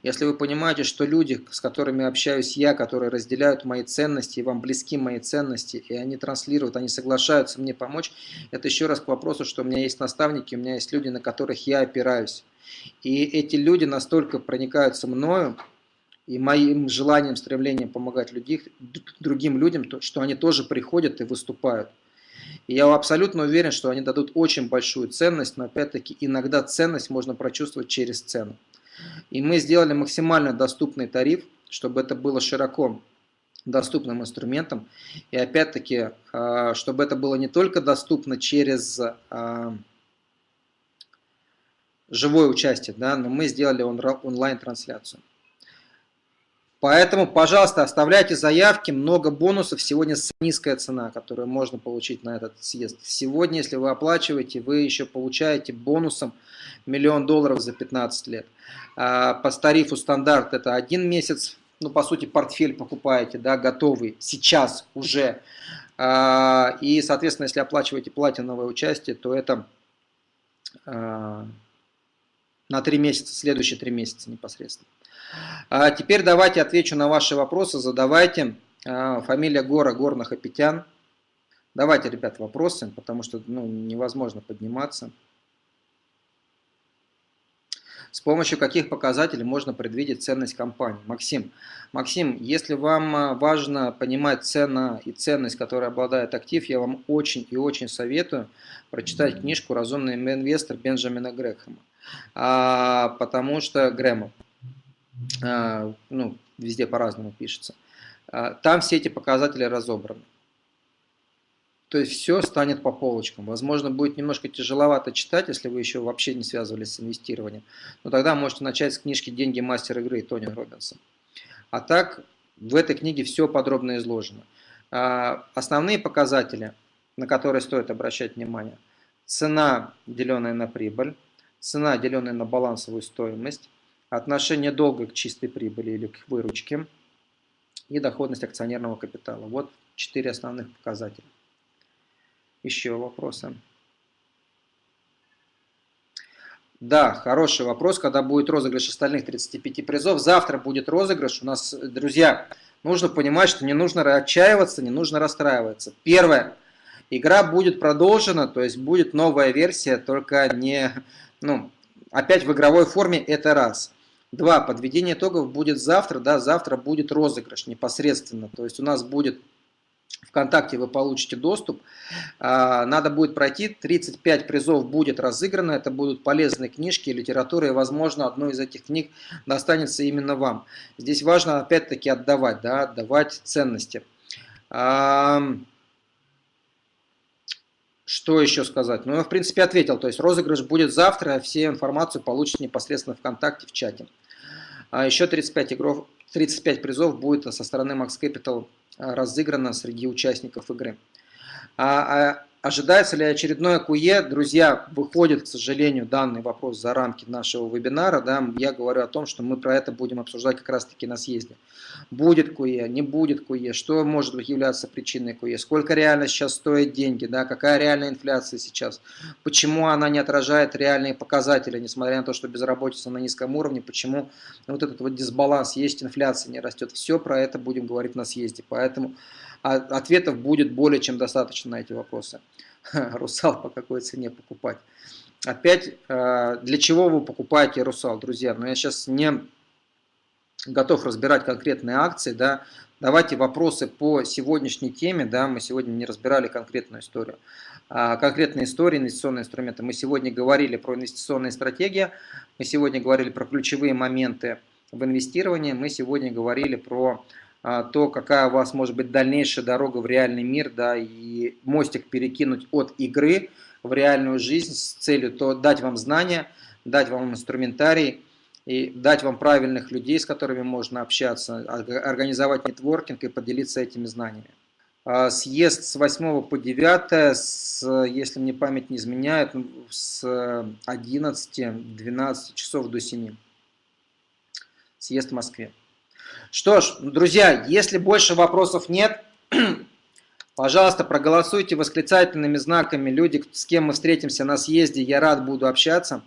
если вы понимаете, что люди, с которыми общаюсь я, которые разделяют мои ценности, и вам близки мои ценности, и они транслируют, они соглашаются мне помочь, это еще раз к вопросу, что у меня есть наставники, у меня есть люди, на которых я опираюсь. И эти люди настолько проникаются мною, и моим желанием, стремлением помогать людей, другим людям, что они тоже приходят и выступают. И я абсолютно уверен, что они дадут очень большую ценность, но опять-таки иногда ценность можно прочувствовать через цену. И мы сделали максимально доступный тариф, чтобы это было широко доступным инструментом. И опять-таки, а, чтобы это было не только доступно через а, живое участие, да, но мы сделали онлайн-трансляцию. Поэтому, пожалуйста, оставляйте заявки, много бонусов. Сегодня низкая цена, которую можно получить на этот съезд. Сегодня, если вы оплачиваете, вы еще получаете бонусом миллион долларов за 15 лет. А, по тарифу стандарт это один месяц, ну, по сути, портфель покупаете, да, готовый, сейчас уже. А, и, соответственно, если оплачиваете платиновое участие, то это а, на 3 месяца, следующие 3 месяца непосредственно. Теперь давайте отвечу на ваши вопросы, задавайте. Фамилия Гора, Горных Апетян. Давайте, ребят, вопросы, потому что ну, невозможно подниматься. С помощью каких показателей можно предвидеть ценность компании? Максим, Максим, если вам а, важно понимать цена и ценность, которой обладает актив, я вам очень и очень советую прочитать книжку «Разумный инвестор» Бенджамина Грэхэма. А, потому что Грэма, а, ну, везде по-разному пишется. а, там все эти показатели разобраны. То есть все станет по полочкам. Возможно, будет немножко тяжеловато читать, если вы еще вообще не связывались с инвестированием. Но тогда можете начать с книжки «Деньги мастер игры» Тони Робинса. А так, в этой книге все подробно изложено. А, основные показатели, на которые стоит обращать внимание. Цена, деленная на прибыль, цена, деленная на балансовую стоимость, отношение долга к чистой прибыли или к выручке и доходность акционерного капитала. Вот четыре основных показателя. Еще вопросы? Да, хороший вопрос, когда будет розыгрыш остальных 35 призов. Завтра будет розыгрыш. У нас, друзья, нужно понимать, что не нужно отчаиваться, не нужно расстраиваться. Первое. Игра будет продолжена, то есть будет новая версия, только не, ну, опять в игровой форме, это раз. Два. Подведение итогов будет завтра, да, завтра будет розыгрыш непосредственно. То есть у нас будет ВКонтакте вы получите доступ. А, надо будет пройти, 35 призов будет разыграно, это будут полезные книжки, литература, и, возможно, одну из этих книг достанется именно вам. Здесь важно, опять-таки, отдавать, да, отдавать ценности. Что еще сказать? Ну, я, в принципе, ответил. То есть розыгрыш будет завтра, все информацию получите непосредственно ВКонтакте в чате. А еще 35, игров, 35 призов будет со стороны Max Capital разыграно среди участников игры. А, а Ожидается ли очередное КУЕ? Друзья, выходит, к сожалению, данный вопрос за рамки нашего вебинара. Да, я говорю о том, что мы про это будем обсуждать как раз-таки на съезде. Будет КУЕ, не будет КУЕ, что может являться причиной КУЕ, сколько реально сейчас стоят деньги, да, какая реальная инфляция сейчас, почему она не отражает реальные показатели, несмотря на то, что безработица на низком уровне, почему вот этот вот дисбаланс, есть инфляция, не растет. Все про это будем говорить на съезде. Поэтому а ответов будет более чем достаточно на эти вопросы. [laughs] Русал по какой цене покупать? Опять, э, для чего вы покупаете русал, друзья? Но ну, я сейчас не готов разбирать конкретные акции, да, давайте вопросы по сегодняшней теме, да, мы сегодня не разбирали конкретную историю. А конкретные истории, инвестиционные инструменты. Мы сегодня говорили про инвестиционные стратегии, мы сегодня говорили про ключевые моменты в инвестировании, мы сегодня говорили про а, то, какая у вас может быть дальнейшая дорога в реальный мир, да, и мостик перекинуть от игры в реальную жизнь с целью то дать вам знания, дать вам инструментарий и дать вам правильных людей, с которыми можно общаться, организовать нетворкинг и поделиться этими знаниями. А, съезд с 8 по 9, с, если мне память не изменяет, с 11-12 часов до 7. Съезд в Москве. Что ж, друзья, если больше вопросов нет, [clears throat] пожалуйста, проголосуйте восклицательными знаками. Люди, с кем мы встретимся на съезде, я рад буду общаться.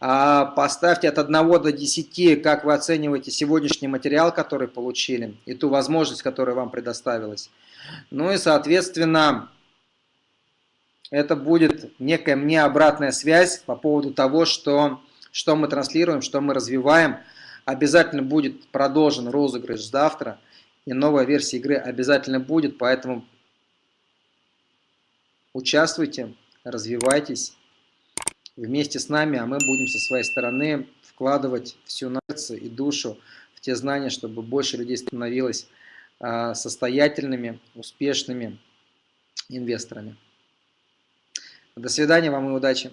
А, поставьте от 1 до 10, как вы оцениваете сегодняшний материал, который получили, и ту возможность, которая вам предоставилась. Ну и, соответственно, это будет некая мне обратная связь по поводу того, что, что мы транслируем, что мы развиваем – Обязательно будет продолжен розыгрыш завтра. И новая версия игры обязательно будет. Поэтому участвуйте, развивайтесь вместе с нами. А мы будем со своей стороны вкладывать всю сердце и душу в те знания, чтобы больше людей становилось а, состоятельными, успешными инвесторами. До свидания вам и удачи!